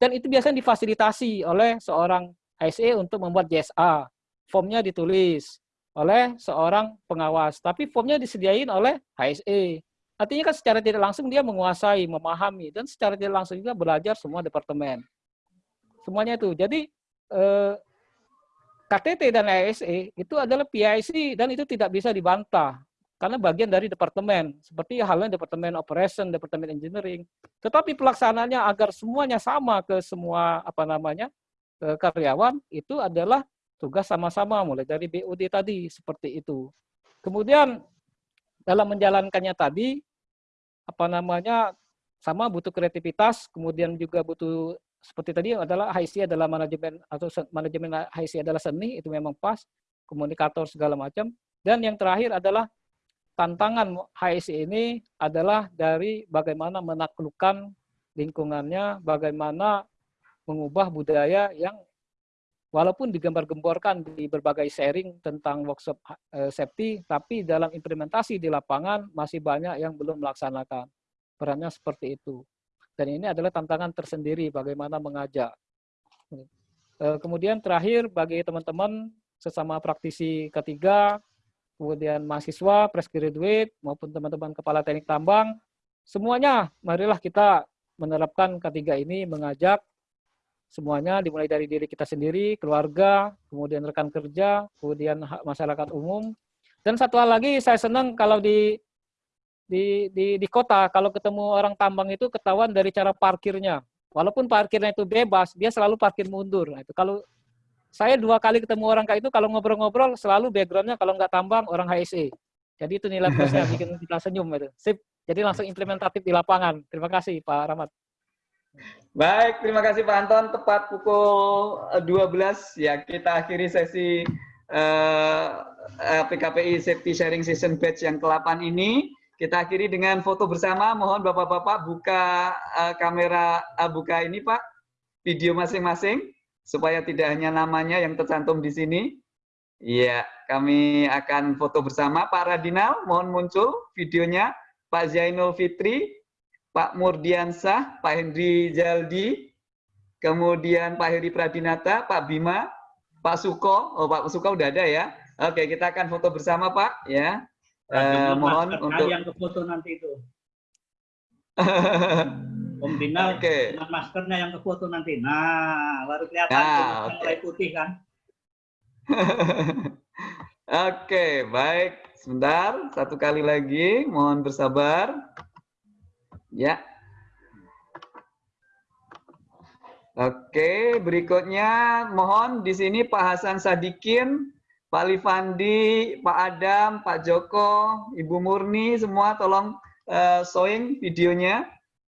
dan itu biasanya difasilitasi oleh seorang HSE untuk membuat JSA. Formnya ditulis oleh seorang pengawas, tapi formnya disediain oleh HSE. Artinya kan secara tidak langsung dia menguasai, memahami, dan secara tidak langsung juga belajar semua departemen. Semuanya itu. Jadi eh, KTT dan ASE itu adalah PIC dan itu tidak bisa dibantah karena bagian dari departemen seperti halnya departemen operation, departemen engineering. Tetapi pelaksanaannya agar semuanya sama ke semua apa namanya ke karyawan itu adalah tugas sama-sama mulai dari BUD tadi seperti itu. Kemudian dalam menjalankannya tadi apa namanya sama butuh kreativitas, kemudian juga butuh seperti tadi adalah HIC adalah manajemen atau manajemen HIC adalah seni itu memang pas, komunikator segala macam. Dan yang terakhir adalah tantangan HIC ini adalah dari bagaimana menaklukkan lingkungannya, bagaimana mengubah budaya yang walaupun digembar-gemborkan di berbagai sharing tentang workshop eh, safety, tapi dalam implementasi di lapangan masih banyak yang belum melaksanakan. Perannya seperti itu. Dan ini adalah tantangan tersendiri bagaimana mengajak. Eh, Kemudian terakhir bagi teman-teman sesama praktisi ketiga, kemudian mahasiswa, fresh graduate, maupun teman-teman kepala teknik tambang, semuanya marilah kita menerapkan ketiga ini mengajak semuanya dimulai dari diri kita sendiri, keluarga, kemudian rekan kerja, kemudian masyarakat umum, Dan satu hal lagi saya senang kalau di di di di kota kalau ketemu orang tambang itu ketahuan dari cara parkirnya. Walaupun parkirnya itu bebas, dia selalu parkir mundur. Nah, itu kalau saya dua kali ketemu orang kayak itu kalau ngobrol-ngobrol selalu backgroundnya kalau nggak tambang orang HSE. Jadi itu nilai plusnya bikin kita senyum itu. Sip. Jadi langsung implementatif di lapangan. Terima kasih Pak Rahmat. Baik, terima kasih Pak Anton. Tepat pukul 12 ya kita akhiri sesi uh, eh, PKPI Safety Sharing Session Batch yang ke-8 ini. Kita akhiri dengan foto bersama. Mohon Bapak-bapak buka uh, kamera uh, buka ini Pak, video masing-masing supaya tidak hanya namanya yang tercantum di sini. Iya, kami akan foto bersama Pak Radinal, mohon muncul videonya. Pak Zainul Fitri, Pak Murdiansah, Pak Hendri Jaldi, kemudian Pak Heri Pradinata, Pak Bima, Pak Suko, oh Pak Suko udah ada ya. Oke, kita akan foto bersama Pak ya. Eh, mohon untuk yang ke foto nanti itu. <laughs> Om Dinal okay. dengan maskernya yang ke foto nanti. Nah, baru kelihatan nah, okay. mulai putih kan. <laughs> Oke, okay, baik. Sebentar, satu kali lagi. Mohon bersabar. Ya. Oke, berikutnya mohon di sini Pak Hasan Sadikin, Pak Livandi, Pak Adam, Pak Joko, Ibu Murni, semua tolong uh, showing videonya.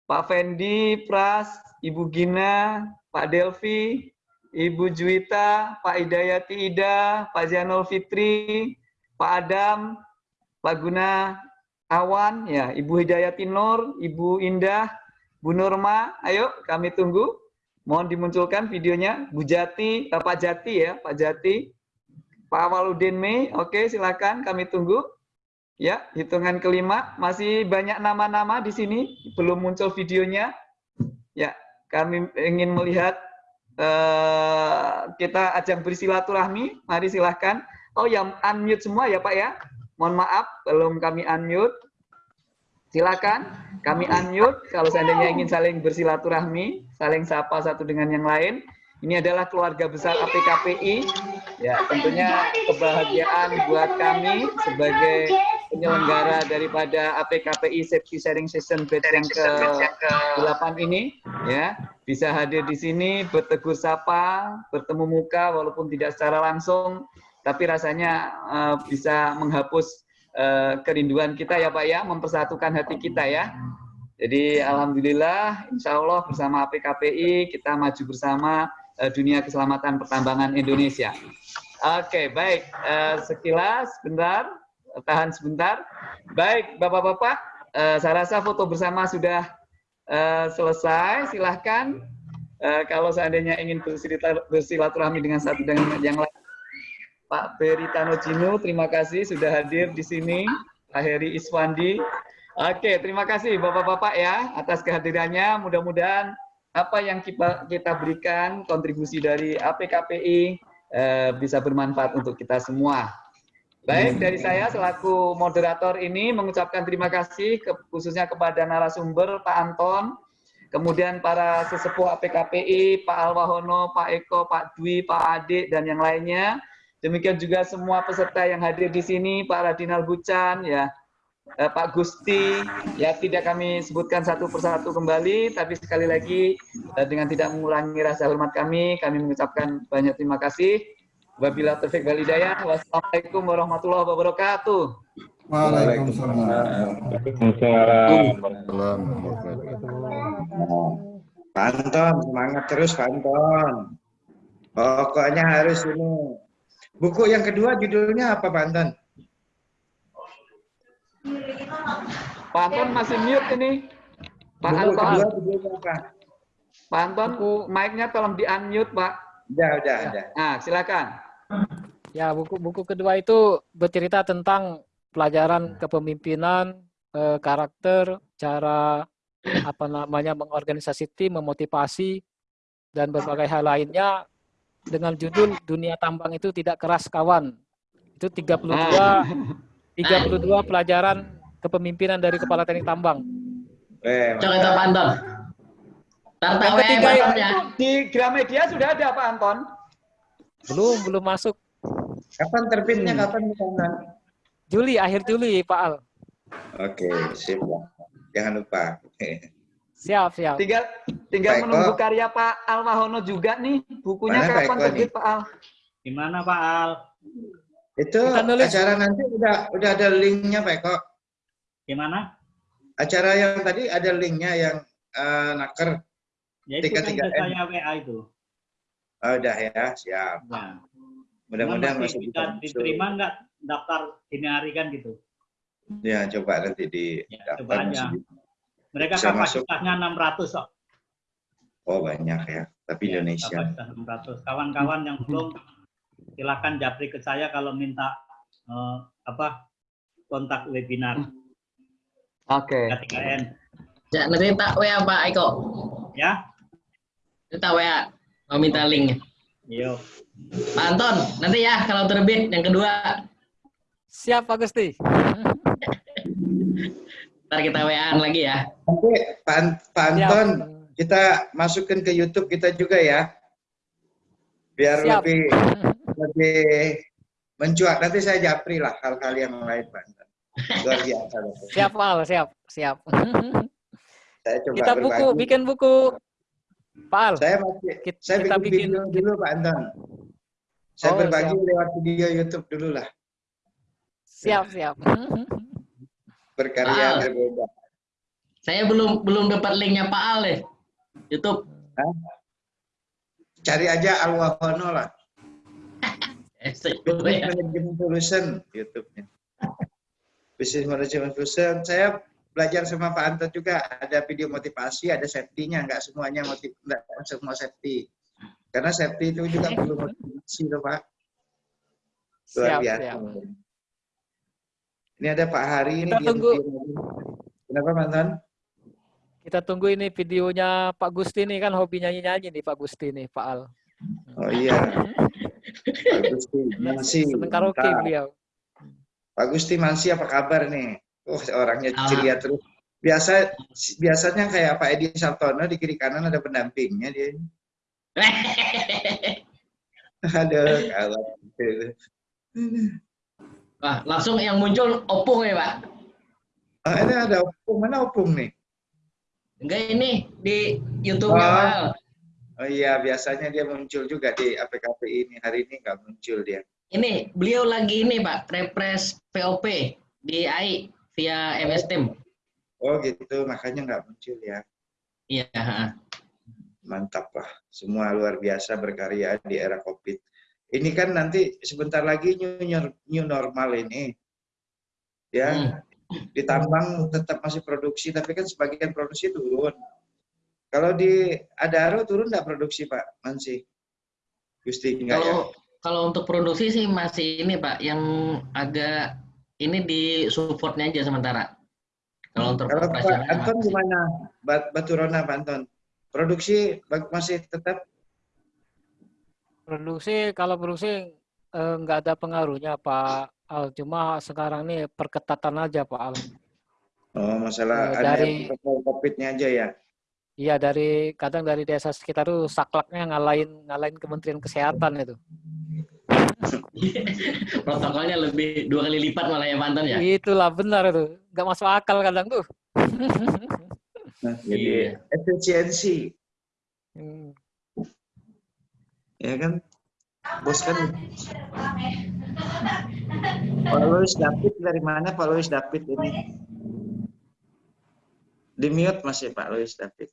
Pak Fendi, Pras, Ibu Gina, Pak Delvi, Ibu Juwita, Pak Hidayati Ida, Pak Zianul Fitri, Pak Adam, Pak Guna Awan, ya, Ibu Hidayati Nur, Ibu Indah, Bu Nurma, ayo kami tunggu. Mohon dimunculkan videonya. Bu Jati, eh, Pak Jati ya, Pak Jati. Pak Awaludin Mei, oke silakan kami tunggu. Ya, hitungan kelima, masih banyak nama-nama di sini, belum muncul videonya. Ya, kami ingin melihat uh, kita ajang bersilaturahmi. Mari silahkan. Oh, yang unmute semua ya Pak ya. Mohon maaf, belum kami unmute. Silakan, kami unmute kalau seandainya ingin saling bersilaturahmi, saling sapa satu dengan yang lain. Ini adalah keluarga besar APKPI. Ya, tentunya kebahagiaan buat kami sebagai penyelenggara daripada APKPI Safety Sharing Session Batch yang ke-8 ini ya bisa hadir di sini bertegur sapa, bertemu muka walaupun tidak secara langsung tapi rasanya uh, bisa menghapus uh, kerinduan kita ya Pak ya, mempersatukan hati kita ya. Jadi Alhamdulillah, Insya Allah bersama APKPI kita maju bersama uh, dunia keselamatan pertambangan Indonesia. Oke, baik. Uh, sekilas, bentar, tahan sebentar. Baik, Bapak-Bapak, uh, saya rasa foto bersama sudah uh, selesai. Silahkan, uh, kalau seandainya ingin bersilaturahmi dengan satu dengan yang lain, Pak Peri Tanojino, terima kasih sudah hadir di sini. Pak Heri Iswandi. Oke, terima kasih Bapak-Bapak ya atas kehadirannya. Mudah-mudahan apa yang kita, kita berikan kontribusi dari APKPI eh, bisa bermanfaat untuk kita semua. Baik, dari saya selaku moderator ini mengucapkan terima kasih ke, khususnya kepada narasumber Pak Anton, kemudian para sesepuh APKPI, Pak Alwahono, Pak Eko, Pak Dwi, Pak Adik, dan yang lainnya. Demikian juga semua peserta yang hadir di sini, Pak Radinal Bucan, ya, eh, Pak Gusti, ya tidak kami sebutkan satu persatu kembali, tapi sekali lagi eh, dengan tidak mengulangi rasa hormat kami, kami mengucapkan banyak terima kasih. Wabila taufik walidayah. Wassalamualaikum warahmatullahi wabarakatuh. Waalaikumsalam. Pak Anton, semangat terus Pak Anton. Pokoknya harus ini Buku yang kedua judulnya apa Pak Anton? Pak Anton masih mute ini. Pak Buku Anton. kedua? Pak Anton, mic-nya tolong di-unmute, Pak. Udah, udah, ya. udah. Nah, silakan. Ya, buku-buku kedua itu bercerita tentang pelajaran kepemimpinan, eh, karakter, cara apa namanya mengorganisasi tim, memotivasi dan berbagai hal lainnya dengan judul Dunia Tambang itu tidak keras kawan. Itu 32 32 pelajaran kepemimpinan dari Kepala Teknik Tambang. Eh, Coba Pak Anton. Yang ketiga ya. di Gramedia sudah ada Pak Anton? Belum, belum masuk. Kapan terbitnya? Hmm. Kapan Anton? Juli, akhir Juli, Pak Al. Oke, sip. Jangan lupa. <laughs> Siap, siap. Tinggal tinggal Pak Eko. menunggu karya Pak Al Mahono juga nih. Bukunya Mana kapan terbit nih? Pak Al? Gimana Pak Al? Itu acara nanti udah udah ada linknya Pak Eko. Gimana? Acara yang tadi ada linknya yang eh, naker. Ya itu kan 33M. ke saya WA itu. Oh, udah ya, siap. Nah, Mudah-mudahan masih masih bisa diterima nggak daftar dini hari kan gitu? Ya, coba nanti di Ya, daftar coba aja. Mereka Bisa masuk. kapasitasnya 600 kok. Oh, banyak ya. Tapi Ya, Indonesia. kapasitas 600. Kawan-kawan yang belum silakan japri ke saya kalau minta eh, apa kontak webinar Oke. K3N Ya, nanti tak WA Pak Eko. ya. Nanti tak WA. Mau minta linknya. Yo. Pak Anton, nanti ya kalau terbit yang kedua. Siap, Pak Gusti. <laughs> Ntar kita WA-an lagi ya. Nanti Pak, An- Pak Siap. Anton, kita masukkan ke YouTube kita juga ya. Biar Siap. lebih lebih mencuat. Nanti saya japri lah hal-hal yang lain Pak Anton. Luar biasa. Siap, Pak Al, siap, siap. Saya coba Kita buku, bikin buku. Pak Al, Saya masih Kit- saya kita bikin, bikin- video dulu Pak Anton. Saya Oh, berbagi siap. lewat video YouTube dulu lah. siap, siap. Berkarya berbeda. Saya belum belum dapat linknya Pak Al deh. YouTube. Hah? Cari aja Alwahono lah. <laughs> Eh, Business Management Solution YouTube-nya. Business Management Solution. Saya belajar sama Pak Anton juga. Ada video motivasi, ada safety-nya. Nggak semuanya motiv, nggak semua safety. Karena safety itu juga perlu motivasi loh Pak. Luar Siap, biasa. siap. Ini ada Pak Hari. ini Kita dia tunggu. Kenapa Pak Anton? Kita tunggu ini videonya Pak Gusti nih kan hobi nyanyi-nyanyi nih Pak Gusti nih, Pak Al. Oh iya. <laughs> Pak Gusti Mansi. Seneng karaoke mantap. beliau. Pak Gusti Mansi apa kabar nih? Oh orangnya Ah. ceria terus. Biasa biasanya kayak Pak Edi Sartono di kiri kanan ada pendampingnya dia. <laughs> Aduh, kawan. Wah, langsung yang muncul opung ya Pak. Oh, ini ada opung mana opung nih? Enggak ini di YouTube-nya Oh. Pak. Oh iya, biasanya dia muncul juga di APKP ini. Hari ini nggak muncul dia. Ini beliau lagi ini Pak, repres POP di AI via MS Team. Oh gitu, makanya nggak muncul ya. Iya. Mantap lah. Semua luar biasa berkarya di era COVID. Ini kan nanti sebentar lagi new, new normal ini. Ya, Hmm. di tambang tetap masih produksi, tapi kan sebagian produksi turun. Kalau di Adaro turun nggak produksi Pak Mansi? Gusti enggak ya? Kalau untuk produksi sih masih ini Pak, yang agak ini di supportnya aja sementara. Kalau untuk Kalau Pak Anton masih. gimana? Bat Baturona Pak Anton? Produksi masih tetap Produksi kalau produksi eh, nggak ada pengaruhnya Pak Al. Cuma sekarang nih perketatan aja Pak Al. Oh, masalah Eh, ada dari- COVID-nya aja ya. Iya dari kadang dari desa sekitar tuh saklaknya ngalahin ngalahin Kementerian Kesehatan itu. <laughs> Protokolnya lebih dua kali lipat malah ya Pak Anton ya. Itulah benar itu. Nggak masuk akal kadang tuh. Nah, <laughs> jadi Iya. efisiensi, Hmm. ya kan? Bos kan Pak Louis David dari mana Pak Louis David ini? Di mute masih Pak Louis David.